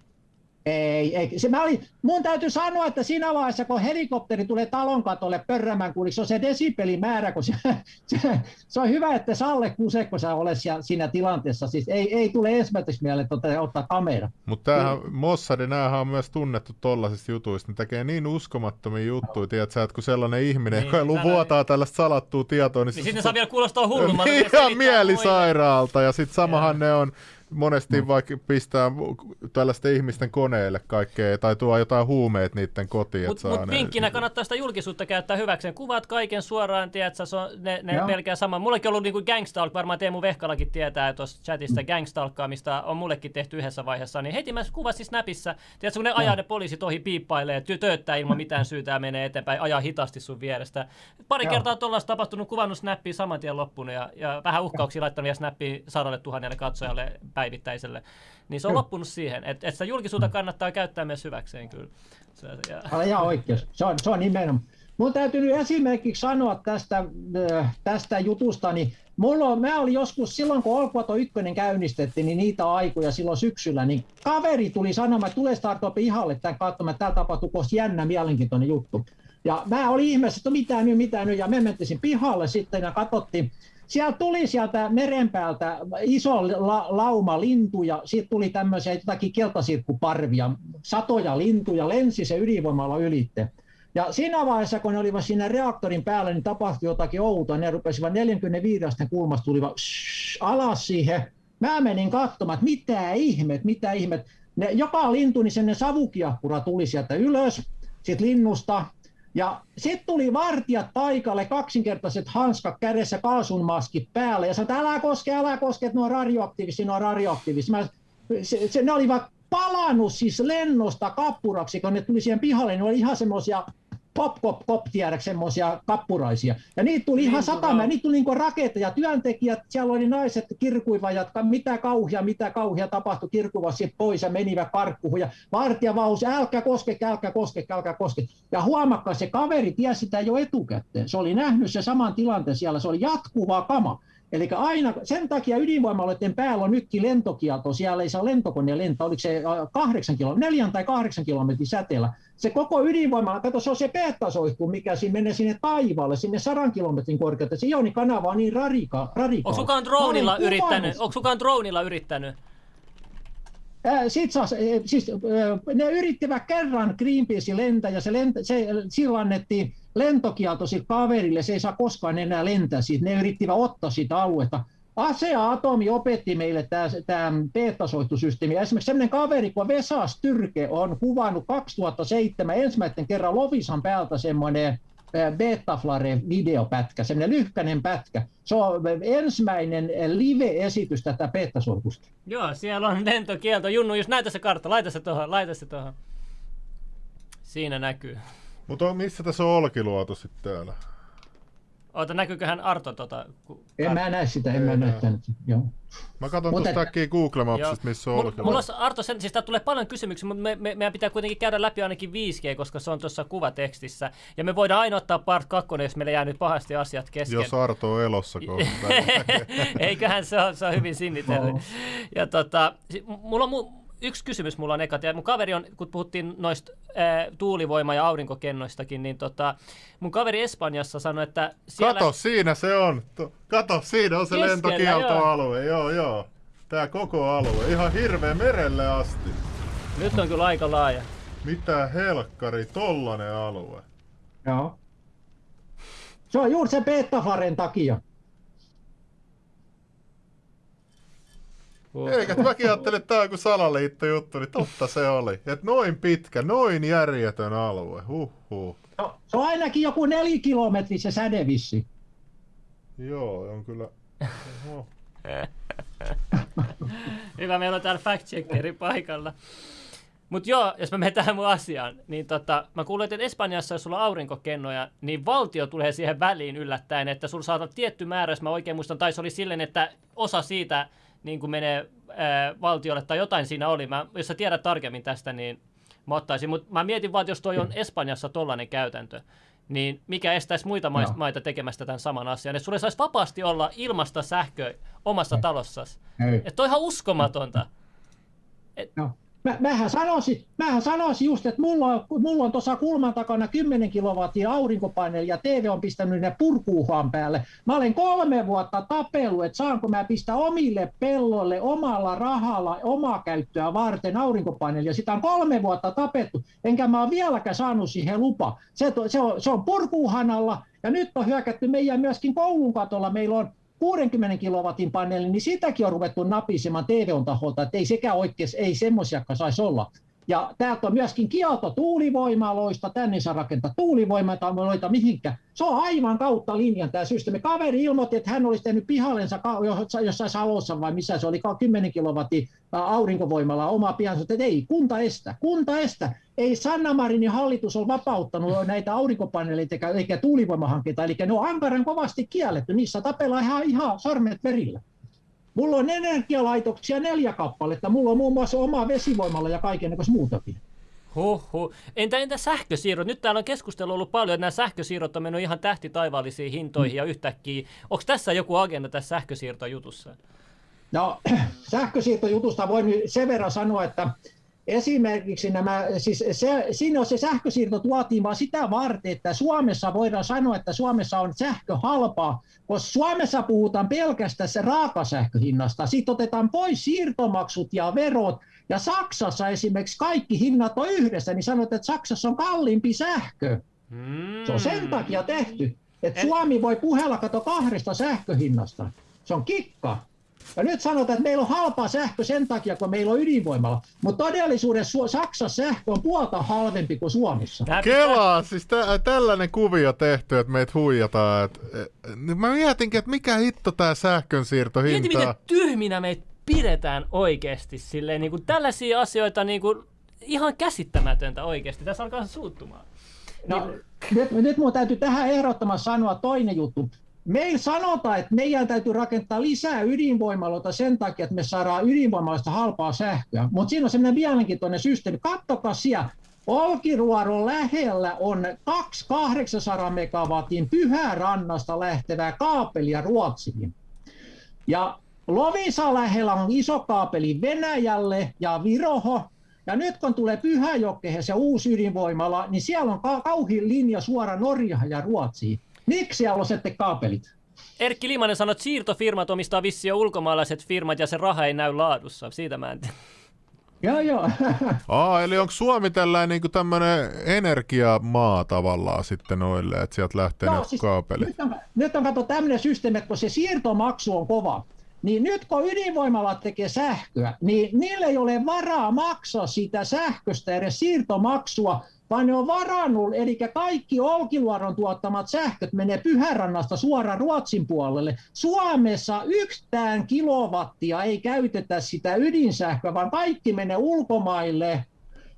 Ei, ei. Se, mä olin, mun täytyy sanoa, että siinä vaiheessa, kun helikopteri tulee talon katolle pörrämään, kun se on se desibelimäärä, kun se, se, se, on hyvä, että Salle Kusekko sä olet siinä tilanteessa. Siis ei, ei tule ensimmäiseksi mieleen tuota, ottaa kamera. Mutta tämähän, Mossadi, näähän on myös tunnettu tollaisista jutuista. Ne tekee niin uskomattomia juttuja, tiedät sä, että kun sellainen ihminen, niin, joka vuotaa tällaista salattua tietoa, niin, niin sitten saa vielä kuulostaa hullummalta. Ihan mielisairaalta, ja sitten samahan ja. ne on monesti no. vaikka pistää tällaisten ihmisten koneille kaikkea, tai tuo jotain huumeet niiden kotiin. Mutta mut vinkkinä kannattaa sitä julkisuutta käyttää hyväkseen. Kuvat kaiken suoraan, tiedätkö, se on, ne, ne melkein sama. Mullekin on ollut niinku gangstalk, varmaan Teemu Vehkalakin tietää tuossa chatista mm. gangstalkkaamista on mullekin tehty yhdessä vaiheessa, niin heti mä kuvasin Snapissa, tiedätkö, kun ne ajaa ne poliisit ohi piippailee, tööttää ilman mitään syytä ja menee eteenpäin, ajaa hitaasti sun vierestä. Pari Joo. kertaa tuollaista tapahtunut, kuvannut snappia saman tien loppunut ja, ja vähän uhkauksia laittanut vielä snappia sadalle tuhannelle katsojalle päivittäiselle. Niin se on loppunut siihen, että, että sitä julkisuutta kannattaa käyttää myös hyväkseen kyllä. Se, ja... Älä ihan oikeus. Se on, se on nimenomaan. Mun täytyy nyt esimerkiksi sanoa tästä, äh, tästä jutusta, niin mulla on, mä olin joskus silloin, kun Olkuato 1 käynnistettiin, niin niitä aikoja silloin syksyllä, niin kaveri tuli sanomaan, että tulee startup ihalle tämän katsomaan, että täällä tapahtuu jännä mielenkiintoinen juttu. Ja mä olin ihmeessä, että mitä nyt, mitä nyt, ja me mentiin pihalle sitten ja katsottiin, siellä tuli sieltä merenpäältä iso la, lauma lintuja, sitten tuli tämmöisiä jotakin keltasirkkuparvia, satoja lintuja, lensi se ydinvoimalla ylitte. Ja siinä vaiheessa, kun ne olivat siinä reaktorin päällä, niin tapahtui jotakin outoa. Ne rupesivat 45 kulmasta tulivat alas siihen. Mä menin katsomaan, että mitä ihmet, mitä ihmet. Ne, joka lintu, niin sen savukiappura tuli sieltä ylös, sitten linnusta, ja sitten tuli vartijat paikalle, kaksinkertaiset hanskat kädessä, kaasunmaskit päälle, ja sanoi, älä koske, älä koske, että ne on radioaktiivisia, ne on radioaktiivisia. Mä, se, se, ne olivat palannut siis lennosta kappuraksi, kun ne tuli siihen pihalle, ne oli ihan semmoisia pop, pop, pop, tiedäks semmoisia kappuraisia. Ja niitä tuli ihan satama, niitä tuli niinku raketteja, työntekijät, siellä oli naiset kirkuiva, ja mitä kauhia, mitä kauhia tapahtui, kirkuiva sitten pois ja menivät karkkuun. Ja vartija vaus, älkää koske, älkää koske, älkää koske. Ja huomakkaa, se kaveri tiesi sitä jo etukäteen. Se oli nähnyt se saman tilanteen siellä, se oli jatkuvaa kama. Eli aina, sen takia ydinvoimaloiden päällä on nytkin lentokielto, siellä ei saa lentokone lentää, oliko se kahdeksan kilo, neljän tai kahdeksan kilometrin säteellä. Se koko ydinvoimala, kato se on se peettasoihku, mikä siinä menee sinne taivaalle, sinne sadan kilometrin korkeutta. Se ionikanava on niin radika, radikaali. Onko kukaan dronilla yrittänyt? Onko kukaan dronilla yrittänyt? Sitten saas, siis, ne yrittivät kerran Greenpeace lentää ja se, lenta, se silloin annettiin lentokielto kaverille, se ei saa koskaan enää lentää siitä. Ne yrittivät ottaa sitä aluetta. Asea Atomi opetti meille tämä beta-soihtusysteemi. Esimerkiksi sellainen kaveri kuin Vesa Styrke on kuvannut 2007 ensimmäisen kerran Lovisan päältä semmoinen Betaflare videopätkä, semmoinen lyhkäinen pätkä. Se on ensimmäinen live-esitys tätä beta Joo, siellä on lentokielto. Junnu, jos näytä se kartta, laita se tuohon, laita se tuohon. Siinä näkyy. Mutta missä tässä on Olkiluoto sitten täällä? Oota, näkyyköhän Arto tota? Ku, en mä näe sitä, en mä näe sitä. Joo. Mä katson mutta, tuosta äkkiä Google Mapsista, missä on Olkiluoto. Mulla on, Arto, sen, siis tulee paljon kysymyksiä, mutta me, me, meidän pitää kuitenkin käydä läpi ainakin 5G, koska se on tuossa kuvatekstissä. Ja me voidaan aina ottaa part 2, jos meillä jää nyt pahasti asiat kesken. Jos Arto on elossa kohta. Eiköhän se on, se on hyvin sinnitellyt. Ja tota, mulla on mu- yksi kysymys mulla on eka. Mun kaveri on, kun puhuttiin noista ää, tuulivoima- ja aurinkokennoistakin, niin tota, mun kaveri Espanjassa sanoi, että siellä... Kato, siinä se on. Kato, siinä on se Keskellä, lentokieltoalue. Joo. joo, joo. Tää koko alue. Ihan hirveä merelle asti. Nyt on kyllä aika laaja. Mitä helkkari, tollanen alue. Joo. Se on juuri se Betafaren takia. Eikä mäkin ajattelin, että tämä on joku salaliittojuttu, niin totta se oli. Että noin pitkä, noin järjetön alue. Huhhuh. No, se on ainakin joku neljä kilometri se sädevissi. Joo, on kyllä. Hyvä, meillä on täällä fact-checkeri paikalla. Mutta joo, jos mä menen tähän mun asiaan, niin tota, mä kuulen, että Espanjassa, jos sulla on aurinkokennoja, niin valtio tulee siihen väliin yllättäen, että sulla saadaan tietty määrä, jos mä oikein muistan, tai se oli silleen, että osa siitä niin kuin menee ää, valtiolle tai jotain siinä oli. Mä, jos sä tiedät tarkemmin tästä, niin mä ottaisin. Mutta mä mietin vaan, että jos toi on Espanjassa tollainen käytäntö, niin mikä estäisi muita no. maita tekemästä tämän saman asian. Että sulle saisi vapaasti olla ilmasta sähköä omassa talossasi. Että on ihan uskomatonta. Et, no mä, mähän, sanoisin, mähän sanoisin just, että mulla on, mulla on tuossa kulman takana 10 kilowattia aurinkopaneeli ja TV on pistänyt ne purkuuhan päälle. Mä olen kolme vuotta tapellut, että saanko mä pistää omille pelloille omalla rahalla omaa käyttöä varten aurinkopaneelia. Sitä on kolme vuotta tapettu, enkä mä ole vieläkään saanut siihen lupa. Se, se, on, se on purkuuhanalla ja nyt on hyökätty meidän myöskin koulun katolla. Meillä on 60 kilowatin paneeli, niin sitäkin on ruvettu napisemaan TVOn taholta, että ei sekään oikein, ei semmoisiakaan saisi olla. Ja täältä on myöskin kielto tuulivoimaloista, tänne saa rakentaa tuulivoimaloita mihinkä. Se on aivan kautta linjan tämä systeemi. Kaveri ilmoitti, että hän olisi tehnyt pihallensa jossain Salossa vai missä se oli, 10 kilowattia aurinkovoimalla oma pihansa, että ei, kunta estä, kunta estä. Ei Sanna Marinin hallitus ole vapauttanut näitä aurinkopaneeleita eikä, eikä tuulivoimahankkeita, eli ne on ankaran kovasti kielletty, niissä tapellaan ihan, ihan sormet verillä. Mulla on energialaitoksia neljä kappaletta. Mulla on muun muassa oma vesivoimalla ja kaiken muutakin. Huhhuh. Entä, entä sähkösiirrot? Nyt täällä on keskustelu ollut paljon, että nämä sähkösiirrot on mennyt ihan tähti taivaallisiin hintoihin mm. ja yhtäkkiä. Onko tässä joku agenda tässä sähkösiirtojutussa? No, sähkösiirtojutusta voin sen verran sanoa, että esimerkiksi nämä, siis se, siinä on se sähkösiirto tuotiin vaan sitä varten, että Suomessa voidaan sanoa, että Suomessa on sähkö halpaa, koska Suomessa puhutaan pelkästään se raakasähköhinnasta. Sitten otetaan pois siirtomaksut ja verot, ja Saksassa esimerkiksi kaikki hinnat on yhdessä, niin sanotaan, että Saksassa on kalliimpi sähkö. Hmm. Se on sen takia tehty, että Suomi voi puhella kato kahdesta sähköhinnasta. Se on kikka. Ja nyt sanotaan, että meillä on halpa sähkö sen takia, kun meillä on ydinvoimalla. Mutta todellisuudessa Saksassa sähkö on puolta halvempi kuin Suomessa. Kelaa, siis tä- tällainen kuvio tehty, että meitä huijataan. Et, et, mä mietinkin, että mikä hitto tämä sähkönsiirtohinta Mieti, miten tyhminä meitä pidetään oikeasti. Silleen, niin kuin tällaisia asioita niin kuin, ihan käsittämätöntä oikeasti. Tässä alkaa suuttumaan. No, niin... nyt, nyt mun täytyy tähän ehdottomasti sanoa toinen juttu. Meillä sanotaan, että meidän täytyy rakentaa lisää ydinvoimaloita sen takia, että me saadaan ydinvoimaloista halpaa sähköä. Mutta siinä on sellainen mielenkiintoinen systeemi. Kattokaa siellä, Olkiruoron lähellä on 2800 megawatin pyhärannasta lähtevää kaapelia Ruotsiin. Ja Lovisa lähellä on iso kaapeli Venäjälle ja Viroho. Ja nyt kun tulee Pyhäjokeen se uusi ydinvoimala, niin siellä on kauhin linja suora Norjaan ja Ruotsiin. Miksi siellä on sitten kaapelit? Erkki Limanen sanoi, että siirtofirmat omistaa vissiin ulkomaalaiset firmat ja se raha ei näy laadussa. Siitä mä en tiedä. Joo, joo. Aa, eli onko Suomi tällainen niin tämmöinen energiamaa tavallaan sitten noille, että sieltä lähtee no, siis kaapelit? Nyt on, nyt on kato tämmöinen systeemi, että kun se siirtomaksu on kova, niin nyt kun ydinvoimalat tekee sähköä, niin niille ei ole varaa maksaa sitä sähköstä edes siirtomaksua, vaan ne on varannut, eli kaikki Olkiluodon tuottamat sähköt menee Pyhärannasta suoraan Ruotsin puolelle. Suomessa yhtään kilowattia ei käytetä sitä ydinsähköä, vaan kaikki menee ulkomaille.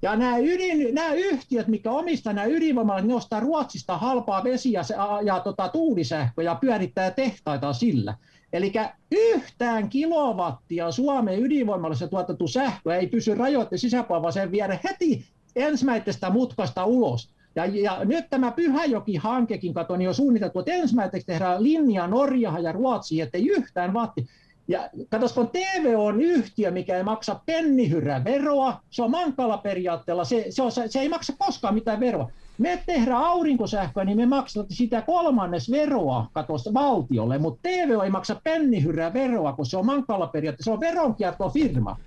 Ja nämä, ydin, nämä yhtiöt, mikä omistaa nämä ydinvoimalat, ne ostaa Ruotsista halpaa vesiä ja, ja tota, tuulisähköä ja pyörittää tehtaita sillä. Eli yhtään kilowattia Suomen ydinvoimalassa tuotettu sähkö ei pysy rajoitteen sisäpuolella, vaan se viedä heti ensimmäisestä mutkasta ulos. Ja, ja nyt tämä Pyhäjoki-hankekin, kato, niin on suunniteltu, että ensimmäiseksi tehdään linja Norjaan ja Ruotsiin, ettei yhtään vatti. Ja katsos, kun TV on yhtiö, mikä ei maksa pennihyrää veroa, se on mankala periaatteella, se, se, on, se ei maksa koskaan mitään veroa. Me tehdään aurinkosähköä, niin me maksamme sitä kolmannes veroa katos valtiolle, mutta TV ei maksa pennihyrää veroa, kun se on mankala periaatteella, se on veronkiertofirma.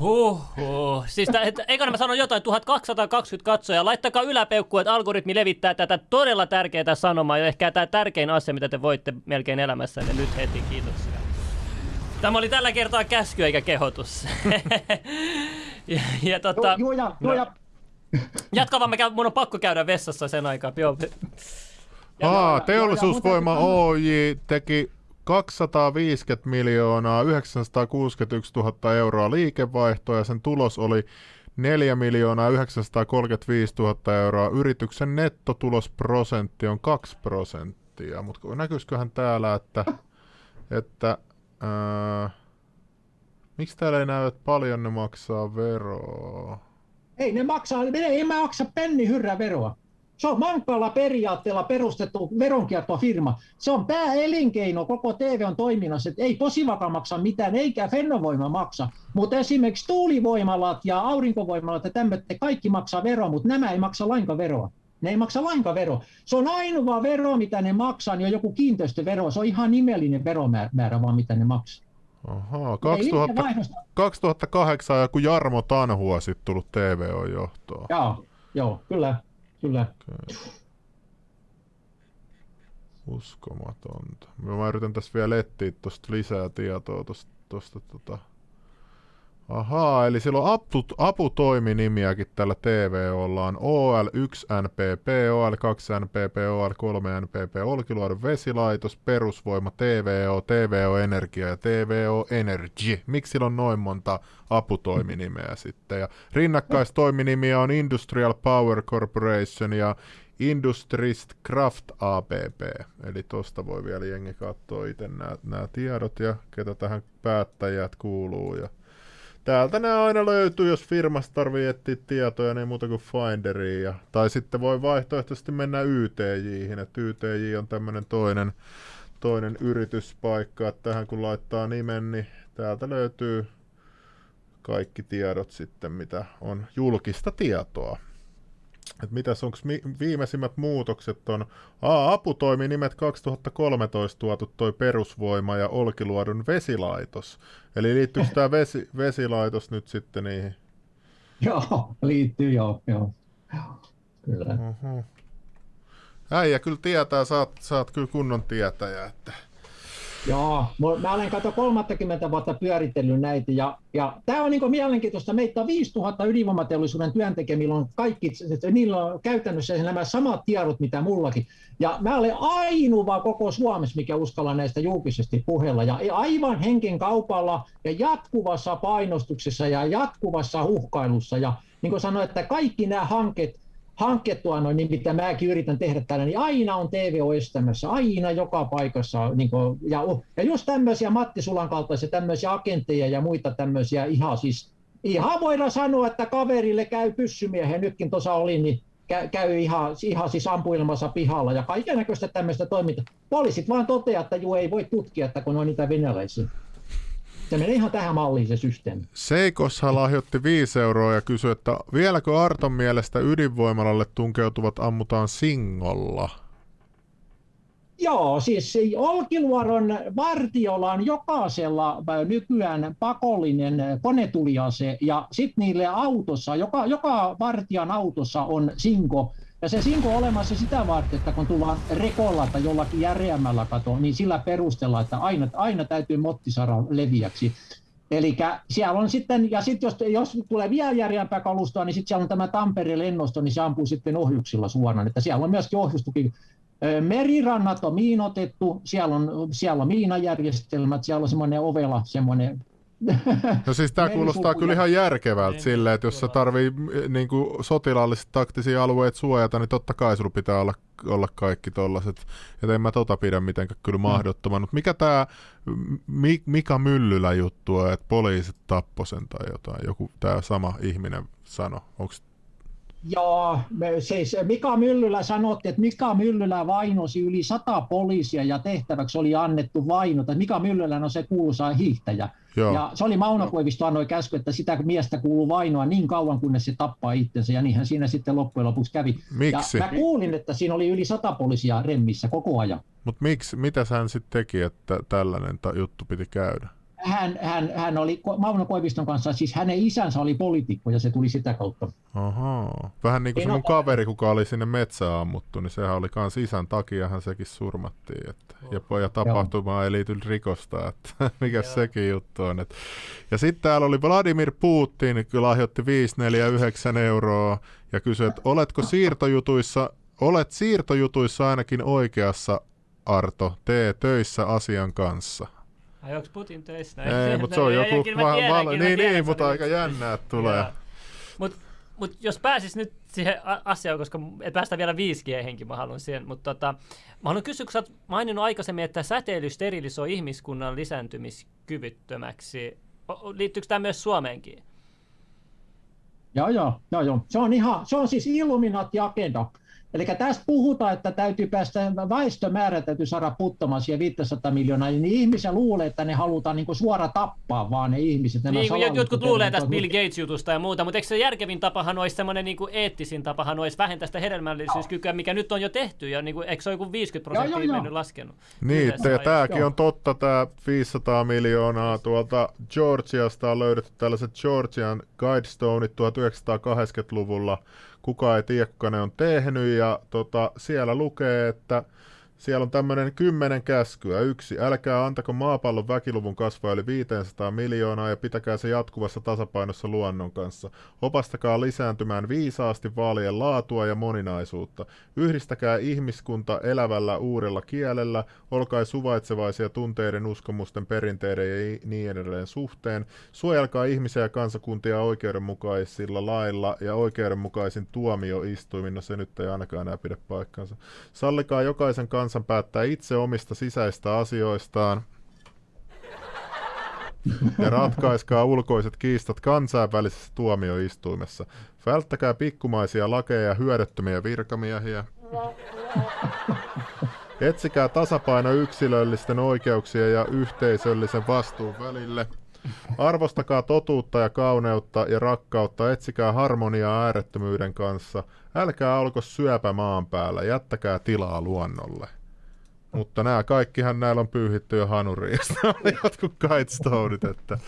Huhhuh. Siis tä, et, eikö mä sanon jotain, 1220 katsoja. Laittakaa yläpeukkua, että algoritmi levittää tätä todella tärkeää sanomaa ja ehkä tämä tärkein asia, mitä te voitte melkein elämässänne nyt heti. Kiitoksia. Tämä oli tällä kertaa käsky eikä kehotus. ja, ja tota, joo, joo, joo, no, Jatka vaan, mun on pakko käydä vessassa sen aikaa. Joo. Aa, teollisuusvoima OJ teki 250 miljoonaa 961 000 euroa liikevaihtoa ja sen tulos oli 4 miljoonaa 935 000 euroa. Yrityksen nettotulosprosentti on 2 prosenttia, mutta näkyisiköhän täällä, että, että ää, miksi täällä ei näy, että paljon ne maksaa veroa? Ei ne maksaa, ne ei maksa penni hyrrä veroa. Se on mankalla periaatteella perustettu veronkiertofirma. Se on pääelinkeino koko TV on toiminnassa, että ei Posivaka maksa mitään, eikä Fennovoima maksa. Mutta esimerkiksi tuulivoimalat ja aurinkovoimalat ja tämmöiset, kaikki maksaa veroa, mutta nämä ei maksa lainkaan veroa. Ne ei maksa lainkaan veroa. Se on ainoa vero, mitä ne maksaa, niin on joku kiinteistövero. Se on ihan nimellinen veromäärä vaan, mitä ne maksaa. Ahaa, 2000, 2008 joku Jarmo Tanhua sitten tullut TVO-johtoon. Joo, joo, kyllä. Kyllä. Okay. Uskomatonta. Mä yritän tässä vielä etsiä tuosta lisää tietoa tuosta, tota, Ahaa, eli sillä on apu, aputoiminimiäkin tällä TVOlla on OL1NPP, OL2NPP, OL3NPP, Olkiluodon vesilaitos, perusvoima, TVO, TVO Energia ja TVO Energy. Miksi sillä on noin monta aputoiminimeä sitten? Ja rinnakkaistoiminimiä on Industrial Power Corporation ja Industrist Craft APP. Eli tuosta voi vielä jengi katsoa itse nämä tiedot ja ketä tähän päättäjät kuuluu. Ja täältä ne aina löytyy, jos firmasta tarvii etsiä tietoja, niin muuta kuin Finderiin. Ja, tai sitten voi vaihtoehtoisesti mennä YTJihin, että YTJ on tämmöinen toinen, toinen yrityspaikka, että tähän kun laittaa nimen, niin täältä löytyy kaikki tiedot sitten, mitä on julkista tietoa että mitäs onko mi- viimeisimmät muutokset on, Aa, aputoiminimet 2013 tuotu toi perusvoima ja Olkiluodon vesilaitos. Eli liittyykö tämä vesi, vesilaitos nyt sitten niihin? Joo, liittyy joo, joo. Kyllä. Uh-huh. Äijä kyllä tietää, saat, saat kyllä kunnon tietäjä, että Joo, mä olen kato 30 vuotta pyöritellyt näitä ja, ja tämä on niin mielenkiintoista. Meitä on 5000 ydinvoimateollisuuden työntekijä, millä on kaikki, niillä on käytännössä nämä samat tiedot, mitä mullakin. Ja mä olen ainoa koko Suomessa, mikä uskalla näistä julkisesti puhella. Ja aivan henken kaupalla ja jatkuvassa painostuksessa ja jatkuvassa uhkailussa. Ja niin kuin sanoin, että kaikki nämä hankkeet, hankettua noin, niin mitä mäkin yritän tehdä täällä, niin aina on TVO estämässä, aina joka paikassa. Niin kuin, ja, ja just tämmöisiä Matti Sulan kaltaisia tämmöisiä agentteja ja muita tämmöisiä ihan siis, ihan voidaan sanoa, että kaverille käy pyssymiehen, nytkin tuossa oli, niin käy ihan, ihan siis ampuilmassa pihalla ja kaiken tämmöistä toimintaa. Poliisit vaan toteaa, että juu ei voi tutkia, että kun on niitä venäläisiä. Se menee ihan tähän malliin se systeemi. Seikosha lahjoitti 5 euroa ja kysyi, että vieläkö Arton mielestä ydinvoimalalle tunkeutuvat ammutaan singolla? Joo, siis Olkiluodon vartiolla on jokaisella nykyään pakollinen konetuliase ja sitten niille autossa, joka, joka vartijan autossa on sinko, ja se sinko on olemassa sitä varten, että kun tullaan rekolla tai jollakin järeämmällä kato, niin sillä perusteella, että aina, aina täytyy motti saada leviäksi. Eli siellä on sitten, ja sitten jos, jos tulee vielä järeämpää kalustoa, niin sitten siellä on tämä Tampereen lennosto, niin se ampuu sitten ohjuksilla suoraan. Että siellä on myöskin ohjustuki. Merirannat on miinotettu, siellä on, siellä on miinajärjestelmät, siellä on semmoinen ovela, semmoinen No siis tämä kuulostaa kyllä ihan järkevältä silleen, että jos sä tarvii niin kuin sotilaallisesti taktisia alueita suojata, niin totta kai sulla pitää olla, olla kaikki tollaset. Että en mä tota pidä mitenkään kyllä mm. mahdottoman. Mutta mikä tämä Mika Myllylä juttu on, että poliisit tappo sen tai jotain, joku tämä sama ihminen sano. Onko Joo, siis Mika Myllylä sanotti, että Mika Myllylä vainosi yli sata poliisia ja tehtäväksi oli annettu vainota. Mika Myllylä on se kuuluisa hiihtäjä. Joo. Ja se oli Mauno Koivisto annoi käsky, että sitä miestä kuuluu vainoa niin kauan, kunnes se tappaa itsensä, ja niinhän siinä sitten loppujen lopuksi kävi. Miksi? Ja mä kuulin, että siinä oli yli sata poliisia remmissä koko ajan. Mutta miksi, mitä hän sitten teki, että tällainen juttu piti käydä? Hän, hän, hän oli Mauno Koiviston kanssa, siis hänen isänsä oli poliitikko ja se tuli sitä kautta. Ahaa. Vähän niin kuin se mun kaveri, kuka oli sinne metsään ammuttu, niin sehän oli kans isän takiahan sekin surmattiin. Että, ja, ja tapahtumaan ei liity rikosta, että mikä sekin juttu on. Että. Ja sitten täällä oli Vladimir Putin, kyllä lahjoitti 549 euroa ja kysyi, että oletko siirtojutuissa, olet siirtojutuissa ainakin oikeassa Arto, tee töissä asian kanssa. Ai onko Putin töissä? Ei, mutta se on joku... Va- val- niin, niin, mutta aika jännää, että tulee. Mutta mut jos pääsis nyt siihen asiaan, koska et päästä vielä 5G-henki, mä haluan siihen, mutta tota, mä haluan kysyä, kun sä oot maininnut aikaisemmin, että säteily sterilisoi ihmiskunnan lisääntymiskyvyttömäksi. Liittyykö tämä myös Suomeenkin? Joo, joo, joo, joo. Se on ihan, se on siis Illuminati-agenda. Eli tästä puhutaan, että täytyy päästä, väestömäärä täytyy saada puttamaan siihen 500 miljoonaa, niin ihmisiä luulee, että ne halutaan niin suora tappaa vaan ne ihmiset. Nämä niin, jotkut luulee tästä Bill Gates-jutusta ja muuta, mutta eikö se järkevin tapahan olisi semmoinen niin kuin eettisin tapahan olisi vähentää sitä hedelmällisyyskykyä, mikä nyt on jo tehty, ja niin kuin, eikö se ole joku 50 prosenttia joo, joo, mennyt laskenut? Niin, ja tämäkin on totta, tämä 500 miljoonaa tuolta Georgiasta on löydetty tällaiset Georgian Guidestoneit 1980-luvulla, kukaan ei tiedä, kuka ne on tehnyt, ja tota, siellä lukee, että Siellä on tämmöinen kymmenen käskyä. Yksi, älkää antako maapallon väkiluvun kasvaa yli 500 miljoonaa ja pitäkää se jatkuvassa tasapainossa luonnon kanssa. Opastakaa lisääntymään viisaasti vaalien laatua ja moninaisuutta. Yhdistäkää ihmiskunta elävällä uudella kielellä, olkaa suvaitsevaisia tunteiden, uskomusten, perinteiden ja niin edelleen suhteen. Suojelkaa ihmisiä ja kansakuntia oikeudenmukaisilla lailla ja oikeudenmukaisin tuomioistuimin. No se nyt ei ainakaan enää pidä paikkansa. Sallikaa jokaisen kansan kansan päättää itse omista sisäistä asioistaan ja ratkaiskaa ulkoiset kiistat kansainvälisessä tuomioistuimessa. Välttäkää pikkumaisia lakeja ja hyödyttömiä virkamiehiä. Etsikää tasapaino yksilöllisten oikeuksien ja yhteisöllisen vastuun välille. Arvostakaa totuutta ja kauneutta ja rakkautta, etsikää harmoniaa äärettömyyden kanssa. Älkää olko syöpä maan päällä, jättäkää tilaa luonnolle. Mutta nämä kaikkihan näillä on pyyhitty jo hanuriin, oli jotkut kitestoneit, että...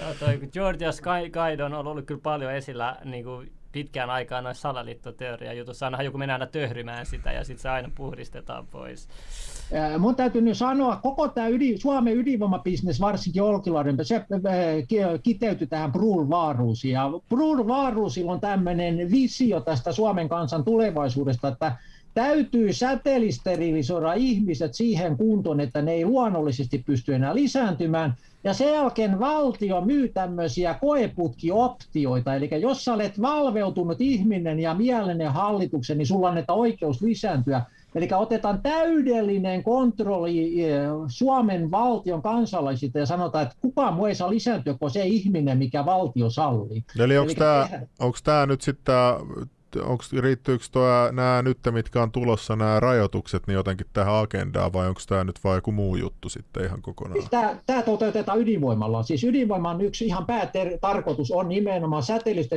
Joo, toi Georgia Sky on ollut kyllä paljon esillä niin kuin pitkään aikaan noissa salaliittoteoria jutussa. Aina joku menee aina töhrymään sitä ja sitten se aina puhdistetaan pois. Mun täytyy nyt sanoa, koko tämä ydin, Suomen ydinvoimabisnes, varsinkin Olkiluoden, se kiteytyi tähän Brul Vaaruusiin. Ja Brul Vaaruusilla on tämmöinen visio tästä Suomen kansan tulevaisuudesta, että täytyy säteilysterilisoida ihmiset siihen kuntoon, että ne ei luonnollisesti pysty enää lisääntymään. Ja sen jälkeen valtio myy tämmöisiä koeputkioptioita, eli jos sä olet valveutunut ihminen ja mielinen hallituksen, niin sulla annetaan oikeus lisääntyä. Eli otetaan täydellinen kontrolli eh, Suomen valtion kansalaisilta ja sanotaan, että kukaan muu ei saa lisääntyä kuin se ihminen, mikä valtio sallii. Eli onko tämä nyt sitten onko, riittyykö nämä nyt, mitkä on tulossa, nämä rajoitukset, niin jotenkin tähän agendaan, vai onko tämä nyt vain joku muu juttu sitten ihan kokonaan? Siis tämä, tämä toteutetaan ydinvoimalla. Siis ydinvoiman yksi ihan päätarkoitus on nimenomaan säteilystä.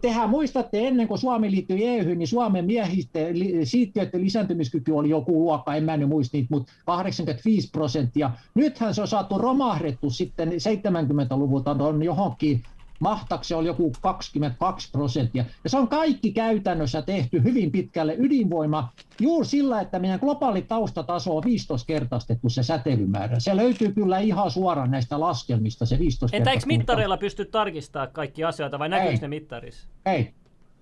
Tehän muistatte, ennen kuin Suomi liittyi EU, niin Suomen miehistä siittiöiden lisääntymiskyky oli joku luokka, en mä nyt muista niitä, mutta 85 prosenttia. Nythän se on saatu romahdettu sitten 70-luvulta on johonkin mahtaksi oli joku 22 prosenttia. Ja se on kaikki käytännössä tehty hyvin pitkälle ydinvoima juuri sillä, että meidän globaali taustataso on 15 kertaistettu se säteilymäärä. Se löytyy kyllä ihan suoraan näistä laskelmista se 15 Entä eikö mittareilla pysty tarkistamaan kaikki asioita vai näkyykö ne mittarissa? Ei,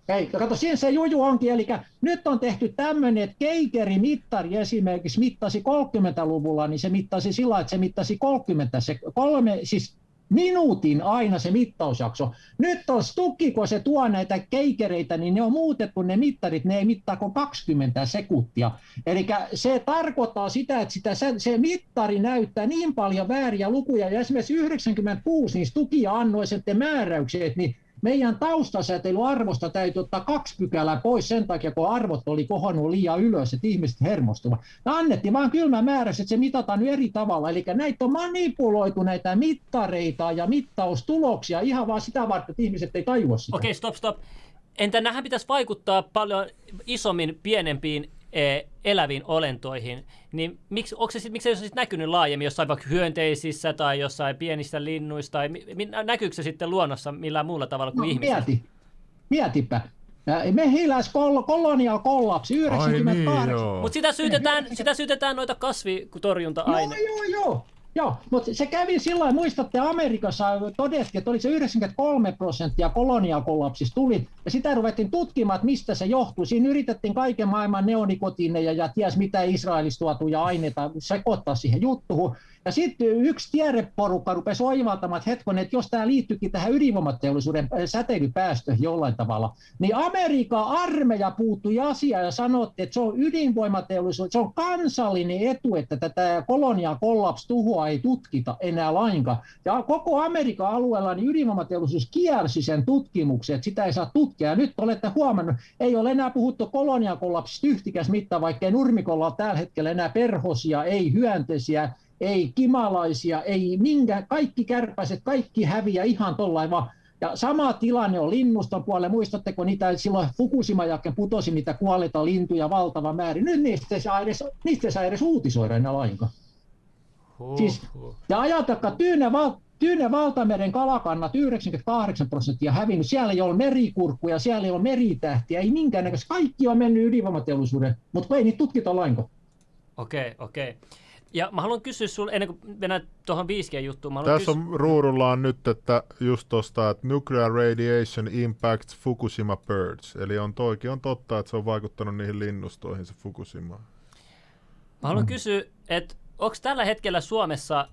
ei, kato, siinä se juju onkin, eli nyt on tehty tämmöinen, että Keikeri mittari esimerkiksi mittasi 30-luvulla, niin se mittasi sillä, että se mittasi 30, se kolme, siis minuutin aina se mittausjakso. Nyt on Stukki, kun se tuo näitä keikereitä, niin ne on muutettu ne mittarit, ne ei mittaa kuin 20 sekuntia. Eli se tarkoittaa sitä, että sitä, se, mittari näyttää niin paljon vääriä lukuja, ja esimerkiksi 96, niin Stuki annoi sitten määräykset, niin meidän taustasäteilyarvosta täytyy ottaa kaksi pykälää pois sen takia, kun arvot oli kohonnut liian ylös, että ihmiset hermostuvat. Ja annettiin vaan kylmä määrä, että se mitataan nyt eri tavalla. Eli näitä on manipuloitu näitä mittareita ja mittaustuloksia ihan vaan sitä varten, että ihmiset ei tajua sitä. Okei, okay, stop, stop. Entä nähän pitäisi vaikuttaa paljon isommin pienempiin eläviin olentoihin, niin miksi, onko se, miksi se ole näkynyt laajemmin jossain vaikka hyönteisissä tai jossain pienissä linnuissa, tai näkyykö se sitten luonnossa millään muulla tavalla kuin no, ihmisissä? Mieti, mietipä. Mehiläis kolonial kollapsi 98. Niin, Mutta sitä syytetään, sitä syytetään noita kasvitorjunta-aineita. Joo, joo, joo. Joo, mutta se kävi sillä muistatte Amerikassa todettiin, että oli se 93 prosenttia koloniakollapsista tuli, ja sitä ruvettiin tutkimaan, että mistä se johtui. Siinä yritettiin kaiken maailman neonikotiineja ja ties mitä Israelista tuotuja aineita sekoittaa siihen juttuun. Ja sitten yksi tiedeporukka rupesi oivaltamaan, että hetkonen, että jos tämä liittyykin tähän ydinvoimateollisuuden äh, säteilypäästöihin jollain tavalla, niin Amerikan armeija puuttui asiaan ja sanoi, että se on ydinvoimateollisuus, se on kansallinen etu, että tätä koloniaa kollaps tuhoa ei tutkita enää lainkaan. Ja koko Amerikan alueella niin ydinvoimateollisuus kiersi sen tutkimuksen, että sitä ei saa tutkia. Ja nyt olette huomannut, ei ole enää puhuttu koloniakollapsista yhtikäs mitään, vaikkei nurmikolla ole tällä hetkellä enää perhosia, ei hyönteisiä, ei kimalaisia, ei minkä, kaikki kärpäiset, kaikki häviä ihan tollain vaan. Ja sama tilanne on linnuston puolella. Muistatteko niitä silloin Fukushima jälkeen putosi niitä kuolleita lintuja valtava määrä. Nyt niistä ei saa edes, niistä ei saa edes uutisoida enää lainkaan. Huh, siis, ja ajatelkaa, Tyynen, val, Tyynen valtameren kalakannat 98 prosenttia hävinnyt. Siellä ei ole merikurkkuja, siellä ei ole meritähtiä, ei minkäännäköistä. Kaikki on mennyt ydinvoimateollisuuden, mutta ei niitä tutkita lainkaan. Okei, okei. Ja mä haluan kysyä sulle, ennen kuin mennään tuohon 5G-juttuun. Mä Tässä on ruudulla on nyt, että just tosta, että nuclear radiation impacts Fukushima birds. Eli on toikin on totta, että se on vaikuttanut niihin linnustoihin se Fukushima. Mä haluan kysyä, että onko tällä hetkellä Suomessa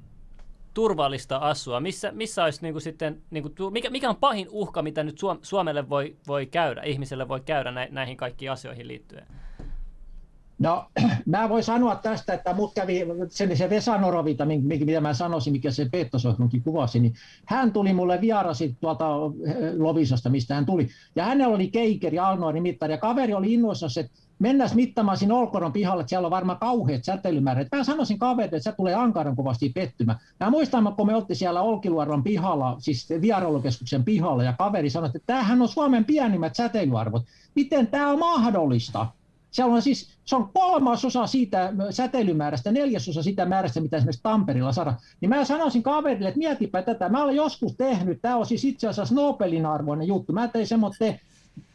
turvallista asua? Missä, missä olisi niin kuin sitten, niin kuin, mikä, mikä on pahin uhka, mitä nyt Suomelle voi, voi käydä, ihmiselle voi käydä näihin kaikkiin asioihin liittyen? No, mä voin sanoa tästä, että mut kävi sen, se Vesa Norovita, mitä mä sanoisin, mikä se Peettosohjelmankin kuvasi, niin hän tuli mulle vierasi tuolta eh, Lovisasta, mistä hän tuli. Ja hänellä oli keikeri, Alnoari mittari, ja kaveri oli innoissaan, että mennään mittaamaan siinä Olkoron pihalle, että siellä on varmaan kauheat säteilymäärät. Mä sanoisin kaverille, että se tulee ankaran kovasti pettymään. Mä muistan, kun me oltiin siellä Olkiluodon pihalla, siis vierailukeskuksen pihalla, ja kaveri sanoi, että tämähän on Suomen pienimmät säteilyarvot. Miten tämä on mahdollista? Siellä on siis, se on kolmasosa siitä säteilymäärästä, neljäsosa sitä määrästä, mitä esimerkiksi Tampereella saadaan. Niin mä sanoisin kaverille, että mietipä tätä. Mä olen joskus tehnyt, tämä on siis itse asiassa Nobelin arvoinen juttu. Mä tein semmoinen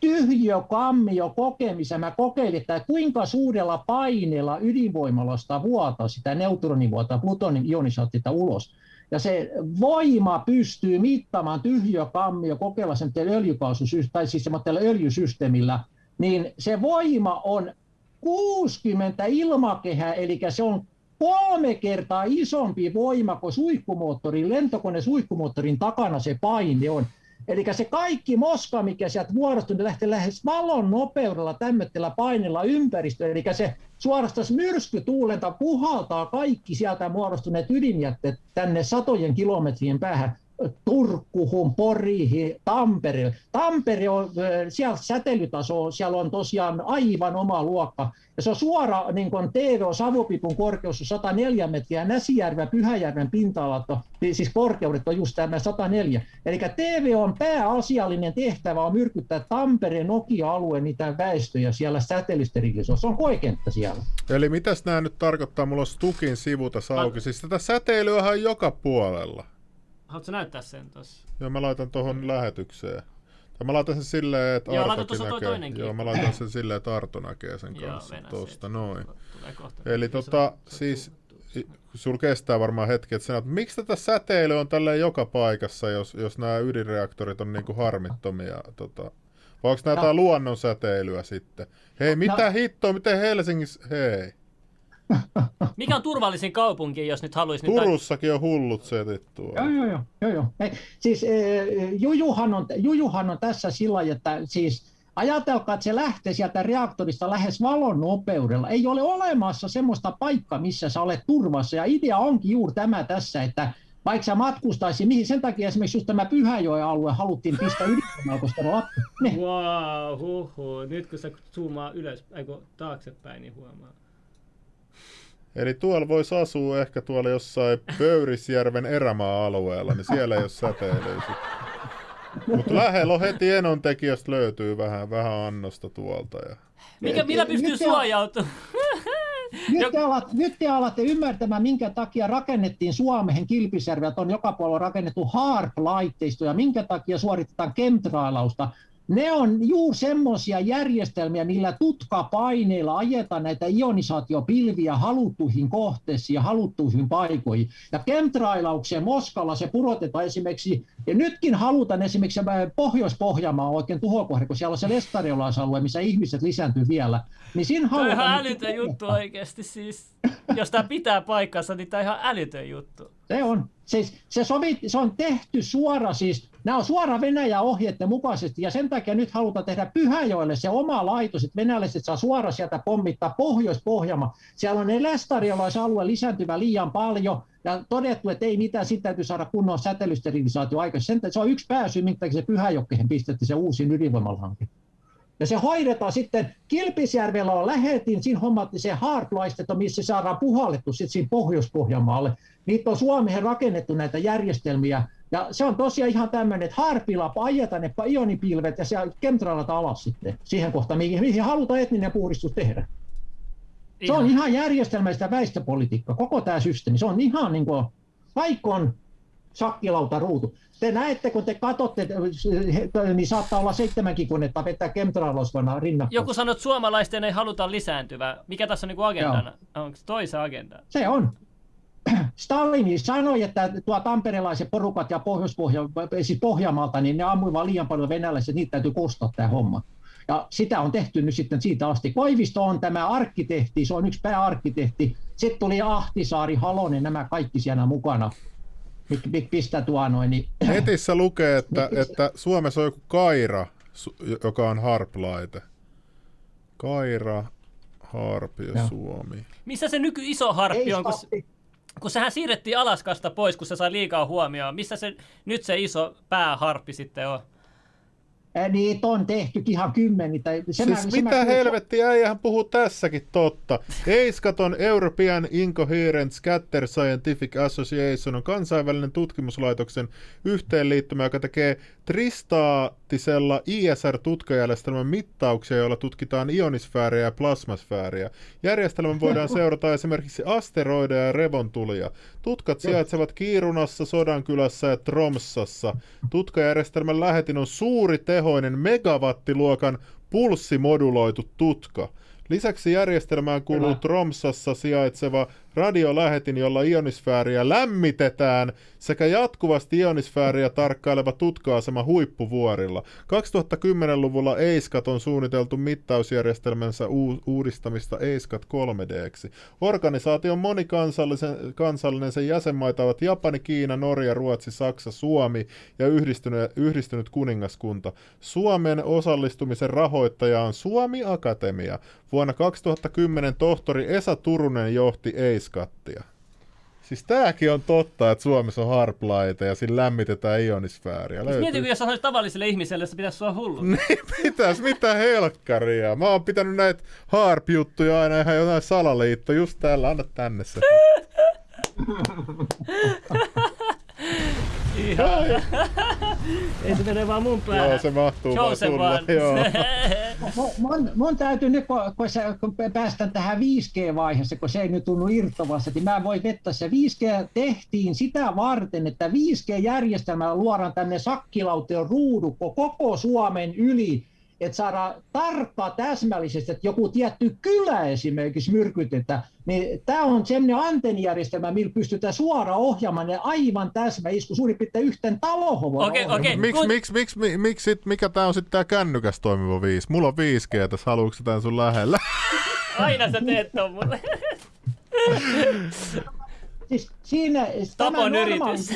tyhjö kammio kokemisen. Mä kokeilin, että kuinka suurella paineella ydinvoimalasta vuotaa sitä neutronivuota, plutonin ionisaattita ulos. Ja se voima pystyy mittaamaan tyhjö kammio kokeilla sen öljykaasu, tai siis öljysysteemillä – niin se voima on 60 ilmakehää, eli se on kolme kertaa isompi voima kuin suihkumoottorin, lentokone suihkumoottorin takana se paine on. Eli se kaikki moska, mikä sieltä muodostuu, niin lähtee lähes valon nopeudella tämmöisellä paineella ympäristöön. Eli se suorastaan myrskytuulenta puhaltaa kaikki sieltä muodostuneet ydinjätteet tänne satojen kilometrien päähän. Turkkuhun, Poriihin, Tampereelle. Tampere on, siellä säteilytaso, siellä on tosiaan aivan oma luokka. Ja se on suora niin kuin TV Savupipun korkeus on 104 metriä, Näsijärven Pyhäjärven pinta-alat, siis korkeudet on just tämä 104. Eli TV on pääasiallinen tehtävä on myrkyttää Tampereen Nokia-alueen niitä väestöjä siellä säteilysterilisoissa. Se on koekenttä siellä. Eli mitäs nämä nyt tarkoittaa? Mulla on Stukin sivu tässä auki. Siis tätä säteilyä on joka puolella. Haluatko näyttää sen tuossa? Joo, mä laitan tuohon lähetykseen. Tai mä laitan sen silleen, että Joo, Artokin näkee. Toinenkin. Joo, mä laitan sen silleen, että Arto näkee sen kanssa tuosta, noin. Eli tota, siis sul kestää varmaan hetki, että sanot, miksi tätä säteily on tälleen joka paikassa, jos, jos nämä ydinreaktorit on niinku harmittomia? Tota, vai onko nämä no. jotain luonnon säteilyä sitten? Hei, mitä no. hittoa, miten Helsingissä, hei. Mikä on turvallisin kaupunki, jos nyt haluaisi... Turussakin on hullut setit tuolla. Joo, joo, joo. joo, joo. Ei, siis e, Jujuhan, on, Jujuhan on tässä sillä että siis ajatelkaa, että se lähtee sieltä reaktorista lähes valon nopeudella. Ei ole olemassa semmoista paikkaa, missä sä olet turvassa. Ja idea onkin juuri tämä tässä, että vaikka sä matkustaisi, mihin sen takia esimerkiksi just tämä Pyhäjoen alue haluttiin pistää ydinvoimaa, koska ne lappu. Wow, huhu. Nyt kun sä zoomaa ylös, eikö taaksepäin, niin huomaa. Eli tuolla voisi asua ehkä tuolla jossain Pöyrisjärven erämaa-alueella, niin siellä ei ole säteilyä Mutta lähellä on heti enontekijästä löytyy vähän, vähän annosta tuolta. Ja... Mikä, millä pystyy suojautumaan? Nyt te, alatte, nyt te alatte ymmärtämään, minkä takia rakennettiin Suomeen Kilpisjärvellä, on joka puolella rakennettu HARP-laitteisto ja minkä takia suoritetaan chemtrailausta ne on juuri semmoisia järjestelmiä, millä tutkapaineilla ajetaan näitä ionisaatiopilviä haluttuihin kohteisiin ja haluttuihin paikoihin. Ja chemtrailaukseen Moskalla se purotetaan esimerkiksi, ja nytkin halutaan esimerkiksi Pohjois-Pohjanmaa oikein tuhokohde, kun siellä on se lestariolaisalue, missä ihmiset lisääntyy vielä. Niin siinä halutaan... Tämä on ihan älytön juttu oikeasti siis. Jos tämä pitää paikkansa, niin tämä on ihan älytön juttu. Se on. Siis se, sovi, se on tehty suora siis, nämä on suora Venäjän ohjeiden mukaisesti ja sen takia nyt halutaan tehdä Pyhäjoelle se oma laitos, että venäläiset saa suora sieltä pommittaa Pohjois-Pohjanmaa. Siellä on lästariolaisalue lisääntyvä liian paljon ja todettu, että ei mitään, sitten täytyy saada kunnon säteilysterilisaatio aikaisemmin. Se on yksi pääsy, minkä se Pyhäjokkeen pistettiin se uusi ydinvoimalhanke. Ja se hoidetaan sitten, Kilpisjärvellä on lähetin, siinä hommattiin se hardlaisteto, missä saadaan puhallettu sitten siinä Pohjois-Pohjanmaalle. Niitä on Suomeen rakennettu näitä järjestelmiä, ja se on tosiaan ihan tämmöinen, että harpilla ajetaan ne ionipilvet ja se kemtrailat alas sitten siihen kohtaan, mihin, mihin halutaan etninen puhdistus tehdä. Se on ihan järjestelmäistä väestöpolitiikkaa, koko tämä systeemi. Se on ihan niin kuin, vaikka on sakkilauta ruutu. te näette, kun te katsotte, niin saattaa olla seitsemänkin konetta vetää chemtrailosvana rinnakkain. Joku sanoo, että suomalaisten ei haluta lisääntyvää. Mikä tässä on niin agendana? Onko se toisen agenda? Se on. Stalin sanoi, että tuo tamperelaiset porukat ja pohjois siis Pohjanmaalta, niin ne ammuivat liian paljon venäläisiä, niitä täytyy kostaa tämä homma. Ja sitä on tehty nyt sitten siitä asti. Koivisto on tämä arkkitehti, se on yksi pääarkkitehti. Sitten tuli Ahtisaari, Halonen, nämä kaikki siellä mukana. Pistä tuo noin. Niin... Netissä lukee, että, että Suomessa on joku Kaira, joka on harp-laite. Kaira, Harp ja, ja. Suomi. Missä se nyky iso harppi on? Kun, kun sehän siirrettiin Alaskasta pois, kun se sai liikaa huomioon. Missä se nyt se iso pääharppi sitten on? Niitä on tehty ihan kymmeni. Tai se siis mä, mitä mä helvettiä, äijähän puhuu tässäkin totta. Eiskaton European Incoherent Scatter Scientific Association on kansainvälinen tutkimuslaitoksen yhteenliittymä, joka tekee tristaattisella ISR-tutkajärjestelmän mittauksia, joilla tutkitaan ionisfääriä ja plasmasfääriä. Järjestelmän voidaan seurata esimerkiksi asteroideja ja revontulia. Tutkat sijaitsevat Kiirunassa, Sodankylässä ja Tromsassa. Tutkajärjestelmän lähetin on suuri tehoinen megawattiluokan pulssimoduloitu tutka. Lisäksi järjestelmään kuuluu Tromsassa sijaitseva radiolähetin, jolla ionisfääriä lämmitetään, sekä jatkuvasti ionisfääriä tarkkaileva tutka-asema huippuvuorilla. 2010-luvulla EISCAT on suunniteltu mittausjärjestelmänsä u- uudistamista EISCAT 3Dksi. Organisaation monikansallinen kansallinen sen jäsenmaita ovat Japani, Kiina, Norja, Ruotsi, Saksa, Suomi ja yhdistynyt, yhdistynyt kuningaskunta. Suomen osallistumisen rahoittaja on Suomi Akatemia. Vuonna 2010 tohtori Esa Turunen johti EISCATtia. Siis tääkin on totta, että Suomessa on harplaite ja siinä lämmitetään ionisfääriä. Siis mietin, jos sanoisi tavalliselle ihmiselle, se pitäisi olla hullu. niin pitäisi, mitä helkkaria. Mä oon pitänyt näitä harp-juttuja aina ihan jotain salaliitto. Just täällä, anna tänne se. Ihan. Ei se mene vaan mun päähän. Joo, se mahtuu Joseph vaan sulle. Joo. mun, mun, täytyy nyt, kun, kun, se, kun päästään tähän 5G-vaiheessa, kun se ei nyt tunnu irtovassa, niin mä voin vetää se 5G tehtiin sitä varten, että 5G-järjestelmällä luodaan tänne sakkilauteen ruudukko koko Suomen yli, että saadaan tarkkaa täsmällisesti, että joku tietty kylä esimerkiksi myrkytetään, niin tämä on sellainen antennijärjestelmä, millä pystytään suoraan ohjaamaan ne aivan täsmäisku, suurin piirtein yhten talohon. Okei, okei. Miksi, miksi, miksi, miksi, miksi, mikä tämä on sitten tämä kännykäs toimiva 5? Mulla on 5G tässä, haluatko tämän sun lähellä? Aina sä teet ton mulle. siis siinä, Tapon yritys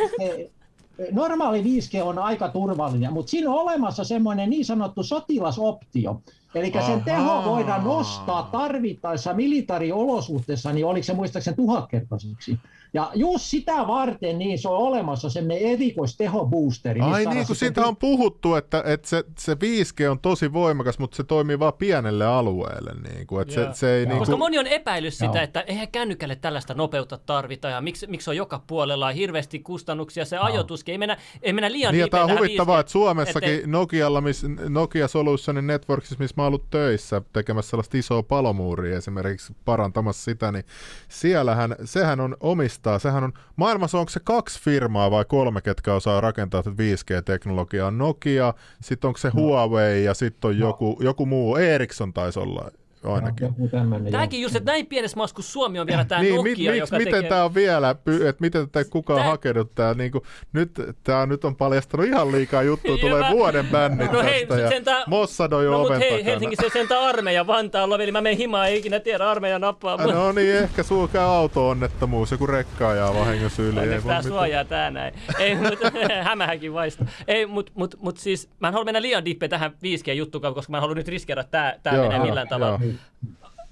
normaali 5G on aika turvallinen, mutta siinä on olemassa semmoinen niin sanottu sotilasoptio. Eli sen teho voidaan nostaa tarvittaessa militaariolosuhteessa, niin oliko se muistaakseni tuhatkertaiseksi. Ja just sitä varten niin se on olemassa semmoinen erikoistehoboosteri. Ai niin, kun siitä on puhuttu, että, että se, se 5G on tosi voimakas, mutta se toimii vain pienelle alueelle. Niin kuin, että se, se ei, niin Koska kuin... moni on epäillyt sitä, Joo. että eihän kännykälle tällaista nopeutta tarvita ja miksi, miksi on joka puolella hirveästi kustannuksia, se ajoituskin, ei mennä, ei mennä liian niin, tämä on huvittavaa, 5G, että Suomessakin että... Nokialla, miss, Nokia Solutionin Networksissa, missä mä oon ollut töissä tekemässä sellaista isoa palomuuria esimerkiksi parantamassa sitä, niin siellähän, sehän on omista vastaa. Sehän on, maailmassa onko se kaksi firmaa vai kolme, ketkä osaa rakentaa tätä 5G-teknologiaa? Nokia, sitten onko se no. Huawei ja sitten on no. joku, joku muu, Ericsson taisi olla ainakin. No, Tämäkin just, että näin pienessä maassa kuin Suomi on vielä tämä niin, Nokia, mit, joka miten tekee... tämä on vielä, että miten tätä kukaan tää... hakenut tää, niin kuin, nyt, tämä nyt on paljastanut ihan liikaa juttua, tulee mä... vuoden bännit no, hei, tästä ja tää... Mossad on jo no, oven hei, takana. Helsingissä se sentään armeija Vantaalla, eli mä menen himaan, ei ikinä tiedä armeija nappaa. No niin, ehkä käy auto-onnettomuus, joku rekka ajaa vahingossa yli. Onneksi tää suojaa tää näin. Ei, mutta hämähänkin vaista. Ei, mutta mut, mut siis mä en halua mennä liian dippe tähän 5G-juttuun, koska mä en halua nyt riskeerata, että tää, tää menee millään tavalla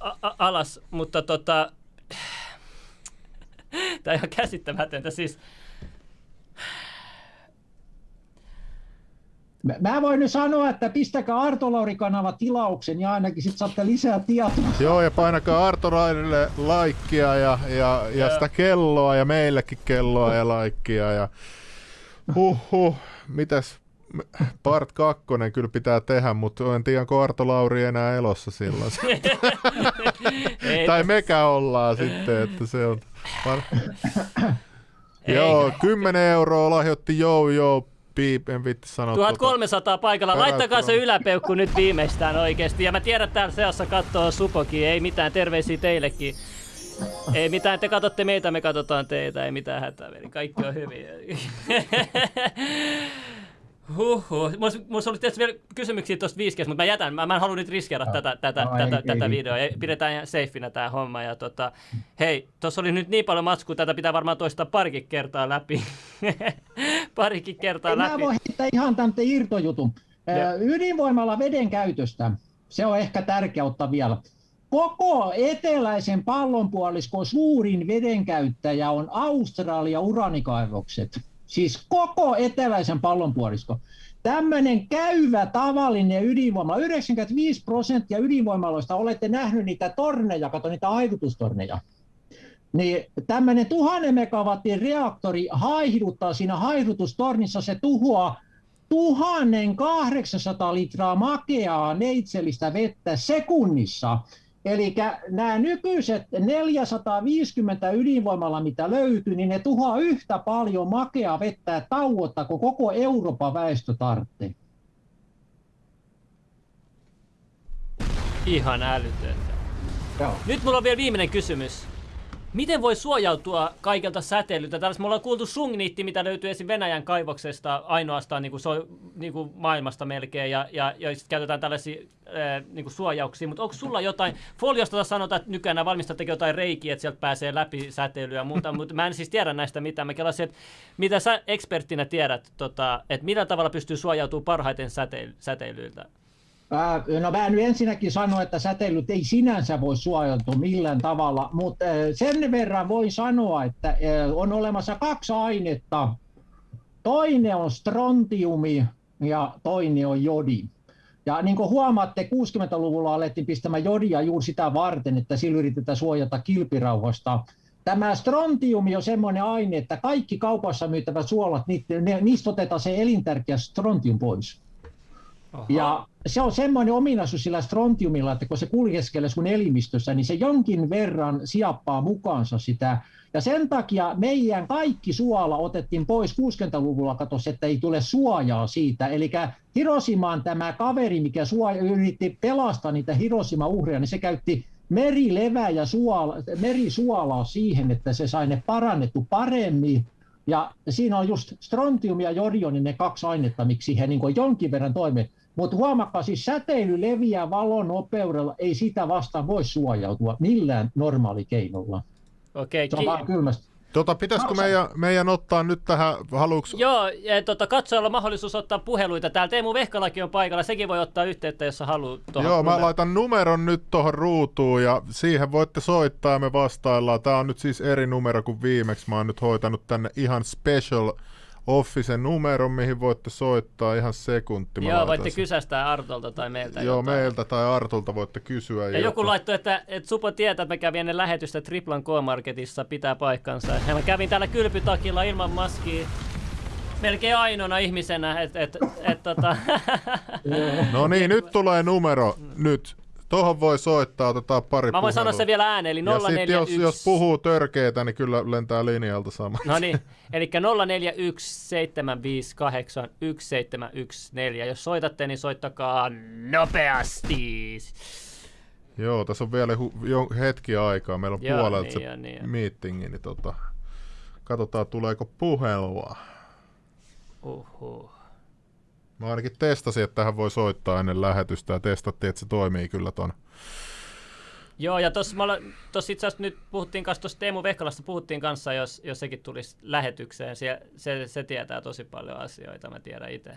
a- alas, mutta tota... Tämä on ihan käsittämätöntä. Siis, Mä voin nyt sanoa, että pistäkää Arto Lauri-kanava tilauksen ja ainakin sitten saatte lisää tietoa. Joo, ja painakaa Arto Laurille laikkia ja, ja, ja sitä kelloa ja meillekin kelloa ja laikkia. Ja... Huhhuh, mitäs Part 2 kyllä pitää tehdä, mutta en tiedä, onko Arto Lauri enää elossa silloin. tai mekä ollaan sitten, että se on... Joo, 10 euroa lahjoitti Joo Joo piip, en vitti sanoa. 1300 tuota, paikalla. Laittakaa se yläpeukku nyt viimeistään oikeesti. Ja mä tiedän, että täällä seassa katsoo Supokin. Ei mitään, terveisiä teillekin. Ei mitään, te katsotte meitä, me katsotaan teitä. Ei mitään hätää, veli. Kaikki on hyvin. Huhhuh. Mulla, mulla oli tietysti vielä kysymyksiä tuosta 5 mutta mä jätän. Mä, mä en halua nyt riskeerata no. tätä, tätä, no, tätä, ei, tätä ei, videoa. Pidetään ihan safeinä tämä homma. Ja tota, hei, tuossa oli nyt niin paljon matskua, tätä pitää varmaan toistaa parikin kertaa läpi. parikin kertaa ei, läpi. Mä voin heittää ihan tämän irtojutun. Ja. Ydinvoimalla veden käytöstä, se on ehkä tärkeä ottaa vielä. Koko eteläisen pallonpuoliskon suurin vedenkäyttäjä on Australia uranikaivokset. Siis koko eteläisen pallonpuolisko. Tämmöinen käyvä tavallinen ydinvoima, 95 prosenttia ydinvoimaloista, olette nähnyt niitä torneja, kato niitä haivutustorneja. Niin tämmöinen tuhannen megawattin reaktori haihduttaa siinä haihdutustornissa, se tuhoaa 1800 litraa makeaa neitsellistä vettä sekunnissa. Eli nämä nykyiset 450 ydinvoimalla, mitä löytyy, niin ne tuhoaa yhtä paljon makea vettä tauotta kuin koko Euroopan väestö tarvitsee. Ihan älytöntä. Joo. Nyt mulla on vielä viimeinen kysymys. Miten voi suojautua kaikelta säteilyltä? Tällaista me ollaan kuultu sungniitti, mitä löytyy esim. Venäjän kaivoksesta ainoastaan niin kuin, so, niin kuin maailmasta melkein, ja, ja, ja sitten käytetään tällaisia ää, niin kuin suojauksia, mutta onko sulla jotain, foliosta sanotaan, että nykyään valmistat jotain reikiä, että sieltä pääsee läpi säteilyä ja muuta, mutta mä en siis tiedä näistä mitään. Mä kelasin, että mitä sä eksperttinä tiedät, tota, että millä tavalla pystyy suojautumaan parhaiten säteily, säteilyiltä? No mä nyt ensinnäkin sano, että säteilyt ei sinänsä voi suojautua millään tavalla, mutta sen verran voi sanoa, että on olemassa kaksi ainetta. Toinen on strontiumi ja toinen on jodi. Ja niin kuin huomaatte, 60-luvulla alettiin pistämään jodia juuri sitä varten, että sillä yritetään suojata kilpirauhasta. Tämä strontiumi on semmoinen aine, että kaikki kaupassa myytävät suolat, niistä otetaan se elintärkeä strontium pois. Aha. Ja se on semmoinen ominaisuus sillä strontiumilla, että kun se kuljeskelee sun elimistössä, niin se jonkin verran siappaa mukaansa sitä. Ja sen takia meidän kaikki suola otettiin pois 60-luvulla, katos, että ei tule suojaa siitä. Eli Hiroshimaan tämä kaveri, mikä suoja, yritti pelastaa niitä Hiroshima-uhreja, niin se käytti merilevää ja suola, merisuolaa siihen, että se sai ne parannettu paremmin. Ja siinä on just strontium ja jodion, niin ne kaksi ainetta, miksi he niin jonkin verran toimivat. Mutta huomakkaa, siis säteily leviää valon nopeudella, ei sitä vastaan voi suojautua millään normaalikeinolla. Okei, okay, se on ki- kylmästi. Tota, pitäisikö meidän, meidän ottaa nyt tähän, haluuks... Joo, ja tota, katsojalla on mahdollisuus ottaa puheluita. Täällä Teemu Vehkalakin on paikalla, sekin voi ottaa yhteyttä, jos haluaa. Joo, numero. mä laitan numeron nyt tuohon ruutuun ja siihen voitte soittaa ja me vastaillaan. Tämä on nyt siis eri numero kuin viimeksi. Mä oon nyt hoitanut tänne ihan special Officen numero, mihin voitte soittaa ihan sekunti. Joo, voitte kysästää Artolta tai meiltä Joo, jotain. meiltä tai Artolta voitte kysyä. Ja joku laittoi, että, että Supo tietää, että mä kävin ennen lähetystä Triplan K-Marketissa, pitää paikkansa. Ja mä kävin täällä kylpytakilla ilman maskia melkein ainoana ihmisenä, että et, et, tota... No niin, nyt tulee numero, nyt. Tuohon voi soittaa, otetaan pari Mä voin sanoa se vielä ääneen, eli 041... Ja sit jos, jos puhuu törkeitä, niin kyllä lentää linjalta sama. No niin, eli 0417581714. Jos soitatte, niin soittakaa nopeasti. Joo, tässä on vielä hu- jo hetki aikaa. Meillä on Joo, puolelta niin, se niin, meetingi, niin tota, katsotaan tuleeko puhelua. Uhuh. Mä ainakin testasin, että tähän voi soittaa ennen lähetystä ja testattiin, että se toimii kyllä ton. Joo, ja tuossa itse asiassa nyt puhuttiin kanssa tuossa Teemu Vehkalasta, puhuttiin kanssa, jos, jos sekin tulisi lähetykseen. Se, se, se tietää tosi paljon asioita, mä tiedän itse.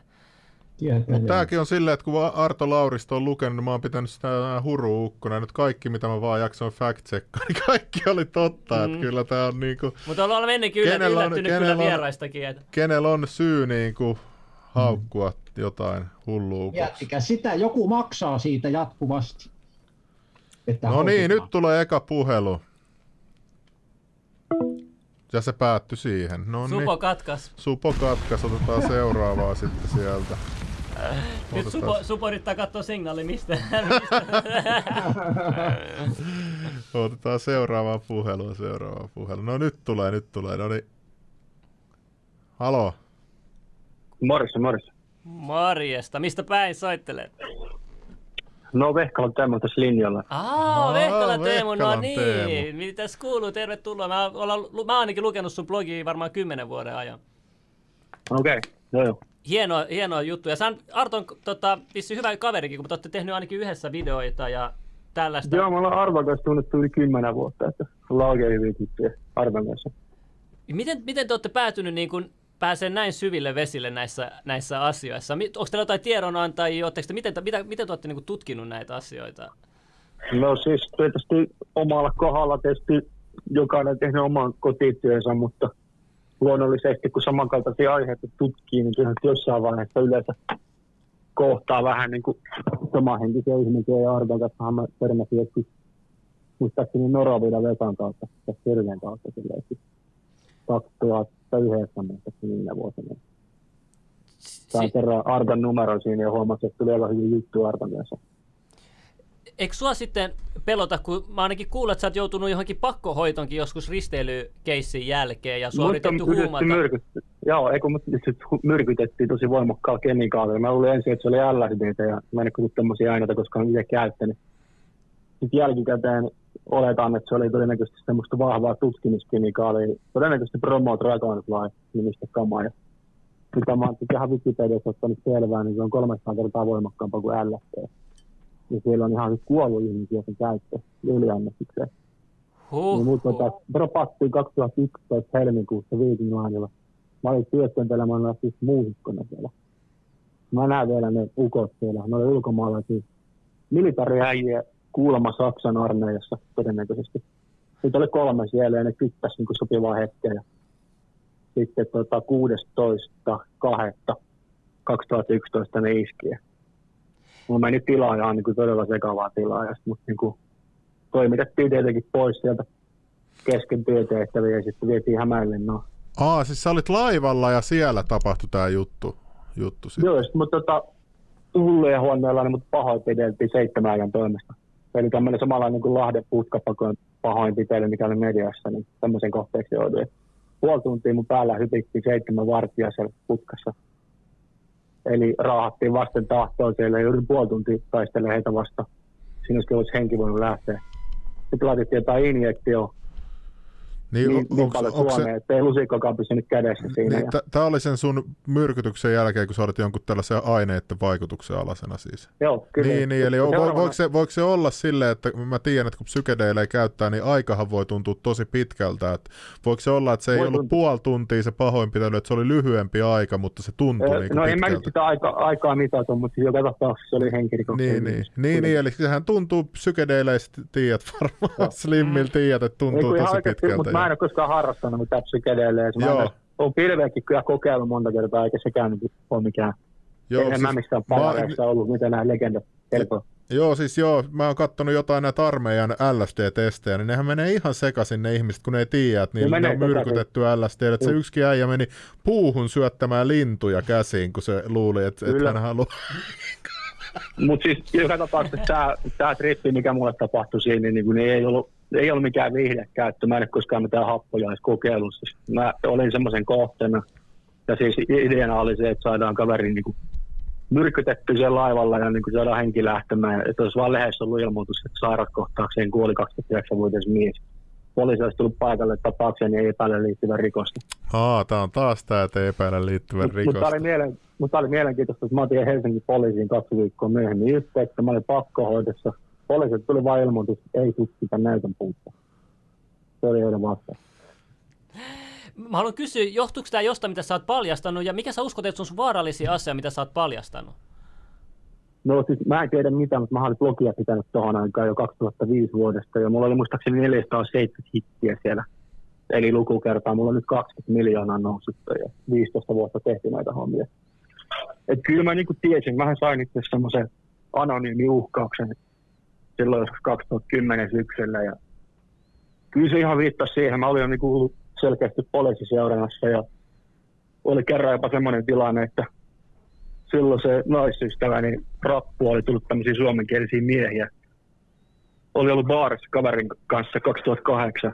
Mutta tämäkin on silleen, että kun Arto Lauristo on lukenut, niin mä oon pitänyt sitä huru-ukkona. Nyt kaikki, mitä mä vaan jaksoin fact niin kaikki oli totta. Mm. Että kyllä tää on niinku... Mutta ollaan ennenkin yllättynyt on, kyllä vieraistakin. Että... Kenellä on syy niinku haukkua mm jotain hullua. Jättikä sitä, joku maksaa siitä jatkuvasti. Että no niin, nyt tulee eka puhelu. Ja se päättyi siihen. No Supo niin. katkas. Supo katkas, otetaan seuraavaa sitten sieltä. Nyt Supo, Supo yrittää katsoa signaali, mistä. otetaan seuraavaa puhelua, seuraavaa puhelua. No nyt tulee, nyt tulee. No niin. Halo. Morissa, morissa. Morjesta. Mistä päin soittelet? No Vehkala Teemu tässä linjalla. Aa, Aa, Vehkala Teemu, no Vehkalan niin. Teemu. Mitäs kuuluu? Tervetuloa. Mä, olen, mä oon ainakin lukenut sun blogia varmaan kymmenen vuoden ajan. Okei, okay. joo joo. Hieno, hieno juttu. Ja sä Arton tota, vissi hyvä kaverikin, kun te olette tehnyt ainakin yhdessä videoita ja tällaista. Joo, me ollaan Arvan kanssa tunnettu yli kymmenen vuotta, että ollaan oikein hyviä Arvan kanssa. Miten, miten te olette päätynyt niin kun pääsee näin syville vesille näissä, näissä asioissa? Onko teillä jotain tiedonantajia? Te, miten, mitä, miten te olette niin tutkinut näitä asioita? No siis tietysti omalla kohdalla tietysti jokainen tehnyt oman kotityönsä, mutta luonnollisesti kun samankaltaisia aiheita tutkii, niin kyllä jossain vaiheessa yleensä kohtaa vähän niin kuin samanhenkisiä ihmisiä ja arvon että mä törmäsin joskus muistaakseni Noravilla Vesan kautta, tässä Sirven kautta 2000 yhdessä, mutta niillä vuosina. Tämä kerran ardan numero siinä ja huomasin, että tuli aika hyvin juttu Arkan kanssa. Eikö sua sitten pelota, kun mä ainakin kuulen, että sä oot joutunut johonkin pakkohoitonkin joskus risteilykeissin jälkeen ja suoritettu huumata. Myrkytty. Joo, eikö mut myrkytettiin tosi voimakkaalla kemikaalilla. Mä luulin ensin, että se oli LSD ja mä en kuullut tämmöisiä aineita, koska on itse käyttänyt. Sitten jälkikäteen oletan, että se oli todennäköisesti semmoista vahvaa tutkimuskemikaalia. Todennäköisesti Promo Dragonfly nimistä kamaa. Ja mitä mä oon ihan Wikipediassa ottanut selvää, niin se on 300 kertaa voimakkaampaa kuin LSD. Ja siellä on ihan siis kuollut ihmisiä sen käyttö yliannostukseen. Huh, Niin mut tota, dropattiin 2011 helmikuussa Viking Linella. Mä olin työskentelemään siis muusikkona siellä. Mä näen vielä ne ukot siellä. Ne oli ulkomaalaisia militariäjiä kuulemma Saksan armeijassa todennäköisesti. Sitten oli kolme siellä ja ne kyttäsi niin sopivaa hetkeä. Ja Sitten tota, 16.2.2011 ne iski. Ja Mulla meni tilaa ihan niin kuin todella sekavaa tilaa. Ja sit mut niin kuin toimitettiin tietenkin pois sieltä kesken työtehtäviä ja sitten vietiin Hämeenlinnaan. Aa, siis sä olit laivalla ja siellä tapahtui tää juttu. juttu sit. Joo, sitten mutta tota, hulluja huoneella niin mut pahoinpideltiin seitsemän ajan toimesta. Eli tämmöinen samanlainen kuin Lahden putkapakon pahoinpitely, mikä oli mediassa, niin tämmöisen kohteeksi jouduin. Puoli tuntia mun päällä hypittiin seitsemän vartijaa siellä putkassa. Eli raahattiin vasten tahtoa siellä ja yritin puoli tuntia taistelemaan heitä vastaan. Siinä olisi henki voinut lähteä. Sitten laitettiin jotain injektio Niin, niin, niin onks- paljon onks se- Suomeen, että ei lusikkokaan pysynyt kädessä siinä. Niin, ja, t- tää oli sen sun myrkytyksen jälkeen, kun sä olit jonkun tällaisen aineiden vaikutuksen alasena siis. joo, kyllä. Niin, niin, eli vo, Seuraavana- voiko, se, voiko se olla silleen, että mä tiedän, että kun psykedeilejä käyttää, niin aikahan voi tuntua tosi pitkältä. Että voiko se olla, että se ei Voi ollut tuntua. puoli tuntia se pahoinpitely, että se oli lyhyempi aika, mutta se tuntui Ö, niin no en mä pitkältä. nyt sitä aika, aikaa mitata, mutta siis joka tapauksessa se oli henkirikoksen. Niin, niin, niin, niin, eli sehän tuntuu psykedeileistä, tiedät varmaan, Slimmillä tiedät, että tuntuu tosi pitkältä. mutta mä en ole koskaan harrastanut mitään psykedeelejä. Mä Joo. en olen pilveäkin kyllä kokeillut monta kertaa, eikä sekään niin ole mikään. Joo, en siis mä missään mä- ollut, mitä nämä legendat kertoo. Joo, siis joo, mä oon kattonut jotain näitä armeijan LSD-testejä, niin nehän menee ihan sekaisin ne ihmiset, kun ne ei tiedä, että niillä Ne on myrkytetty LSD. Että se yksikin äijä meni puuhun syöttämään lintuja käsiin, kun se luuli, että, Kyllä. hän haluaa. Mutta siis joka tapauksessa tämä, tämä trippi, mikä mulle tapahtui siinä, niin, niin, niin ei, ollut, ei ollut mikään viihdekäyttö. Mä en ole koskaan mitään happoja edes kokeillut. Siis mä olin semmoisen kohteena. Ja siis ideana oli se, että saadaan kaveri niin kuin myrkytetty siellä laivalla ja niin kuin saadaan henki lähtemään. Että olisi vaan lehdessä ollut ilmoitus, että sairaskohtaukseen kuoli 29-vuotias mies. Poliisi olisi tullut paikalle tapaukseen niin ei epäile liittyvän rikosta. Aa, tää on taas tää, että epäillä liittyvän Mutta mut rikosta. tämä oli, mielen, mut tää oli mielenkiintoista, että mä otin Helsingin poliisiin kaksi viikkoa myöhemmin yhteyttä. Mä olin pakkohoidossa. Poliisit tuli vain ilmoitus, ei tutkita näytön puutta. Se oli heidän vastaan. Mä haluan kysyä, johtuuko tämä jostain, mitä sä oot paljastanut, ja mikä sä uskot, että sun vaarallisia asia, mitä sä oot paljastanut? No siis mä en tiedä mitä, mutta mä olin blogia pitänyt tuohon aikaan jo 2005 vuodesta. Ja mulla oli muistaakseni 470 hittiä siellä. Eli lukukertaa. Mulla on nyt 20 miljoonaa noussut ja 15 vuotta tehty näitä hommia. Et kyllä mä niinku tiesin, mähän sain itse semmoisen anonyymi uhkauksen silloin joskus 2010 syksyllä. Ja kyllä se ihan viittasi siihen. Mä olin jo niinku ollut selkeästi poliisiseurannassa ja oli kerran jopa semmoinen tilanne, että silloin se naisystäväni niin rappu oli tullut tämmöisiä suomenkielisiä miehiä. Oli ollut baarissa kaverin kanssa 2008.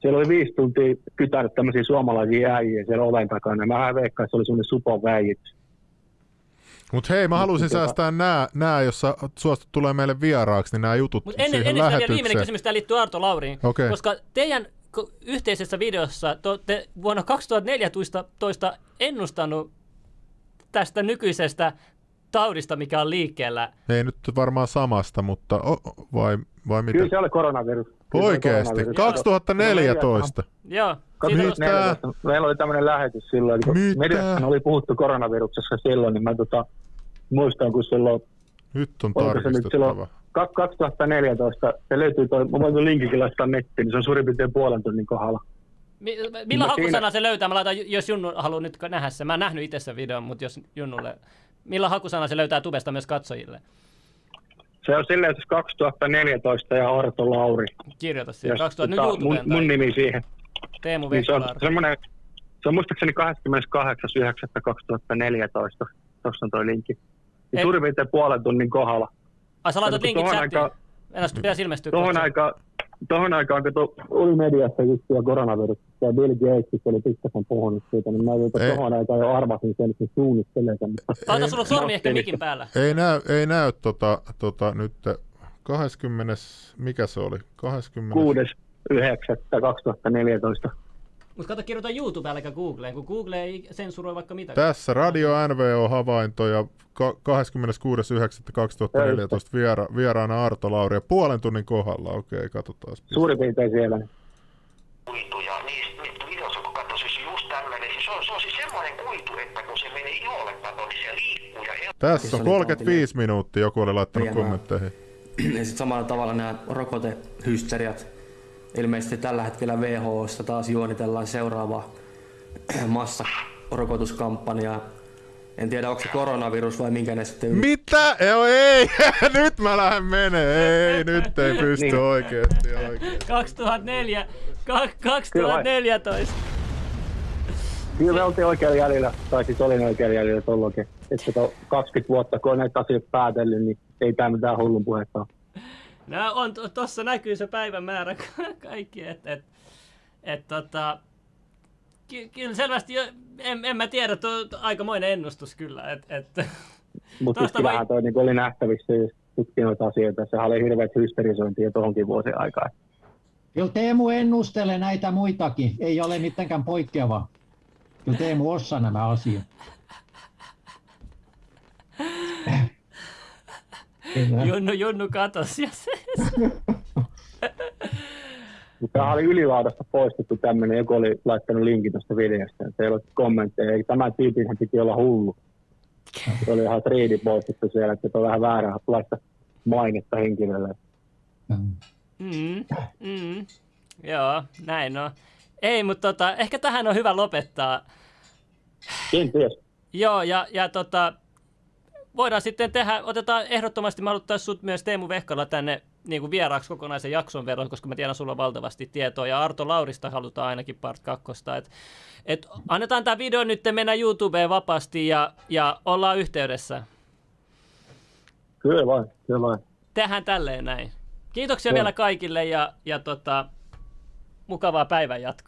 siellä oli viisi tuntia kytänyt tämmöisiä suomalaisia äijiä siellä oven takana. Mä veikkaan, että se oli semmoinen supon väijitys. Mutta hei, mä haluaisin tota- säästää nämä, nää, jos sä suostut tulee meille vieraaksi, niin nämä jutut Mutta ennen, siihen ennen sitä vielä viimeinen kysymys, tämä liittyy Arto Lauriin. Okei. Koska teidän yhteisessä videossa te olette vuonna 2014 toista ennustanut tästä nykyisestä taudista, mikä on liikkeellä. Ei nyt varmaan samasta, mutta o, o- vai, vai mitä? Kyllä se oli koronavirus. Oikeesti? koronavirus. 2014? Joo. 2014. Meillä oli tämmöinen lähetys silloin, kun Mitä? mediassa oli puhuttu koronaviruksessa silloin, niin mä tota, muistan, kun silloin, Nyt on oliko se nyt tarkistettava. silloin kak- 2014, se löytyy toi, mä voin tuon linkinkin laittaa nettiin, niin se on suurin piirtein puolen tunnin kohdalla. mi- millä siinä- hakusana se löytää? Mä laitan, jos Junnu haluaa nyt nähdä sen. Mä en nähnyt itse sen videon, mutta jos Junnulle... Millä hakusana se löytää tubesta myös katsojille? Se on silleen, että 2014 ja Arto Lauri. Kirjoita siihen. 2000, nyt tota, mun, YouTubeen mun tai nimi siihen. Teemu Niin se on semmoinen, se on muistaakseni 28.9.2014. Tuossa on toi linkki. Niin suurin piirtein puolen tunnin kohdalla. Ai sä laitat linkin chattiin. aikaan- Enää pitäisi ilmestyä. Tohon kohta. aikaan, tohon aikaan, kun to, oli mediassa juttuja koronaviruksesta ja Bill Gates oli pikkasen puhunut siitä, niin mä jopa tohon aikaan jo arvasin sen, että se suunnittelee sen. Ei- sulla sormi ehkä mikin päällä. Ei näy, ei näy tota, tota nyt 20, mikä se oli? 20. 6.9.2014. Mutta kato, kirjoita YouTubeen eikä Googleen, kun Google ei sensuroi vaikka mitä. Tässä Radio NVO-havaintoja ka- 26.9.2014 viera, vieraana Arto Lauri ja puolen tunnin kohdalla. Okei, katsotaan. Suurin piirtein siellä. kuituja, niistä niitä videossa kun katsoi, siis just tämmöinen, siis se on, se on siis semmoinen kuitu, että kun se menee iholle kato, niin se liikkuu ja. Tässä on oli 35 minuuttia, joku oli laittanut kommentteihin. Ja sitten samalla tavalla nämä rokotehysteriat. Ilmeisesti tällä hetkellä WHOssa taas juonitellaan seuraavaa massarokotuskampanjaa. En tiedä, onko se koronavirus vai minkä ne sitten. Mitä? Joo, ei! nyt mä lähden menee. Ei, nyt ei pysty Niin. oikeesti, oikeesti. 2004, ka- 2014. Kyllä me oltiin oikealla jäljellä, tai siis olin oikealla jäljellä tuolloinkin. Että to 20 vuotta, kun on näitä asioita päätellyt, niin ei tämä mitään hullun puhetta ole. No on, to- tossa näkyy se päivämäärä ka- kaikki, että et, et, tota, ky- kyllä selvästi, jo, en, en mä tiedä, tuo on aikamoinen ennustus kyllä, että et, Mutta siis kyllähän toi niin oli nähtävissä, jos tutki noita asioita. Sehän oli hirveät hysterisointia tuohonkin vuosien aikaan. Kyllä Teemu ennustelee näitä muitakin, ei ole mitenkään poikkeava. Kyllä Teemu osaa nämä asiat. Junnu, Junnu katos ja se, Mutta tämä oli ylilaudasta poistettu tämmöinen, joku oli laittanut linkin tuosta videosta, ja se ei ole kommentteja. Ei, Tämä tyypin piti olla hullu. Se oli ihan riidi poistettu siellä, että se on vähän vääränlaista mainetta henkilölle. mm, mm, joo, näin on. Ei, mutta tota, ehkä tähän on hyvä lopettaa. Kenties. Joo, ja, ja tota, voidaan sitten tehdä, otetaan ehdottomasti, mä haluttaisiin sut myös Teemu Vehkala tänne niin kuin vieraaksi kokonaisen jakson verran, koska mä tiedän sulla on valtavasti tietoa, ja Arto Laurista halutaan ainakin part kakkosta. Et, et annetaan tämä video nyt mennä YouTubeen vapaasti ja, ja ollaan yhteydessä. Kyllä vain, kyllä vain. Tehdään tälleen näin. Kiitoksia Joo. vielä kaikille ja, ja tota, mukavaa päivän jatkoa.